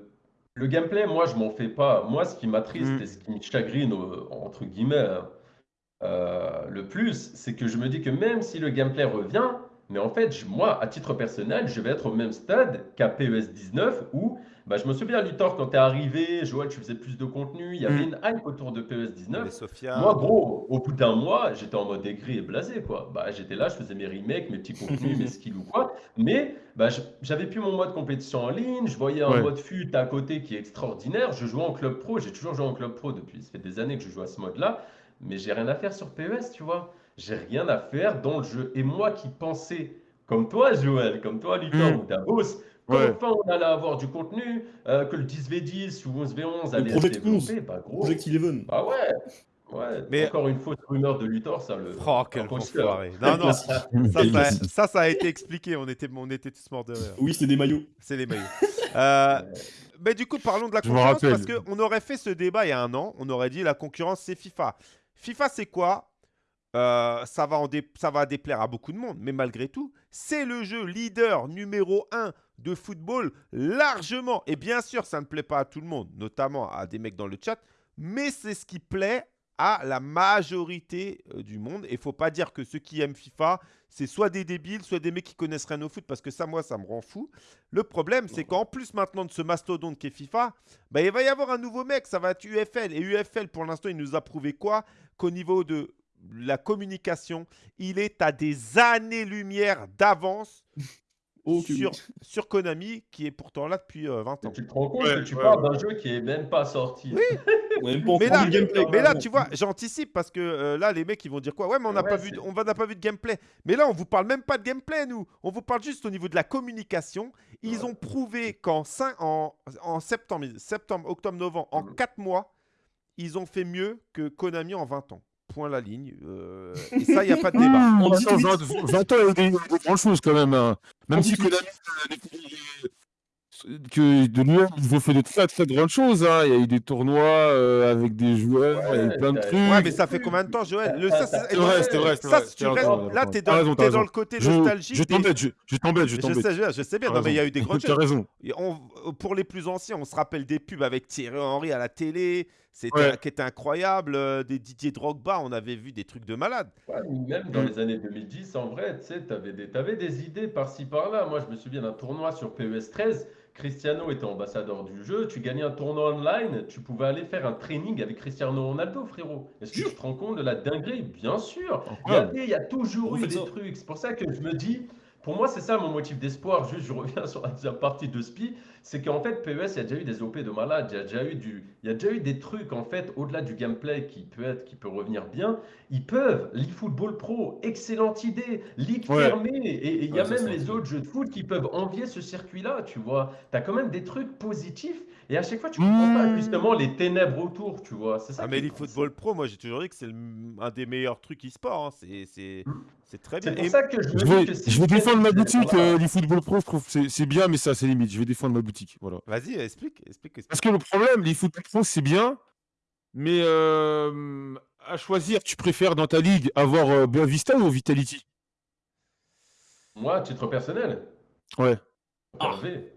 Le gameplay, moi, je m'en fais pas. Moi, ce qui m'attriste Mm. et ce qui me chagrine, euh, entre guillemets, hein, euh, le plus, c'est que je me dis que même si le gameplay revient, mais en fait, je- moi, à titre personnel, je vais être au même stade qu'à PES 19 où, bah, je me souviens, Luthor, quand t'es arrivé, Joël, tu faisais plus de contenu, il y avait Mm. une hype autour de PES Il y avait 19. Sophia. Moi, gros, au bout d'un mois, j'étais en mode aigri et blasé, quoi. Bah, j'étais là, je faisais mes remakes, mes petits contenus, mes skills ou quoi. Mais bah, j'avais plus mon mode compétition en ligne, je voyais un Ouais. mode fut à côté qui est extraordinaire. Je jouais en club pro, j'ai toujours joué en club pro depuis, ça fait des années que je joue à ce mode-là. Mais j'ai rien à faire sur PES, tu vois. J'ai rien à faire dans le jeu. Et moi qui pensais, comme toi, Joël, comme toi, Luthor Mm. ou Davos, Ouais. qu'enfin on allait avoir du contenu, euh, que le 10v10 ou 11v11 allait se 11. développer, bah gros. Project Eleven. Bah ouais, ouais. Mais- Encore une fausse rumeur de Luthor, ça le. Oh, quel enfoiré. Non, non, ça, ça, classique. ça, ça a été expliqué. On était, on était tous morts de rire. Oui, c'est des maillots. C'est les maillots. Euh, mais du coup, parlons de la concurrence parce qu'on aurait fait ce débat il y a un an. On aurait dit la concurrence, c'est FIFA. FIFA, c'est quoi? Euh, ça, va ça va déplaire à beaucoup de monde, mais malgré tout, c'est le jeu leader numéro 1 de football largement. Et bien sûr, ça ne plaît pas à tout le monde, notamment à des mecs dans le chat, mais c'est ce qui plaît à la majorité euh, du monde. Et il faut pas dire que ceux qui aiment FIFA, c'est soit des débiles, soit des mecs qui connaissent rien au foot, parce que ça, moi, ça me rend fou. Le problème, c'est qu'en plus maintenant de ce mastodonte qui est FIFA, bah, il va y avoir un nouveau mec, ça va être UFL. Et UFL, pour l'instant, il nous a prouvé quoi? Qu'au niveau de la communication, il est à des années-lumière d'avance Oh, sur, oui. sur Konami, qui est pourtant là depuis euh, 20 Et ans. tu te rends compte Ouais, que tu ouais, parles ouais. d'un jeu qui est même pas sorti. Encore Mais là, gameplay. mais tu vois, j'anticipe parce que euh, là, les mecs, ils vont dire quoi? Ouais, mais on n'a Ouais, pas vu, on va- n'a pas vu de gameplay. Mais là, on vous parle même pas de gameplay, nous. On vous parle juste au niveau de la communication. Ils Ouais. ont prouvé qu'en cin- en, en septembre, septembre, octobre, novembre, en Mhm. 4 mois, ils ont fait mieux que Konami en 20 ans. Point la ligne. euh, et ça, il n'y a pas de débat. En attends, 18. 20, 20 ans, il y a eu des, des grandes choses quand même. hein. Même si 18. Konami, euh, que de nous, ils ont fait de très très grandes choses. hein. Il y a eu des tournois euh, avec des joueurs, il y a eu Ouais, plein de t'as- trucs. Ouais, mais ça fait combien de temps, Joël? Le, ça, c'est- vrai, c'était vrai, ça, vrai. tu T'as raison, là, t'as t'es dans, raison, t'as t'es dans raison. le côté Je, nostalgique. je t'embête, je, je t'embête, je Je t'embête. sais, je, je sais bien. T'as Non, mais il y a raison. eu des grandes T'as choses. raison. Et on- pour les plus anciens, on se rappelle des pubs avec Thierry Henry à la télé, c'était Ouais. qui était incroyable, euh, des Didier Drogba, on avait vu des trucs de malade. Ouais, même dans Mm. les années 2010, en vrai, tu sais, t'avais des, t'avais des idées par-ci par-là. Moi, je me souviens d'un tournoi sur PES 13. Cristiano était ambassadeur du jeu. Tu gagnais un tournoi online. Tu pouvais aller faire un training avec Cristiano Ronaldo, frérot. Est-ce que tu te rends compte de la dinguerie? Bien sûr. Il y, a, Incroyable. des- il y a toujours On eu fait des ça. trucs. C'est pour ça que je me dis, pour moi, c'est ça mon motif d'espoir. Juste, je reviens sur la deuxième partie de SPI. C'est qu'en fait, PES, il y a déjà eu des OP de malade. Il y a déjà eu, du, il y a déjà eu des trucs, en fait, au-delà du gameplay qui peut être, qui peut revenir bien. Ils peuvent. LeFootball Pro, excellente idée. Ligue Ouais. fermée. Et il y a même les autres jeux de foot qui peuvent envier ce circuit-là, tu vois. Tu as quand même des trucs positifs. Et à chaque fois, tu comprends pas Mmh. justement les ténèbres autour, tu vois. C'est ça Ah, mais est les cool. football pro, moi j'ai toujours dit que c'est un des meilleurs trucs e-sport. hein. C'est- C'est c'est très bien. C'est pour Et- ça que je Je vais, que je vais défendre ma boutique, voilà. euh, l'eFootball Pro, je trouve que c'est- bien, mais ça, c'est limite. Je vais défendre ma boutique. Voilà. Vas-y, explique, explique, explique. Parce que le problème, l'eFootball Pro, c'est bien, mais euh, à choisir, tu préfères dans ta ligue avoir euh, Boavista ou Vitality? Moi, à titre personnel, Ouais.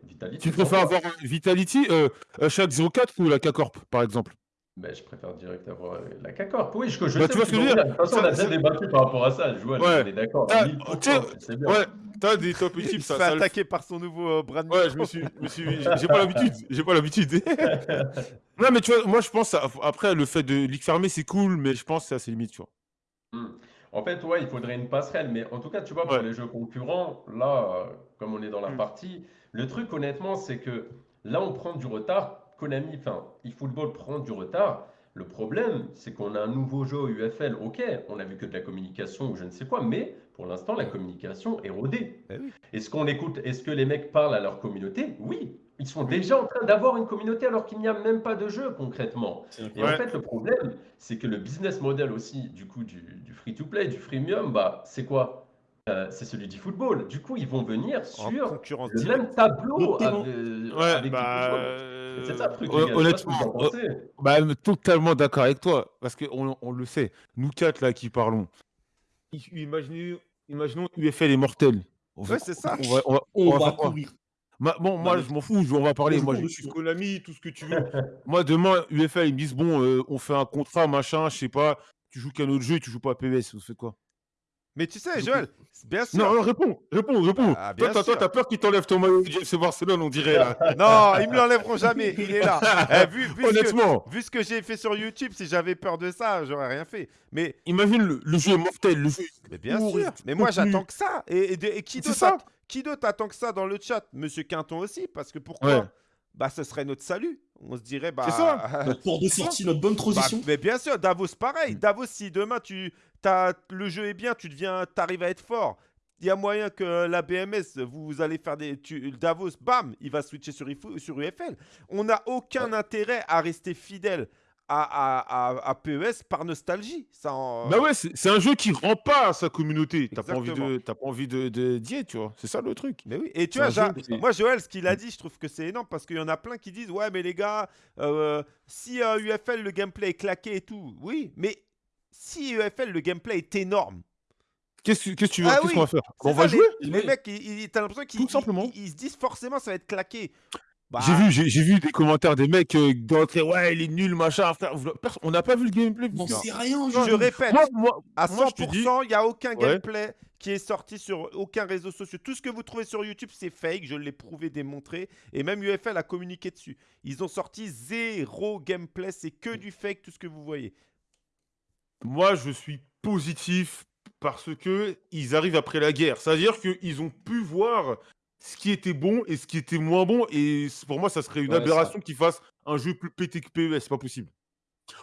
Vitality. Tu préfères avoir Vitality, euh, euh, chaque 04 ou la K-Corp, par exemple? Ben, je préfère direct avoir euh, la CACORP. Oui, je, je Bah, sais tu vois ce que je veux dire De toute façon, on a déjà débattu par rapport à ça. Joël, Ouais. on est d'accord. Ah, 1000%, tu sais, tu sais bien. Ouais, t'as des top équipes, Il se ça, fait ça le- attaquer par son nouveau euh, brand Ouais, je me suis, je me suis, j'ai pas l'habitude, j'ai pas l'habitude. non, mais tu vois, moi je pense, à- après le fait de ligue fermée, c'est cool, mais je pense que c'est assez limite, tu vois. Hmm. En fait, ouais, il faudrait une passerelle, mais en tout cas, tu vois, pour Ouais. les jeux concurrents, là, euh, comme on est dans la Mm. partie, le truc, honnêtement, c'est que là, on prend du retard. Konami, enfin, eFootball prend du retard. Le problème, c'est qu'on a un nouveau jeu UFL. Ok, on a vu que de la communication ou je ne sais quoi, mais pour l'instant, la communication est rodée. Eh oui. Est-ce qu'on écoute, est-ce que les mecs parlent à leur communauté? Oui, ils sont déjà en train d'avoir une communauté alors qu'il n'y a même pas de jeu concrètement. C'est Et en fait, le problème, c'est que le business model aussi, du coup, du, du free-to-play, du freemium, bah, c'est quoi? Euh, c'est celui du football. Du coup, ils vont venir en sur le directe. même tableau avec, Ouais, avec bah. euh, C'est ça le truc, hon- les gars. Je sais pas ce que Honnêtement, vous en euh, pensez. bah, totalement d'accord avec toi, parce qu'on on le sait, nous quatre là qui parlons, imaginez, imaginons UFL est mortel. On va- Ouais, c'est ça. on va, on va- On on va va faire quoi? courir. Ma- bon, moi, je m'en fous, je- on va parler. je Moi, dessus, suis. Konami, tout ce que tu veux. moi, demain, UFL, ils me disent bon, euh, on fait un contrat, machin, je sais pas, tu joues qu'un autre jeu tu joues pas à PES, vous faites quoi? Mais tu sais, Joël, bien sûr. Non, non, réponds, réponds, réponds. Ah, toi, t'as- toi, sûr. t'as peur qu'ils t'enlèvent ton maillot FC Barcelone, on dirait. là. Non, ils me l'enlèveront jamais. Il est là. Eh, vu, vu ce que- Honnêtement, vu ce que j'ai fait sur YouTube, si j'avais peur de ça, j'aurais rien fait. Mais, imagine le, le jeu mortel, le jeu. mais bien sûr. Mais moi, j'attends que ça. Et, et de- et qui d'autre ça. Qui d'autre attend que ça dans le chat? Monsieur Quinton aussi, parce que pourquoi Ouais. Bah, ce serait notre salut. On se dirait, bah. C'est ça. Notre de sortie, notre bonne Bah, transition. mais bien sûr, Davos, pareil. Mm. Davos, si demain tu, t'as- le jeu est bien, tu deviens, arrives à être fort. Il y a moyen que la BMS, vous allez faire des. tu- Davos, bam, il va switcher sur UFL. On n'a aucun intérêt à rester fidèle à, à, à- à PES par nostalgie. Ça en- Bah ouais, c'est un jeu qui rend pas à sa communauté. T'as pas envie de, t'as pas envie de, d'y être, tu vois. C'est ça le truc. Mais oui, et tu vois, j'a- moi Joël, ce qu'il a dit, je trouve que c'est énorme parce qu'il y en a plein qui disent Ouais, mais les gars, euh, si euh, UFL le gameplay est claqué et tout, oui, mais si UFL le gameplay est énorme, Qu'est-ce que qu'est-ce tu veux Ah Qu'est-ce oui, qu'on va faire? On va jouer? Les, mecs, t'as l'impression qu'ils Tout simplement. ils- ils- ils se disent forcément ça va être claqué. Bah, J'ai vu, j'ai vu des commentaires des mecs euh, d'entrer, ouais, il est nul, machin. frère. On n'a pas vu le gameplay. On putain. sait rien, Je répète, Moi, moi, à moi, je te 100%, dis- il n'y a aucun Ouais. gameplay qui est sorti sur aucun réseau social. Tout ce que vous trouvez sur YouTube, c'est fake. Je l'ai prouvé, démontré. Et même UFL a communiqué dessus. Ils ont sorti zéro gameplay. C'est que du fake, tout ce que vous voyez. moi, je suis positif parce que ils arrivent après la guerre. C'est-à-dire qu'ils ont pu voir ce qui était bon et ce qui était moins bon. Et pour moi, ça serait une Ouais, aberration qu'ils fassent un jeu plus pété que PES. C'est pas possible.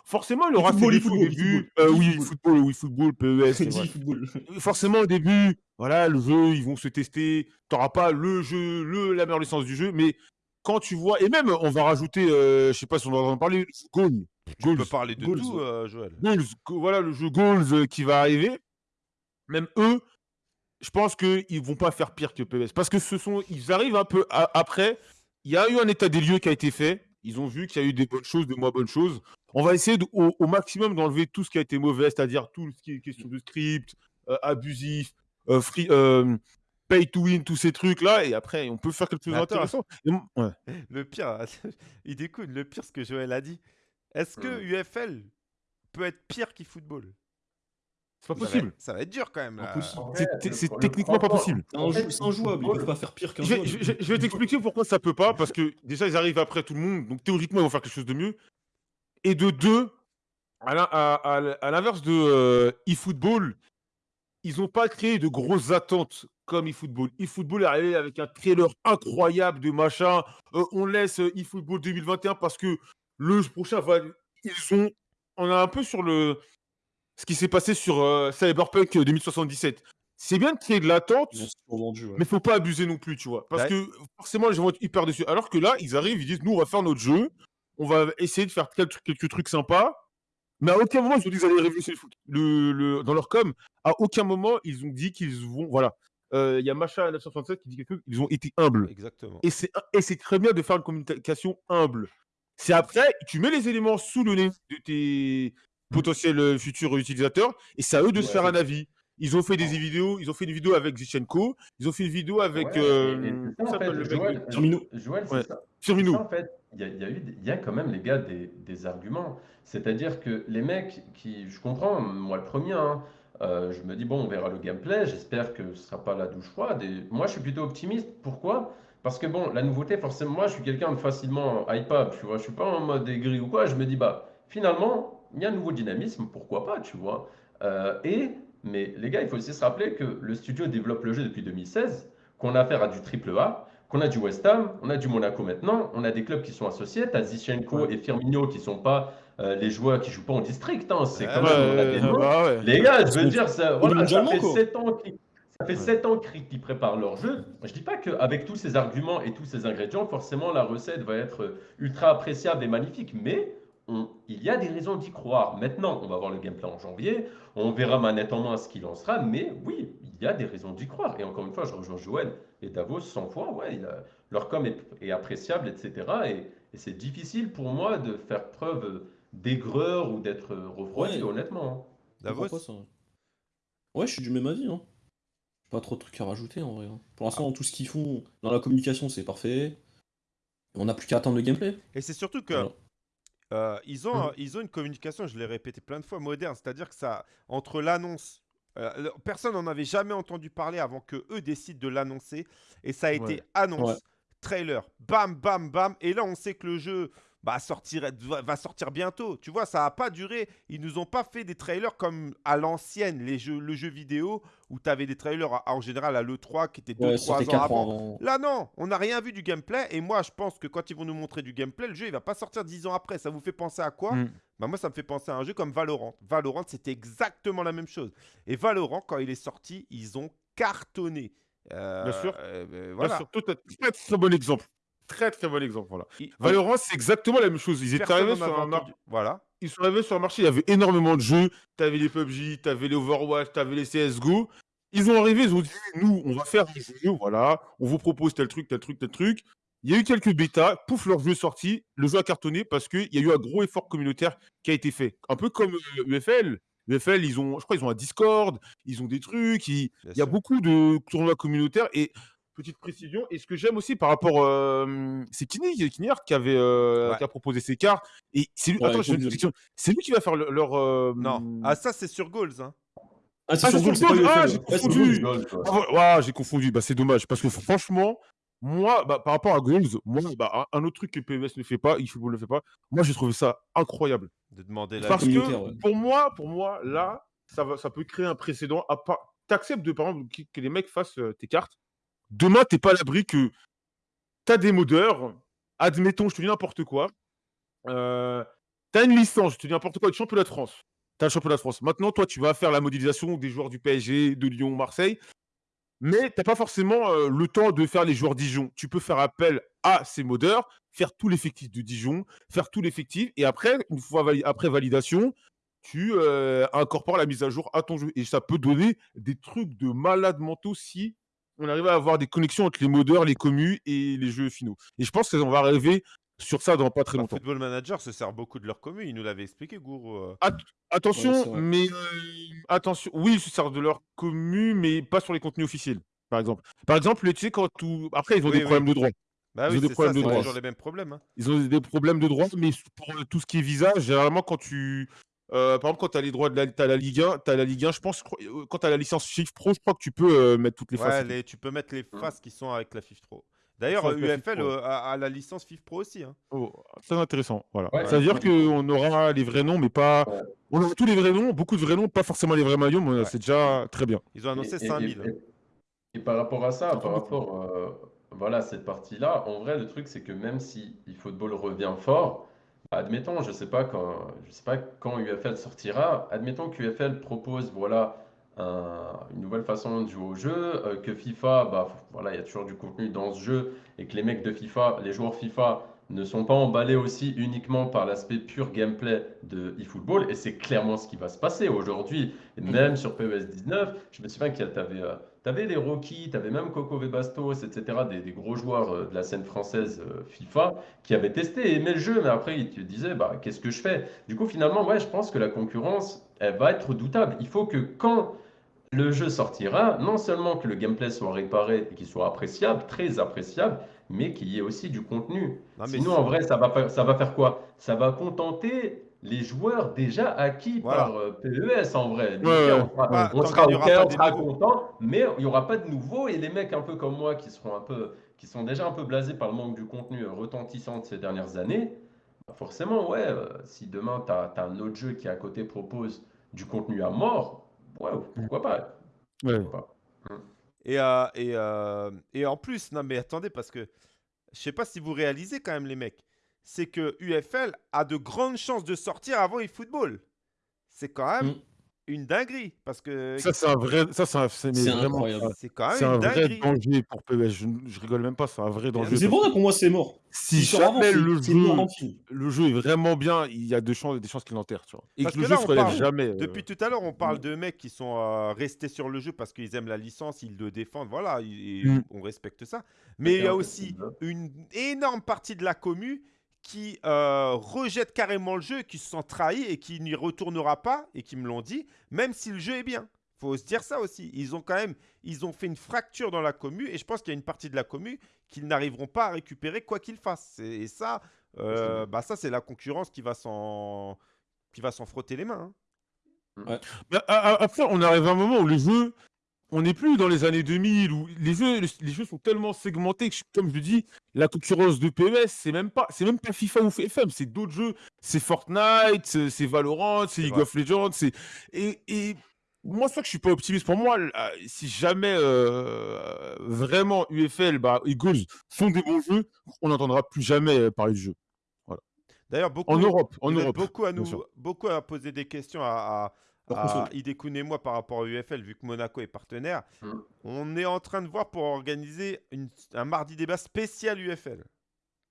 Forcément, il aura et défauts au début. Euh, oui, football. oui, football, PES. football. Forcément, au début, voilà, le jeu, ils vont se tester. T'auras pas le jeu, le, la meilleure licence du jeu, mais quand tu vois, et même, on va rajouter, euh, je sais pas si on va en parler, Goal. Goals. peux parler de Goals, tout, euh, Joël. Goals, go- voilà le jeu Goals euh, qui va arriver. Même eux, je pense qu'ils vont pas faire pire que PES. Parce que ce sont, ils arrivent un peu après. Il y a eu un état des lieux qui a été fait. Ils ont vu qu'il y a eu des bonnes choses, des moins bonnes choses. On va essayer de- au, au maximum d'enlever tout ce qui a été mauvais, c'est-à-dire tout ce qui est question de script, euh, abusif, euh, free, euh, pay to win, tous ces trucs-là. Et après, on peut faire quelque chose d'intéressant. Ouais. Le pire, il découle. Le pire, ce que Joël a dit. Est-ce que. UFL peut être pire qu'eFootball? C'est pas Ça va possible. être- Ça va être dur quand même. C'est- techniquement pas possible. C'est injouable, ils peuvent pas faire pire qu'un Je je vais- je vais t'expliquer pourquoi ça peut pas, parce que déjà ils arrivent après tout le monde, donc théoriquement ils vont faire quelque chose de mieux. Et de deux, à l'inverse de euh, eFootball, ils n'ont pas créé de grosses attentes comme eFootball. eFootball est arrivé avec un trailer incroyable de machin. Euh, on laisse euh, eFootball 2021 parce que le prochain va. Ils ont. On est un peu sur le. Ce qui s'est passé sur euh, Cyberpunk 2077. C'est bien de créer de l'attente, ouais. mais faut pas abuser non plus, tu vois. Parce Ouais. que forcément, les gens vont être hyper dessus. Alors que là, ils arrivent, ils disent, nous, on va faire notre jeu, on va essayer de faire quelques, quelques trucs sympas. Mais à aucun moment, ils ont dit qu'ils allaient révolutionner le foot. Le, dans leur com, à aucun moment, ils ont dit qu'ils vont. Voilà. Euh, Il y a Macha 967 qui dit quelque chose, ils ont été humbles. Exactement. Et c'est très bien de faire une communication humble. C'est après, tu mets les éléments sous le nez de tes potentiels euh, futurs utilisateurs et c'est à eux de se faire un avis. Ils ont fait des vidéos, ils ont fait une vidéo avec Zichenko, ils ont fait une vidéo avec Ouais, euh, ça, en s'appelle fait, le mec Joël, Firmino. Joël, c'est Ouais. ça. C'est Firmino. ça, en fait, il y a, y y quand même les gars des, des arguments. C'est-à-dire que les mecs qui, je comprends, moi le premier, hein, euh, je me dis bon, on verra le gameplay. J'espère que ce sera pas la douche froide. Et moi, je suis plutôt optimiste. Pourquoi? Parce que bon, la nouveauté, forcément, moi, je suis quelqu'un de facilement hypable. Tu vois, je suis pas en mode aigri ou quoi. Je me dis bah, finalement, il y a un nouveau dynamisme. Pourquoi pas? Tu vois. Euh, et mais les gars, il faut aussi se rappeler que le studio développe le jeu depuis 2016, qu'on a affaire à du triple A, qu'on a du West Ham, on a du Monaco maintenant, on a des clubs qui sont associés, t'as Zichenko et Firmino qui sont pas euh, les joueurs qui jouent pas en district, hein, c'est Ouais, bah ouais. Les gars, je veux dire, ça, voilà, fait quoi. 7 ans qu'ils ça fait Ouais. sept ans qu'ils préparent leur jeu. Je dis pas qu'avec tous ces arguments et tous ces ingrédients, forcément, la recette va être euh, ultra appréciable et magnifique, mais on- il y a des raisons d'y croire. Maintenant, on va voir le gameplay en janvier, on verra manette en main ce qu'il en sera, mais oui, il y a des raisons d'y croire. Et encore une fois, je rejoins Joël et Davos 100 fois, ouais, il a- leur com est, est appréciable, etc. Et, et c'est difficile pour moi de faire preuve d'aigreur ou d'être refroidi, Ouais. honnêtement. hein. Davos pas ça. Ouais, je suis du même avis. Hein. Pas trop de trucs à rajouter en vrai. hein. Pour l'instant, tout ce qu'ils font dans la communication, c'est parfait. On n'a plus qu'à attendre le gameplay. Et c'est surtout que Voilà. Euh, ils, ont, Mm. euh, ils ont une communication, je l'ai répété plein de fois, moderne. C'est-à-dire que ça, entre l'annonce, euh, personne n'en avait jamais entendu parler avant que eux décident de l'annoncer. Et ça a été annonce, Ouais. trailer, bam, bam, bam. Et là, on sait que le jeu bah, sortir, va, sortir bientôt. Tu vois, ça n'a pas duré. Ils nous ont pas fait des trailers comme à l'ancienne, les jeux, le jeu vidéo, où tu avais des trailers à- en général à l'E3 qui étaient 2-3 Ouais, ça fait ans 4 avant. ans. Là, non, on n'a rien vu du gameplay. Et moi, je pense que quand ils vont nous montrer du gameplay, le jeu, il va pas sortir 10 ans après. Ça vous fait penser à quoi? Mm. bah, Moi, ça me fait penser à un jeu comme Valorant. Valorant, c'était exactement la même chose. Et Valorant, quand il est sorti, ils ont cartonné. Euh, Bien sûr. euh, euh, Bien voilà. sûr, tout à- très très bon exemple. Très très bon exemple. Voilà. Il- Valorant, c'est exactement la même chose. Ils étaient arrivés sur un mar- entendu. Voilà. ils sont arrivés sur le marché, il y avait énormément de jeux. T'avais les PUBG, t'avais les Overwatch, t'avais les CSGO. Ils ont arrivé, ils ont dit nous, on va faire un jeu, voilà, on vous propose tel truc, tel truc, tel truc. Il y a eu quelques bêtas, pouf, leur jeu est sorti, le jeu a cartonné parce qu'il y a eu un gros effort communautaire qui a été fait. Un peu comme euh, UFL. UFL, ils ont, je crois, ils ont un Discord, ils ont des trucs, il y a sûr. beaucoup de tournois communautaires et petite précision. Et ce que j'aime aussi par rapport, euh, c'est Kini, Kiniart qui avait euh, Ouais. qui a proposé ces cartes. Et c'est lui, Ouais, attends, il j'ai une faut question. C'est lui qui va faire le- leur. euh, Non. Ah, ça, c'est sur Goals. hein. Ah, c'est Ah, sur. UFL, Ah, j'ai confondu. Ah, ouais, j'ai confondu. Bah, c'est dommage parce que franchement, moi, bah, par rapport à Goals, moi, bah, un un autre truc que PES ne fait pas, eFootball ne fait pas, moi, j'ai trouvé ça incroyable. De demander la Parce que ouais. pour moi, pour moi, là, ça, va, ça peut créer un précédent. À part... T'acceptes de, par exemple, que, que les mecs fassent euh, tes cartes. Demain, t'es pas à l'abri que t'as des modeurs. Admettons, je te dis n'importe quoi. Euh, t'as une licence, je te dis n'importe quoi, du championnat de France. T'as le championnat de France. Maintenant, toi, tu vas faire la modélisation des joueurs du PSG, de Lyon, Marseille. Mais t'as pas forcément euh, le temps de faire les joueurs Dijon. Tu peux faire appel à ces modeurs, faire tout l'effectif de Dijon, faire tout l'effectif, et après, une fois après validation, tu euh, incorpores la mise à jour à ton jeu. Et ça peut donner des trucs de malades mentaux si on arrive à avoir des connexions entre les modeurs, les commus et les jeux finaux. Et je pense qu'on va arriver sur ça dans pas très longtemps. Football Manager se sert beaucoup de leur commune. Il nous l'avait expliqué, Gourou. euh. Attention, Ouais, c'est vrai. mais euh, attention, oui, ils se servent de leur commu, mais pas sur les contenus officiels, par exemple. Par exemple, tu sais, quand tout... après, ils ont Oui, des oui. problèmes de droit. Bah Ils oui, ont des ça, problèmes de droit. toujours les mêmes problèmes. hein. Ils ont des problèmes de droit, mais pour tout ce qui est visa, généralement, quand tu. Euh, par exemple, quand tu as les droits de la, t'as la Ligue 1, tu la Ligue 1, je pense, je crois- euh, quand tu as la licence Shift Pro, je crois que tu peux euh, mettre toutes les Ouais, faces. les- tu peux mettre les Mm. faces qui sont avec la FIF Pro. D'ailleurs, UFL a, a la licence FIF Pro aussi. hein. Oh, très intéressant. Voilà. Ouais, ça veut dire ouais. qu'on aura les vrais noms, mais pas. On aura tous les vrais noms, beaucoup de vrais noms, pas forcément les vrais maillots, mais Ouais. c'est déjà très bien. Ils ont annoncé Et- et- 5000. Et, et par rapport à ça, C'est par rapport euh, voilà, à cette partie-là, en vrai, le truc, c'est que même si eFootball revient fort, admettons, je sais pas quand, je sais pas quand UFL sortira, admettons que UFL propose, voilà, un- une nouvelle façon de jouer au jeu, euh, que FIFA, bah, voilà, il y a toujours du contenu dans ce jeu, et que les mecs de FIFA, les joueurs FIFA, ne sont pas emballés aussi uniquement par l'aspect pur gameplay de eFootball, et c'est clairement ce qui va se passer aujourd'hui. Et même sur PES 19, je me souviens qu'il y avait, euh, t'avais les Rocky, t'avais même Coco Bastos, etc., des, des gros joueurs euh, de la scène française euh, FIFA qui avaient testé et aimé le jeu, mais après ils te disaient, bah, qu'est-ce que je fais? Du coup, finalement, ouais, je pense que la concurrence, elle va être redoutable. Il faut que quand le jeu sortira, non seulement que le gameplay soit réparé et qu'il soit appréciable, très appréciable, mais qu'il y ait aussi du contenu. Non, mais Sinon, en vrai, ça va faire, ça va faire quoi? Ça va contenter les joueurs déjà acquis Voilà. par euh, PES en vrai. Donc, Ouais, ouais, on sera, ouais. on sera on sera content, mais il n'y aura pas de nouveaux. Et les mecs un peu comme moi qui seront un peu, qui sont déjà un peu blasés par le manque du contenu euh, retentissant de ces dernières années, bah forcément, ouais, euh, si demain tu as, un autre jeu qui à côté propose du contenu à mort, ouais, pourquoi pas? Ouais. Pourquoi pas? Et, euh, et, et en plus, non mais attendez, parce que je sais pas si vous réalisez quand même les mecs, c'est que UFL a de grandes chances de sortir avant eFootball. C'est quand même Mm. une dinguerie, parce que Ça, c'est un vrai. Ça, c'est un- c'est- mais C'est vraiment- incroyable. c'est quand C'est même un une vrai danger pour PES. Je, je rigole même pas, c'est un vrai danger. C'est parce pour moi c'est mort. Si jamais le jeu, le film. le jeu est vraiment bien, il y a de chances, des chances qu'il l'enterre, tu vois. Et Parce que le que jeu là, se relève parle jamais. euh. Depuis tout à l'heure, on parle de mecs qui sont euh, restés sur le jeu parce qu'ils aiment la licence, ils le défendent, voilà, et- Mm. on respecte ça. Mais il y a aussi une énorme partie de la commu qui euh, rejette carrément le jeu, qui se sent trahi et qui n'y retournera pas, et qui me l'ont dit, même si le jeu est bien. faut se dire ça aussi. Ils ont quand même, ils ont fait une fracture dans la commu et je pense qu'il y a une partie de la commu qu'ils n'arriveront pas à récupérer quoi qu'ils fassent. Et, et ça, euh, bah ça c'est la concurrence qui va s'en, qui va s'en frotter les mains. hein. A- après, on arrive à un moment où les jeux, on n'est plus dans les années 2000 où les jeux, les, jeux sont tellement segmentés que, comme je le dis, la concurrence de PES, c'est même pas, c'est même pas FIFA ou FM, c'est d'autres jeux, c'est Fortnite, c'est Valorant, c'est League of Legends, c'est et, et moi c'est ça que je suis pas optimiste. Pour moi, si jamais euh, vraiment UFL, bah, Eagles font des bons jeux, on n'entendra plus jamais euh, parler de jeu D'ailleurs, beaucoup, en Europe, en Europe. beaucoup à nous, beaucoup à poser des questions à, à console. Hidekun et moi par rapport à UFL, vu que Monaco est partenaire. Mm. On est en train de voir pour organiser une- un mardi débat spécial UFL.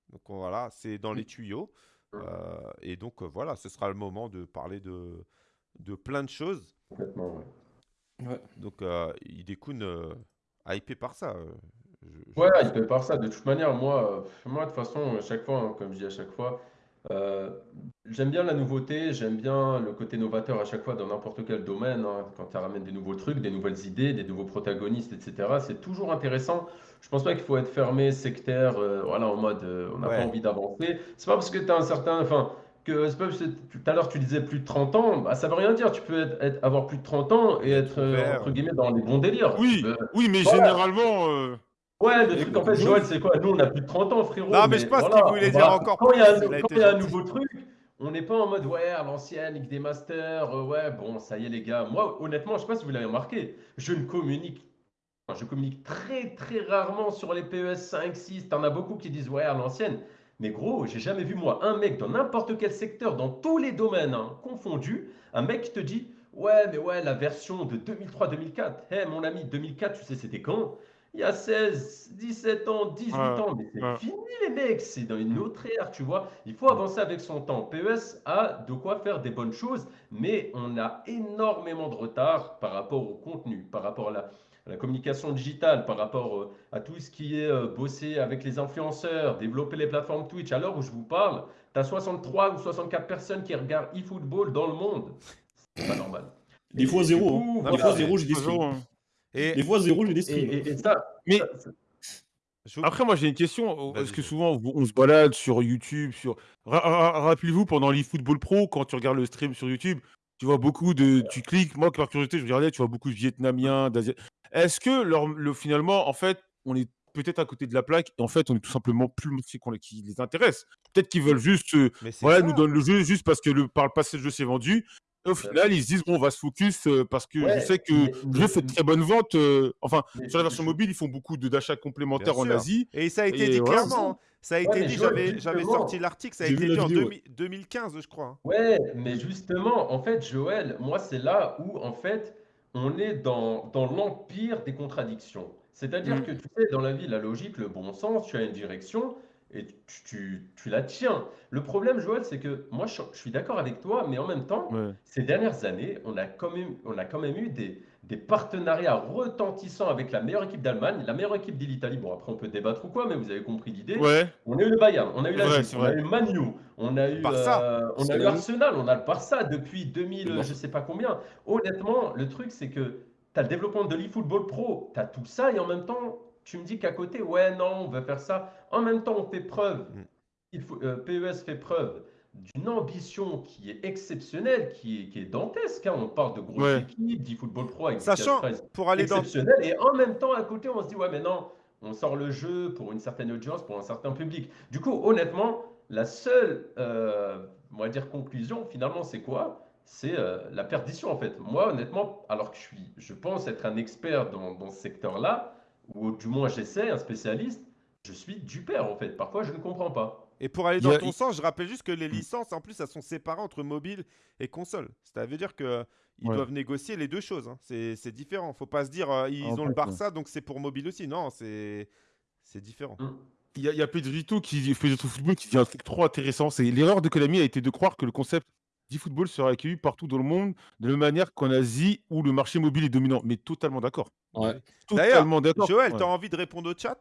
Donc on- voilà, c'est dans les tuyaux. Mm. Euh, et donc euh, voilà, ce sera le moment de parler de, de plein de choses. Complètement, ouais. Donc euh, Hidekun, euh, hypé par ça. euh, je- je- Ouais, il peut par ça. De toute manière, moi, moi, de toute façon, à chaque fois, hein, comme je dis à chaque fois, euh, j'aime bien la nouveauté, j'aime bien le côté novateur à chaque fois dans n'importe quel domaine. hein. quand tu ramènes des nouveaux trucs, des nouvelles idées, des nouveaux protagonistes, etc. C'est toujours intéressant. Je pense pas qu'il faut être fermé, sectaire, euh, voilà, en mode euh, on n'a Ouais. pas envie d'avancer. C'est pas parce que tu as un certain. Enfin, que c'est pas parce que tout à l'heure tu disais plus de 30 ans, bah, ça veut rien dire. Tu peux être, être- avoir plus de 30 ans et être, euh, ouvert. entre guillemets, dans les bons délires. Oui, peux- oui, mais voilà. généralement. euh, Ouais, le truc en fait, Joël- c'est quoi? Nous, on a plus de 30 ans, frérot. Non, mais je pense voilà, qu'il voulait dire encore Quand il y a un, plus, il a quand été il y a un gentil. nouveau truc, on n'est pas en mode, ouais, à l'ancienne, Ligue des Masters, euh, ouais, bon, ça y est, les gars. Moi, honnêtement, je sais pas si vous l'avez remarqué, je ne communique, enfin, je communique très, très rarement sur les PES 5, 6. T'en as beaucoup qui disent, ouais, à l'ancienne. Mais gros, j'ai jamais vu, moi, un mec dans n'importe quel secteur, dans tous les domaines hein, confondus, un mec qui te dit, ouais, mais ouais, la version de 2003-2004. Hé, mon ami, 2004, tu sais, c'était quand? Il y a 16, 17 ans, 18 Ouais, ans, mais c'est ouais. fini les mecs, c'est dans une autre ère, tu vois. Il faut avancer avec son temps. PES a de quoi faire des bonnes choses, mais on a énormément de retard par rapport au contenu, par rapport à la, à la communication digitale, par rapport euh, à tout ce qui est euh, bosser avec les influenceurs, développer les plateformes Twitch. À l'heure où je vous parle, tu as 63 ou 64 personnes qui regardent eFootball dans le monde. C'est pas normal. Des fois Et du zéro. coup, hein. Des fois zéro, j'ai des toujours, streams. hein. Et, Des fois zéro, j'ai des streams. et- et ça, Mais- ça- Après, moi, j'ai une question. euh, Vas-y, Parce que souvent, on se balade sur YouTube. Sur... Ra- ra- Rappelez-vous, pendant l'eFootball Pro, quand tu regardes le stream sur YouTube, tu vois beaucoup de. Tu cliques. Moi, par curiosité, je regardais, tu vois beaucoup de Vietnamiens, d'Asiatiques. Est-ce que leur... le, finalement, en fait, on est peut-être à côté de la plaque et en fait, on est tout simplement plus qu'on- qui les intéresse? Peut-être qu'ils veulent juste. euh, voilà, ça. nous donnent le jeu juste parce que le, par le passé, le jeu s'est vendu. Et au final, ils se disent, bon, on va se focus euh, parce que Ouais, je sais que mais- le jeu fait de très bonnes ventes. euh, enfin, mais- sur la version mobile, ils font beaucoup de- d'achats complémentaires en. Asie. Et ça a été Et dit clairement. Ça a Ouais, été dit, Joël, j'avais sorti l'article, ça a été dit en vidéo, 2000 2015, je crois. hein. Ouais, mais justement, en fait, Joël, moi, c'est là où, en fait, on est dans, dans l'empire des contradictions. C'est-à-dire Mm. que, tu sais, dans la vie, la logique, le bon sens, tu as une direction et tu, tu, tu la tiens. Le problème, Joël, c'est que moi, je, je suis d'accord avec toi, mais en même temps, Ouais. ces dernières années, on a quand même, on a quand même eu des, des partenariats retentissants avec la meilleure équipe d'Allemagne, la meilleure équipe de l'Italie. Bon, après, on peut débattre ou quoi, mais vous avez compris l'idée. Ouais. On a eu le Bayern, on a eu la Juve, c'est on a vrai. eu Manu, on a eu, Barça. euh, on a eu Arsenal. Arsenal, on a le Barça depuis 2000, Le Barça. je sais pas combien. Honnêtement, le truc, c'est que tu as le développement de l'eFootball Pro, tu as tout ça, et en même temps, tu me dis qu'à côté, ouais, non, on veut faire ça. En même temps, on fait preuve, Mm. il faut, euh, PES fait preuve d'une ambition qui est exceptionnelle, qui est, qui est dantesque. hein. On parle de grosses Ouais. équipes, d'eFootball Pro avec Sachant, pour aller dans. exceptionnel. Et en même temps, à côté, on se dit, ouais, mais non, on sort le jeu pour une certaine audience, pour un certain public. Du coup, honnêtement, la seule, euh, on va dire, conclusion, finalement, c'est quoi? C'est euh, la perdition, en fait. Moi, honnêtement, alors que je suis, je pense être un expert dans, dans ce secteur-là, ou du moins j'essaie, un spécialiste, je suis du père, en fait. Parfois, je ne comprends pas. Et pour aller Il dans a- ton il- sens, je rappelle juste que les licences, en plus, elles sont séparées entre mobile et console. Ça veut dire qu'ils Ouais. doivent négocier les deux choses. hein. C'est c'est différent. Faut pas se dire euh, ils En ont fait, le ouais. Barça, donc c'est pour mobile aussi. Non, c'est c'est différent. Mm. Il y a, il y a Pedrito qui Pedrito Football qui dit un truc trop intéressant. C'est l'erreur de Konami a été de croire que le concept d'e-football serait accueilli partout dans le monde de la manière qu'en Asie où le marché mobile est dominant. Mais totalement d'accord. Ouais. D'ailleurs, Totalement d'accord. Joël, ouais. t'as envie de répondre au chat?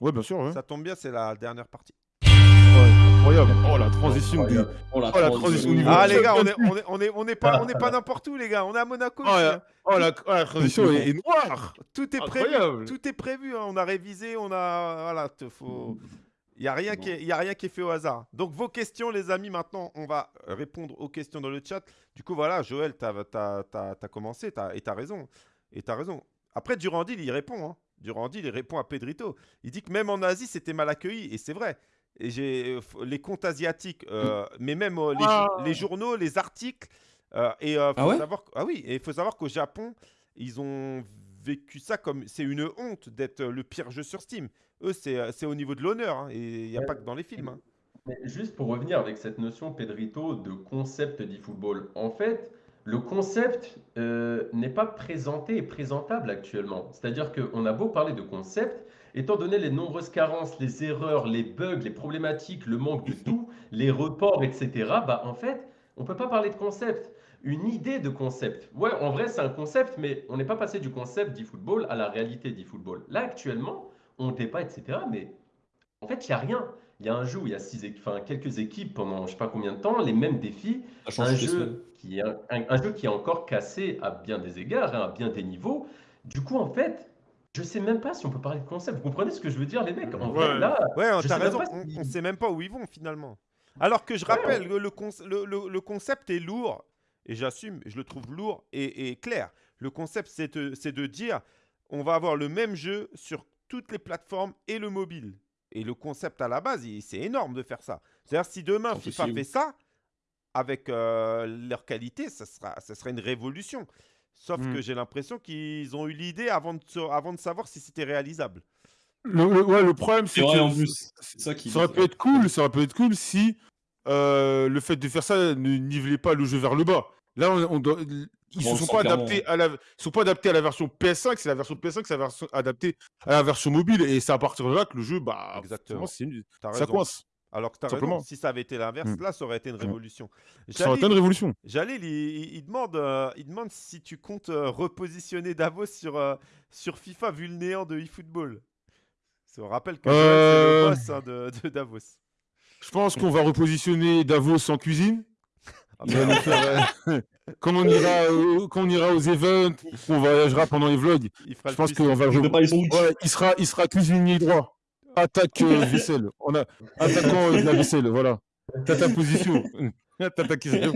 Ouais, bien sûr. ouais. Ça tombe bien, c'est la dernière partie. Ouais. incroyable. Oh, la transition. Oh la, Oh, la transition. niveau Ah les gars, on est, on est, on est, on est pas, on est pas n'importe où les gars. On est à Monaco. Oh, la, hein. oh, la- oh, la transition est, est noire. Tout est prévu. Tout est prévu. hein. On a révisé. On a, voilà, te faut. Il y a rien qui, est, y a rien qui est fait au hasard. Donc vos questions, les amis. Maintenant, on va répondre aux questions dans le chat. Du coup, voilà, Joël, t'as, t'as, t'as, t'as commencé, t'as, et t'as raison. Et t'as raison. Après, Durandil, il répond. Hein. Durandil, il répond à Pedrito. Il dit que même en Asie, c'était mal accueilli. Et c'est vrai. Et j'ai euh, les comptes asiatiques, euh, mais même euh, les, Ah. les journaux, les articles. euh, et euh, faut Ah ouais? savoir, ah oui, et il faut savoir qu'au Japon, ils ont vécu ça comme c'est une honte d'être le pire jeu sur Steam. Eux, c'est euh, c'est au niveau de l'honneur. hein, et il n'y a Ouais. pas que dans les films. hein. Mais juste pour revenir avec cette notion, Pedrito, de concept d'e-football. En fait, le concept euh, n'est pas présenté et présentable actuellement. C'est-à-dire qu'on a beau parler de concept, étant donné les nombreuses carences, les erreurs, les bugs, les problématiques, le manque de tout, les reports, etc., bah en fait, on ne peut pas parler de concept. Une idée de concept. Ouais, en vrai, c'est un concept, mais on n'est pas passé du concept d'e-football à la réalité d'e-football. Là, actuellement, on débat, etc., mais en fait, il n'y a rien. Il y a un jeu où il y a six, enfin, quelques équipes pendant je ne sais pas combien de temps, les mêmes défis, un jeu, qui est un, un- un jeu qui est encore cassé à bien des égards, hein, à bien des niveaux. Du coup, en fait, je sais même pas si on peut parler de concept. Vous comprenez ce que je veux dire, les mecs? En vrai, Ouais. là, Ouais, je t'as sais même raison. pas On, si- on sait même pas où ils vont finalement. Alors que je Ouais, rappelle, le le- le- le concept est lourd, et j'assume, je le trouve lourd et, et clair. Le concept, c'est de, c'est de dire, on va avoir le même jeu sur toutes les plateformes et le mobile. Et le concept à la base, c'est énorme de faire ça. C'est-à-dire, si demain FIFA fait ça, avec euh, leur qualité, ça sera, ça sera une révolution. Sauf Mm. que j'ai l'impression qu'ils ont eu l'idée avant de, se- avant de savoir si c'était réalisable. Le, le- ouais, le problème, c'est que ça ça aurait pu être cool, ça aurait pu être cool si euh, le fait de faire ça ne nivelait pas le jeu vers le bas. Là, on, on doit- ils ne on sont pas adaptés à la, ils sont pas adaptés à la version PS5, c'est la version PS5, c'est la version adaptée à la version mobile, et c'est à partir de là que le jeu, bah, Exactement. ça coince. Alors que t'as Simplement. raison, si ça avait été l'inverse, Mm. là, ça aurait été une révolution. Ça aurait été une révolution. Jalil, il, il- demande, euh, il demande si tu comptes euh, repositionner Davos sur, euh, sur FIFA vu le néant de eFootball. Ça rappelle que c'est le boss hein, de, de Davos. Je pense qu'on va repositionner Davos en cuisine. Ah va faire, euh, quand, on ira, au- quand on ira aux events, qu'on voyagera pendant les vlogs, il je pense qu'on va. Ouais, il sera, il sera cuisinier droit. Attaque euh, vaisselle. On a attaquant euh, de la vaisselle, voilà. T'as ta position. T'as ta question.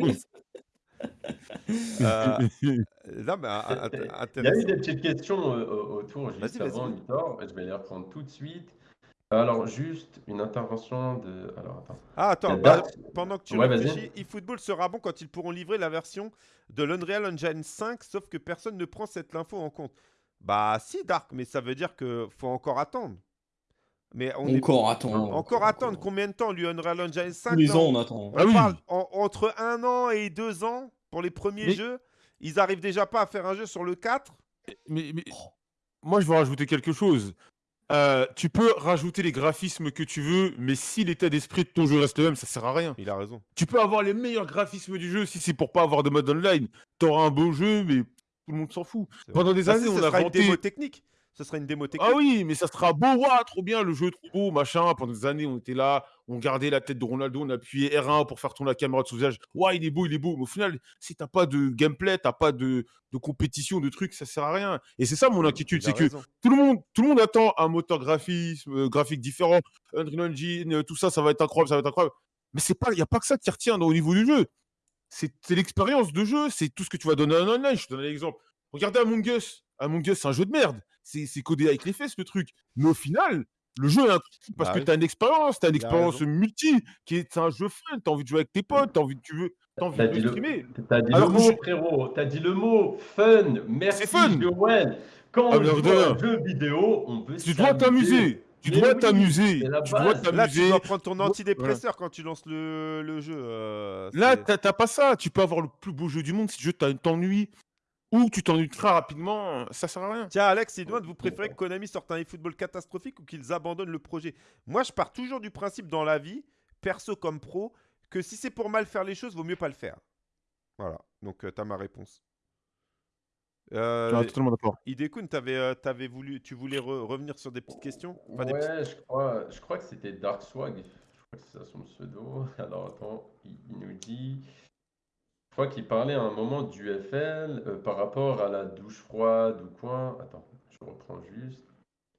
Euh, non, mais ah, Il y a eu des petites questions euh, au- autour juste avant, Litor. Je vais les reprendre tout de suite. Alors, juste une intervention de. Alors, attends. Ah, attends, La bah, date- pendant que tu Ouais, vas-y. réfléchis, eFootball sera bon quand ils pourront livrer la version de l'Unreal Engine 5, sauf que personne ne prend cette info en compte. Bah si, Dark, mais ça veut dire que faut encore attendre. Mais on est Encore attends. encore attendre combien de temps lui Unreal Engine 5 Tous les là, ans on- attend. on Ah oui. parle en- entre un an et deux ans pour les premiers Mais- jeux. Ils arrivent déjà pas à faire un jeu sur le 4 Mais, mais- moi, je veux rajouter quelque chose. Euh, tu peux rajouter les graphismes que tu veux, mais si l'état d'esprit de ton jeu reste le même, ça sert à rien. Il a raison. Tu peux avoir les meilleurs graphismes du jeu si c'est pour pas avoir de mode online. T'auras un beau jeu, mais tout le monde s'en fout. Pendant des Bah, années, on a sera une démo technique. Ce sera une démo technique. Ah oui, mais ça sera beau, ouah, trop bien, le jeu est trop beau, machin. Pendant des années, on était là, on gardait la tête de Ronaldo, on appuyait R1 pour faire tourner la caméra de son visage. Ouais, il est beau, il est beau. Mais au final, si t'as pas de gameplay, t'as pas de, de compétition, de trucs, ça sert à rien. Et c'est ça mon inquiétude, Il a c'est que tout le monde, tout le monde attend un moteur graphisme, euh, graphique différent, Unreal Engine, euh, tout ça, ça va être incroyable, ça va être incroyable. Mais c'est pas, il y a pas que ça qui retient au niveau du jeu. C'est l'expérience de jeu, c'est tout ce que tu vas donner en online. Je te donne un exemple. Regardez Among Us. Among Us, c'est un jeu de merde. C'est c'est codé avec les fesses, le truc. Mais au final, le jeu est incroyable parce Bah que tu as une expérience, tu as une expérience multi, qui est c'est un jeu fun, tu as envie de jouer avec tes potes, tu as envie, de- tu veux, t'as envie de dit, le... streamer. t'as dit Alors le mot, je- frérot. T'as dit le mot fun. Merci, fun. Joël. Quand Ah, on joue un jeu vidéo, on peut Tu dois t'amuser. Tu dois oui, t'amuser. Tu dois. Là, tu t'amuser. dois prendre ton antidépresseur quand tu lances le, le jeu. euh, Là, t'as pas ça. Tu peux avoir le plus beau jeu du monde si le jeu t'as- t'ennuie ou tu t'ennuies très rapidement, ça sert à rien. Tiens, Alex, il demande vous préférez que Konami sorte un eFootball catastrophique ou qu'ils abandonnent le projet? Moi, je pars toujours du principe dans la vie, perso comme pro, que si c'est pour mal faire les choses, vaut mieux pas le faire. Voilà, donc tu t'as ma réponse. Euh, Ah, totalement d'accord. Idekun, t'avais, euh, t'avais voulu, tu voulais re- revenir sur des petites questions? Enfin, des ouais, petites- je crois, je crois que c'était Dark Swag. Je crois que c'est ça son pseudo. Alors attends, il, il nous dit. Crois qu'il parlait à un moment du FL euh, par rapport à la douche froide ou quoi. Attends, je reprends juste.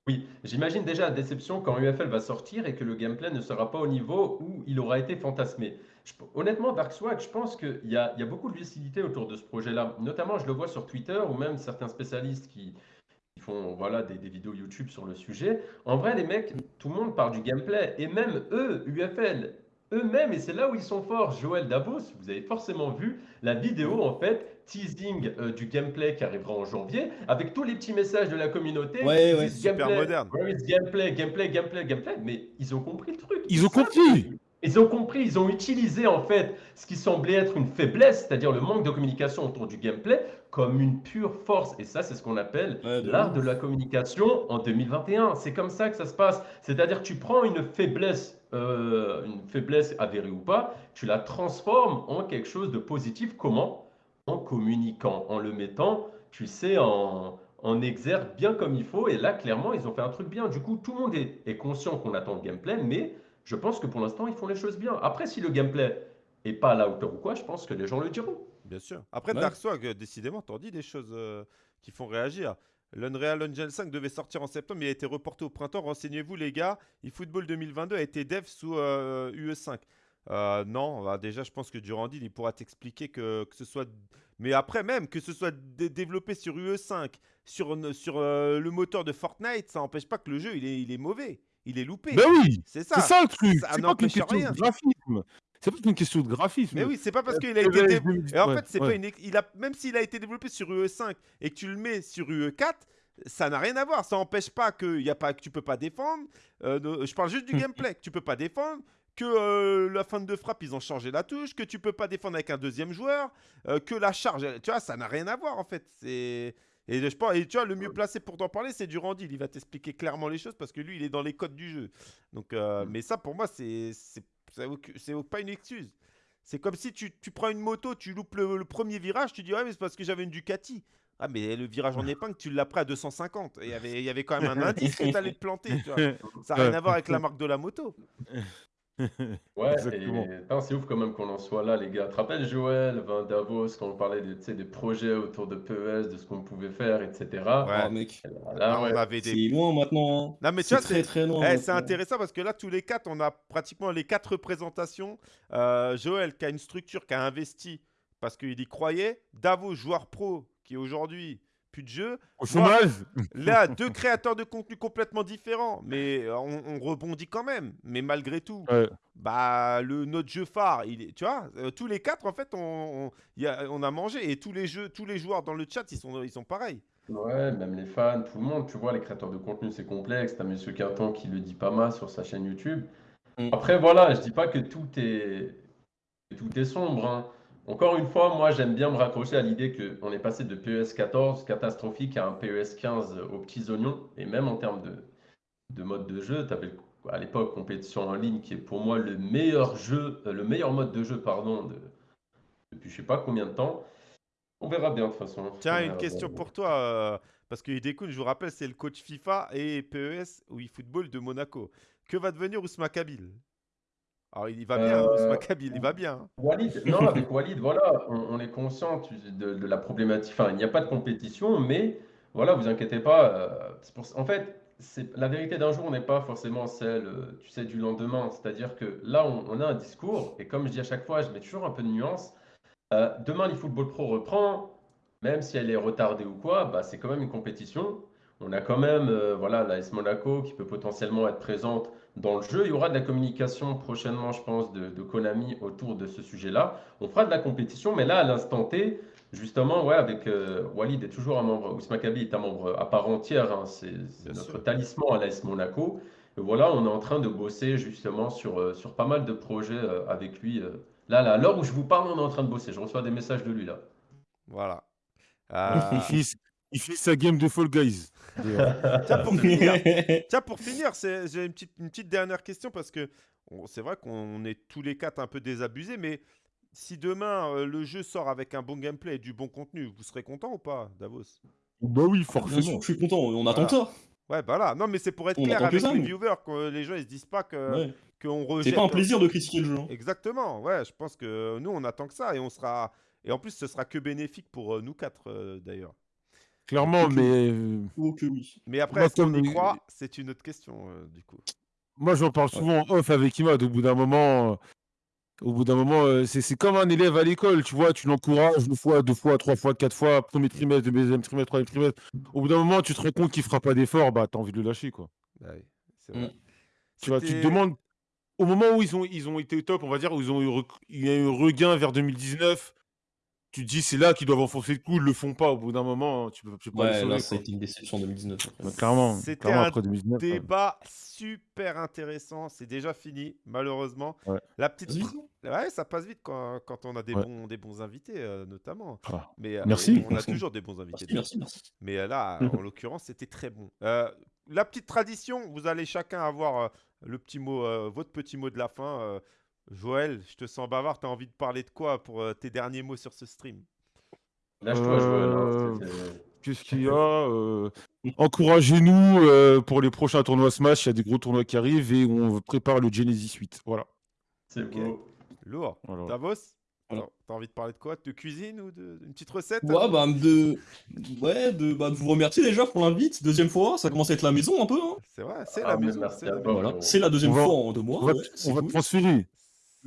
Oui, j'imagine déjà la déception quand UFL va sortir et que le gameplay ne sera pas au niveau où il aura été fantasmé. Honnêtement, Dark Swag, je pense qu'il y a, beaucoup de lucidité autour de ce projet-là. Notamment, je le vois sur Twitter ou même certains spécialistes qui, font des, des vidéos YouTube sur le sujet. En vrai, les mecs, tout le monde parle du gameplay. Et même eux, UFL, eux-mêmes, et c'est là où ils sont forts, Joël Davos, vous avez forcément vu la vidéo, en fait, teasing euh, du gameplay qui arrivera en janvier, avec tous les petits messages de la communauté. Ouais, ouais. Super gameplay, moderne. gameplay, gameplay, gameplay, gameplay. Mais ils ont compris le truc. Ils ont compris. ils ont compris, ils ont utilisé en fait ce qui semblait être une faiblesse, c'est-à-dire le manque de communication autour du gameplay, comme une pure force. Et ça, c'est ce qu'on appelle Ouais, l'art de la communication en 2021. C'est comme ça que ça se passe. C'est-à-dire que tu prends une faiblesse, euh, une faiblesse avérée ou pas, tu la transformes en quelque chose de positif. Comment? En communiquant, en le mettant, tu sais, en, en exergue bien comme il faut. Et là, clairement, ils ont fait un truc bien. Du coup, tout le monde est, est conscient qu'on attend le gameplay, mais je pense que pour l'instant, ils font les choses bien. Après, si le gameplay est pas à la hauteur ou quoi, je pense que les gens le diront. Bien sûr. Après, Ouais. Dark Swag, euh, décidément, t'en dis des choses euh, qui font réagir. L'Unreal Engine 5 devait sortir en septembre, mais il a été reporté au printemps. Renseignez-vous, les gars. eFootball 2022 a été dev sous euh, UE5. Euh, non, bah, déjà, je pense que Durandil, il pourra t'expliquer que, que ce soit. Mais après, même, que ce soit dé- développé sur UE5, sur, sur euh, le moteur de Fortnite, ça n'empêche pas que le jeu, il est, il est mauvais. Il est loupé. Ben oui, c'est c'est ça. ça le truc. ça C'est pas question rien. graphisme. C'est pas qu'une question de graphisme. Mais oui, c'est pas parce Euh, qu'il a été PES dé- 2010, Et en ouais, fait, c'est ouais. pas une. ex- Il a même s'il a été développé sur UE5 et que tu le mets sur UE4, ça n'a rien à voir. Ça n'empêche pas que y a pas que tu peux pas défendre. Euh, je parle juste du Hmm. gameplay que tu peux pas défendre. Que euh, la fin de frappe, ils ont changé la touche, que tu peux pas défendre avec un deuxième joueur, euh, que la charge, tu vois, ça n'a rien à voir en fait. C'est et je pense, et tu vois, le mieux placé pour t'en parler, c'est Durandil. Il va t'expliquer clairement les choses parce que lui, il est dans les codes du jeu. Donc, euh, Mm. mais ça, pour moi, c'est c'est pas une excuse. C'est comme si tu, tu prends une moto, tu loupes le, le premier virage, tu dis ouais mais c'est parce que j'avais une Ducati. Ah mais le virage en épingle, tu l'as pris à 250. Et il y avait- y avait quand même un indice que t'allais te planter. tu vois. Ça n'a rien à voir avec la marque de la moto. Ouais, Exactement. et putain, c'est ouf quand même qu'on en soit là, les gars. Tu te rappelles, Joël, Van Davos, quand on parlait des, tu sais, des projets autour de PES, de ce qu'on pouvait faire, etc. Ouais. Ah, mec, Là, Ah, ouais. on avait des. c'est loin maintenant. hein. Non mais tu C'est vois, très c'est très loin. Eh, c'est maintenant. intéressant parce que là, tous les quatre, on a pratiquement les quatre représentations. Euh, Joël, qui a une structure, qui a investi parce qu'il y croyait. Davos, joueur pro, qui aujourd'hui plus de jeu. Au chômage Là, deux créateurs de contenu complètement différents, mais euh, on, on rebondit quand même. Mais malgré tout, Ouais. bah le notre jeu phare, il est, tu vois, euh, tous les quatre en fait, on, y a, on a mangé et tous les jeux, tous les joueurs dans le chat, ils sont, ils sont pareils. Ouais, même les fans, tout le monde, tu vois, les créateurs de contenu, c'est complexe. T'as Monsieur Quinton qui le dit pas mal sur sa chaîne YouTube. Mm. Après, voilà, je dis pas que tout est, tout est sombre. hein. Encore une fois, moi, j'aime bien me raccrocher à l'idée qu'on est passé de PES 14 catastrophique à un PES 15 aux petits oignons. Et même en termes de, de mode de jeu, tu avais à l'époque compétition en ligne qui est pour moi le meilleur jeu, euh, le meilleur mode de jeu, pardon, de, depuis je sais pas combien de temps. On verra bien de toute façon. Tiens, une question bien. pour toi, euh, parce que Hidekun, je vous rappelle, c'est le coach FIFA et PES ou eFootball de Monaco. Que va devenir Ousmane Kabil? Alors, il va bien, Euh, Ousmane Kabil, il va bien. hein. Walid, non, avec Walid, voilà, on, on est conscient de, de la problématique. Enfin, il n'y a pas de compétition, mais voilà, vous inquiétez pas. euh, pour- en fait, la vérité d'un jour n'est pas forcément celle, euh, tu sais, du lendemain. C'est-à-dire que là, on, on a un discours, et comme je dis à chaque fois, je mets toujours un peu de nuance. Euh, demain, l'eFootball Pro reprend, même si elle est retardée ou quoi, bah, c'est quand même une compétition. On a quand même euh, voilà, l'AS Monaco qui peut potentiellement être présente dans le jeu. Il y aura de la communication prochainement, je pense, de, de Konami autour de ce sujet-là. On fera de la compétition, mais là, à l'instant T, justement, ouais, avec euh, Walid est toujours un membre, Ousmane Kabi est un membre à part entière, hein, c'est notre sûr. talisman à l'AS Monaco. Et voilà, on est en train de bosser justement sur, euh, sur pas mal de projets euh, avec lui. euh. Là, là, à l'heure où je vous parle, on est en train de bosser. Je reçois des messages de lui là. Voilà. Il, finit, il finit sa game de Fall Guys. tiens, pour finir, Tiens, pour finir, c'est- j'ai une petite, une petite dernière question parce que c'est vrai qu'on est tous les quatre un peu désabusés, mais si demain euh, le jeu sort avec un bon gameplay et du bon contenu, vous serez content ou pas, Davos? Bah oui, Bien sûr, forcément. je suis content, on attend Voilà. ça. Ouais, bah là. Non, mais c'est pour être On clair avec ça, les viewers, que les gens ils se disent pas que Ouais. qu'on C'est rejette. pas un plaisir de critiquer le jeu. hein. Exactement, ouais, je pense que nous on attend que ça et on sera et en plus ce sera que bénéfique pour euh, nous quatre euh, d'ailleurs. Clairement, mais euh, oui. Mais après, est-ce qu'on y croit? C'est une autre question euh, du coup. moi j'en parle souvent en off avec Imad. Au bout d'un moment, euh, au bout d'un moment, euh, c'est c'est comme un élève à l'école, tu vois, tu l'encourages une fois, deux fois, trois fois, quatre fois, premier trimestre, deuxième trimestre, troisième trimestre. Au bout d'un moment, tu te rends compte qu'il fera pas d'effort, bah t'as envie de le lâcher, quoi. Bah oui, c'est Mm. Tu vois, tu te demandes, au moment où ils ont, ils ont été top, on va dire, où ils ont eu, il y a eu un regain vers 2019, tu te dis c'est là qu'ils doivent enfoncer le coup, ils le font pas. Au bout d'un moment, tu peux, tu peux Ouais, une déception en 2019. après. Bah, clairement, C'était un après 2019. ouais. Débat super intéressant, c'est déjà fini malheureusement. Ouais. La petite. Ouais, ça passe vite quand, quand on a des Ouais. bons des bons invités euh, notamment. Ah. Mais euh, Merci. on a Merci. toujours des bons invités. Merci, merci, merci. Mais euh, là, en l'occurrence, c'était très bon. Euh, la petite tradition, vous allez chacun avoir euh, le petit mot, euh, votre petit mot de la fin. Joël, je te sens bavard. Tu as envie de parler de quoi pour euh, tes derniers mots sur ce stream? Lâche-toi, Joël. Euh, Qu'est-ce qu'il y a euh, Encouragez-nous euh, pour les prochains tournois Smash. Il y a des gros tournois qui arrivent et on prépare le Genesis 8. Voilà. C'est Ok. beau. Lourd. Davos. T'as- T'as envie de parler de quoi? De cuisine ou de- d'une petite recette? Ouais, bah, de... Ouais, de... Bah, de vous remercier déjà pour l'invite. Deuxième fois, ça commence à être la maison un peu. Hein. C'est vrai, c'est Ah, la mais maison. c'est la. Voilà. Deuxième On va- fois en deux mois. On va, ouais, on va cool. transférer.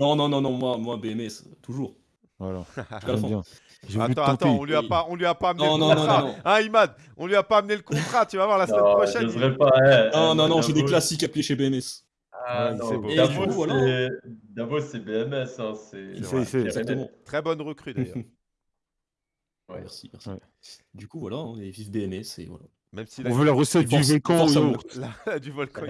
Non, non, non, non, moi, moi BMS, toujours. Voilà. J'aime bien. Attends, te attends, on lui a pas, on lui a pas amené Non, le non, non, contrat. non, non. Hein, Imad On lui a pas amené le contrat. Tu vas voir la semaine Non, prochaine. il- pas. eh, Non, eh, non, non, moi, j'ai des classiques appelés chez BMS. Ah, Ouais, non. Et Davos, voilà. c'est- c'est BMS. Hein, c'est. Exactement. Très bonne recrue d'ailleurs. Ouais. Merci, merci. Ouais. Du coup, voilà, hein, et vive BMS, et voilà. Même si On veut la recette Et du volcan du volcan.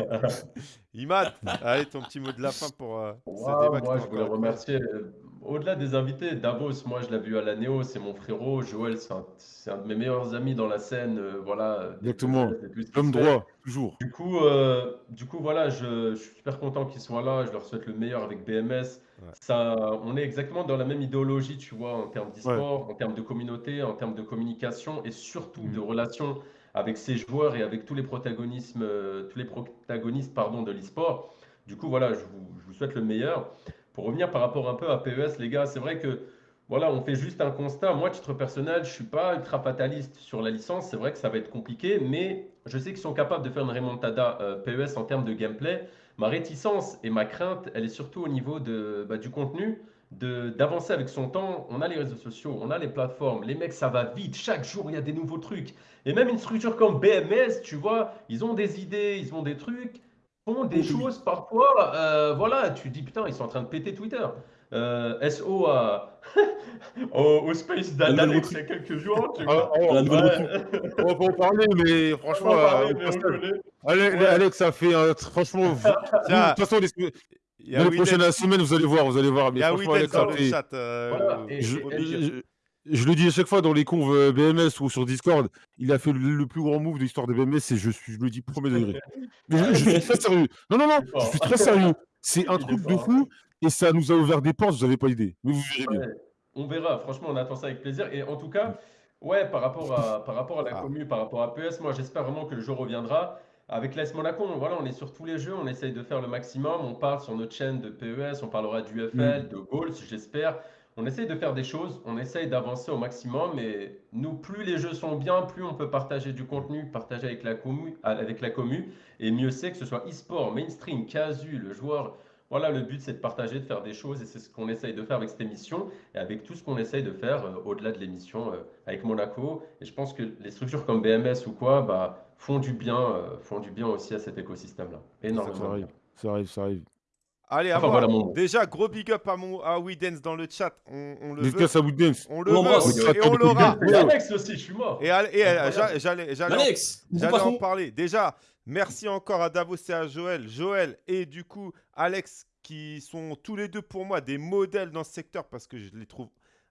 Imad, allez, ton petit mot de la fin pour euh, ce Ouah, débat. moi, je voulais remercier, euh, au-delà des invités, Davos, moi, je l'ai vu à la Néo, c'est mon frérot. Joël, c'est un, de mes meilleurs amis dans la scène. euh, voilà, Exactement. Se fait. droit, toujours. Du coup, euh, du coup voilà, je, je suis super content qu'ils soient là. Je leur souhaite le meilleur avec BMS. Ouais. Ça, on est exactement dans la même idéologie, tu vois, en termes d'e-sport, en termes de communauté, en termes de communication et surtout Mm. de relations avec ces joueurs et avec tous les protagonismes, euh, tous les protagonistes, pardon, de l'e-sport. Du coup, voilà, je vous, souhaite le meilleur. Pour revenir par rapport un peu à PES, les gars, c'est vrai que voilà, on fait juste un constat. Moi, titre personnel, je suis pas ultra fataliste sur la licence. C'est vrai que ça va être compliqué, mais je sais qu'ils sont capables de faire une remontada euh, PES en termes de gameplay. Ma réticence et ma crainte, elle est surtout au niveau de, bah, du contenu, de, d'avancer avec son temps. On a les réseaux sociaux, on a les plateformes, les mecs, ça va vite. Chaque jour, il y a des nouveaux trucs. Et même une structure comme BMS, tu vois, ils ont des idées, ils ont des trucs, font des Oui. choses parfois. euh, voilà, tu dis putain, ils sont en train de péter Twitter. Euh, SO à, au, au space d'Alex il y a quelques jours. Tu Ah, nouvelle Ouais. on va pas en parler, mais On franchement, en parler, euh, mais parce on que- connaît. Ale- Ouais. Alex a fait un. Franchement, vous- de toute façon, les, y a les prochaines semaines, vous allez voir, vous allez voir. Mais y a Alex dans le fait. chat. euh, Voilà, et- Je, et- je- je le dis à chaque fois dans les conves euh, BMS ou sur Discord, il a fait le, le plus grand move de l'histoire de BMS et je, suis, je le dis premier degré. Je, je suis très sérieux. Non, non, non, je suis très sérieux. C'est un truc de fou et ça nous a ouvert des portes, vous n'avez pas idée. Mais vous verrez bien. Ouais, on verra, franchement, on attend ça avec plaisir. Et en tout cas, ouais, par rapport à, par rapport à la Ah. commu, par rapport à PS, moi j'espère vraiment que le jour reviendra. Avec l'AS Monaco, on- voilà, on est sur tous les jeux, on essaye de faire le maximum. On parle sur notre chaîne de PES, on parlera du UFL, de Goals, j'espère. On essaye de faire des choses, on essaye d'avancer au maximum. Et nous, plus les jeux sont bien, plus on peut partager du contenu, partager avec la commu, avec la commu. Et mieux c'est que ce soit e-sport, mainstream, casu, le joueur. Voilà, le but c'est de partager, de faire des choses et c'est ce qu'on essaye de faire avec cette émission et avec tout ce qu'on essaye de faire euh, au-delà de l'émission euh, avec Monaco. Et je pense que les structures comme BMS ou quoi bah, font du bien, euh, font du bien aussi à cet écosystème-là. Ça Énormément. arrive, ça arrive, ça arrive. Allez, à Enfin, voilà mon. Déjà, gros big up à, mon, à WeDance dans le chat. On, on le veut. À Woodens. On le On veut et on l'aura. Et Alex aussi, je suis mort. Et, allez- et, j'a- j'allais j'allais en- parler. Déjà, merci encore à Davos et à Joël. Joël et du coup Alex qui sont tous les deux pour moi des modèles dans ce secteur parce que je les trouve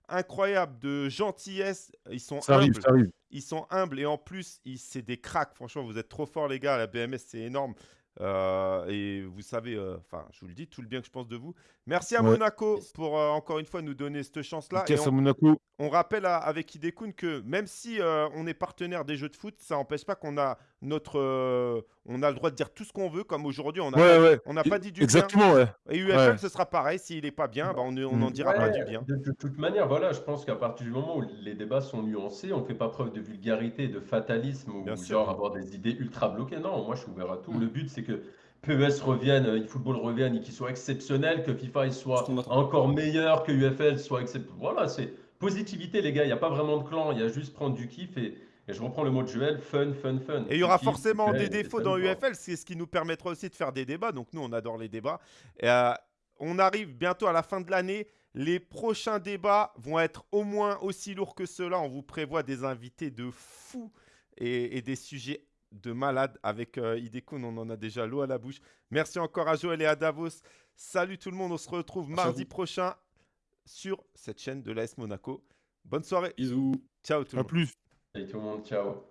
incroyables de gentillesse. Ils sont Ça arrive, humbles. ça arrive. Ils sont humbles et en plus, c'est des cracks. Franchement, vous êtes trop forts, les gars. La BMS, c'est énorme. Euh, et vous savez, euh, enfin, je vous le dis, tout le bien que je pense de vous. Merci à Ouais. Monaco pour euh, encore une fois nous donner cette chance-là. On, Monaco. on rappelle à- avec Hidekun que même si on est partenaire des jeux de foot, ça n'empêche pas qu'on a notre, euh, on a le droit de dire tout ce qu'on veut. Comme aujourd'hui, on n'a Ouais, pas, ouais. on n'a pas dit du Exactement, ouais. bien. Et UFL, Ouais. ce sera pareil. S'il n'est pas bien, bah, on on n'en Mm. dira pas du bien. De, de toute manière, voilà, je pense qu'à partir du moment où les débats sont nuancés, on ne fait pas preuve de vulgarité, de fatalisme ou Bien sûr. genre avoir des idées ultra bloquées. Non, moi je suis ouvert à tout. Mm. Le but c'est que PES revienne, euh, eFootball revienne et qu'il soit exceptionnel, que FIFA il soit encore meilleur, que UFL soit exceptionnel. Voilà, c'est positivité les gars, il n'y a pas vraiment de clan, il y a juste prendre du kiff et, et je reprends le mot de Joël, fun, fun, fun. Et il y aura forcément des défauts dans. UFL, c'est ce qui nous permettra aussi de faire des débats. Donc nous, on adore les débats. Et, euh, on arrive bientôt à la fin de l'année. Les prochains débats vont être au moins aussi lourds que ceux-là. On vous prévoit des invités de fous et, et des sujets de malades. Avec euh, on en a déjà l'eau à la bouche. Merci encore à Joël et à Davos. Salut tout le monde, on se retrouve Merci à mardi prochain sur cette chaîne de l'AS Monaco. Bonne soirée. Bisous. Ciao tout le À monde. plus. Et tout le monde, ciao.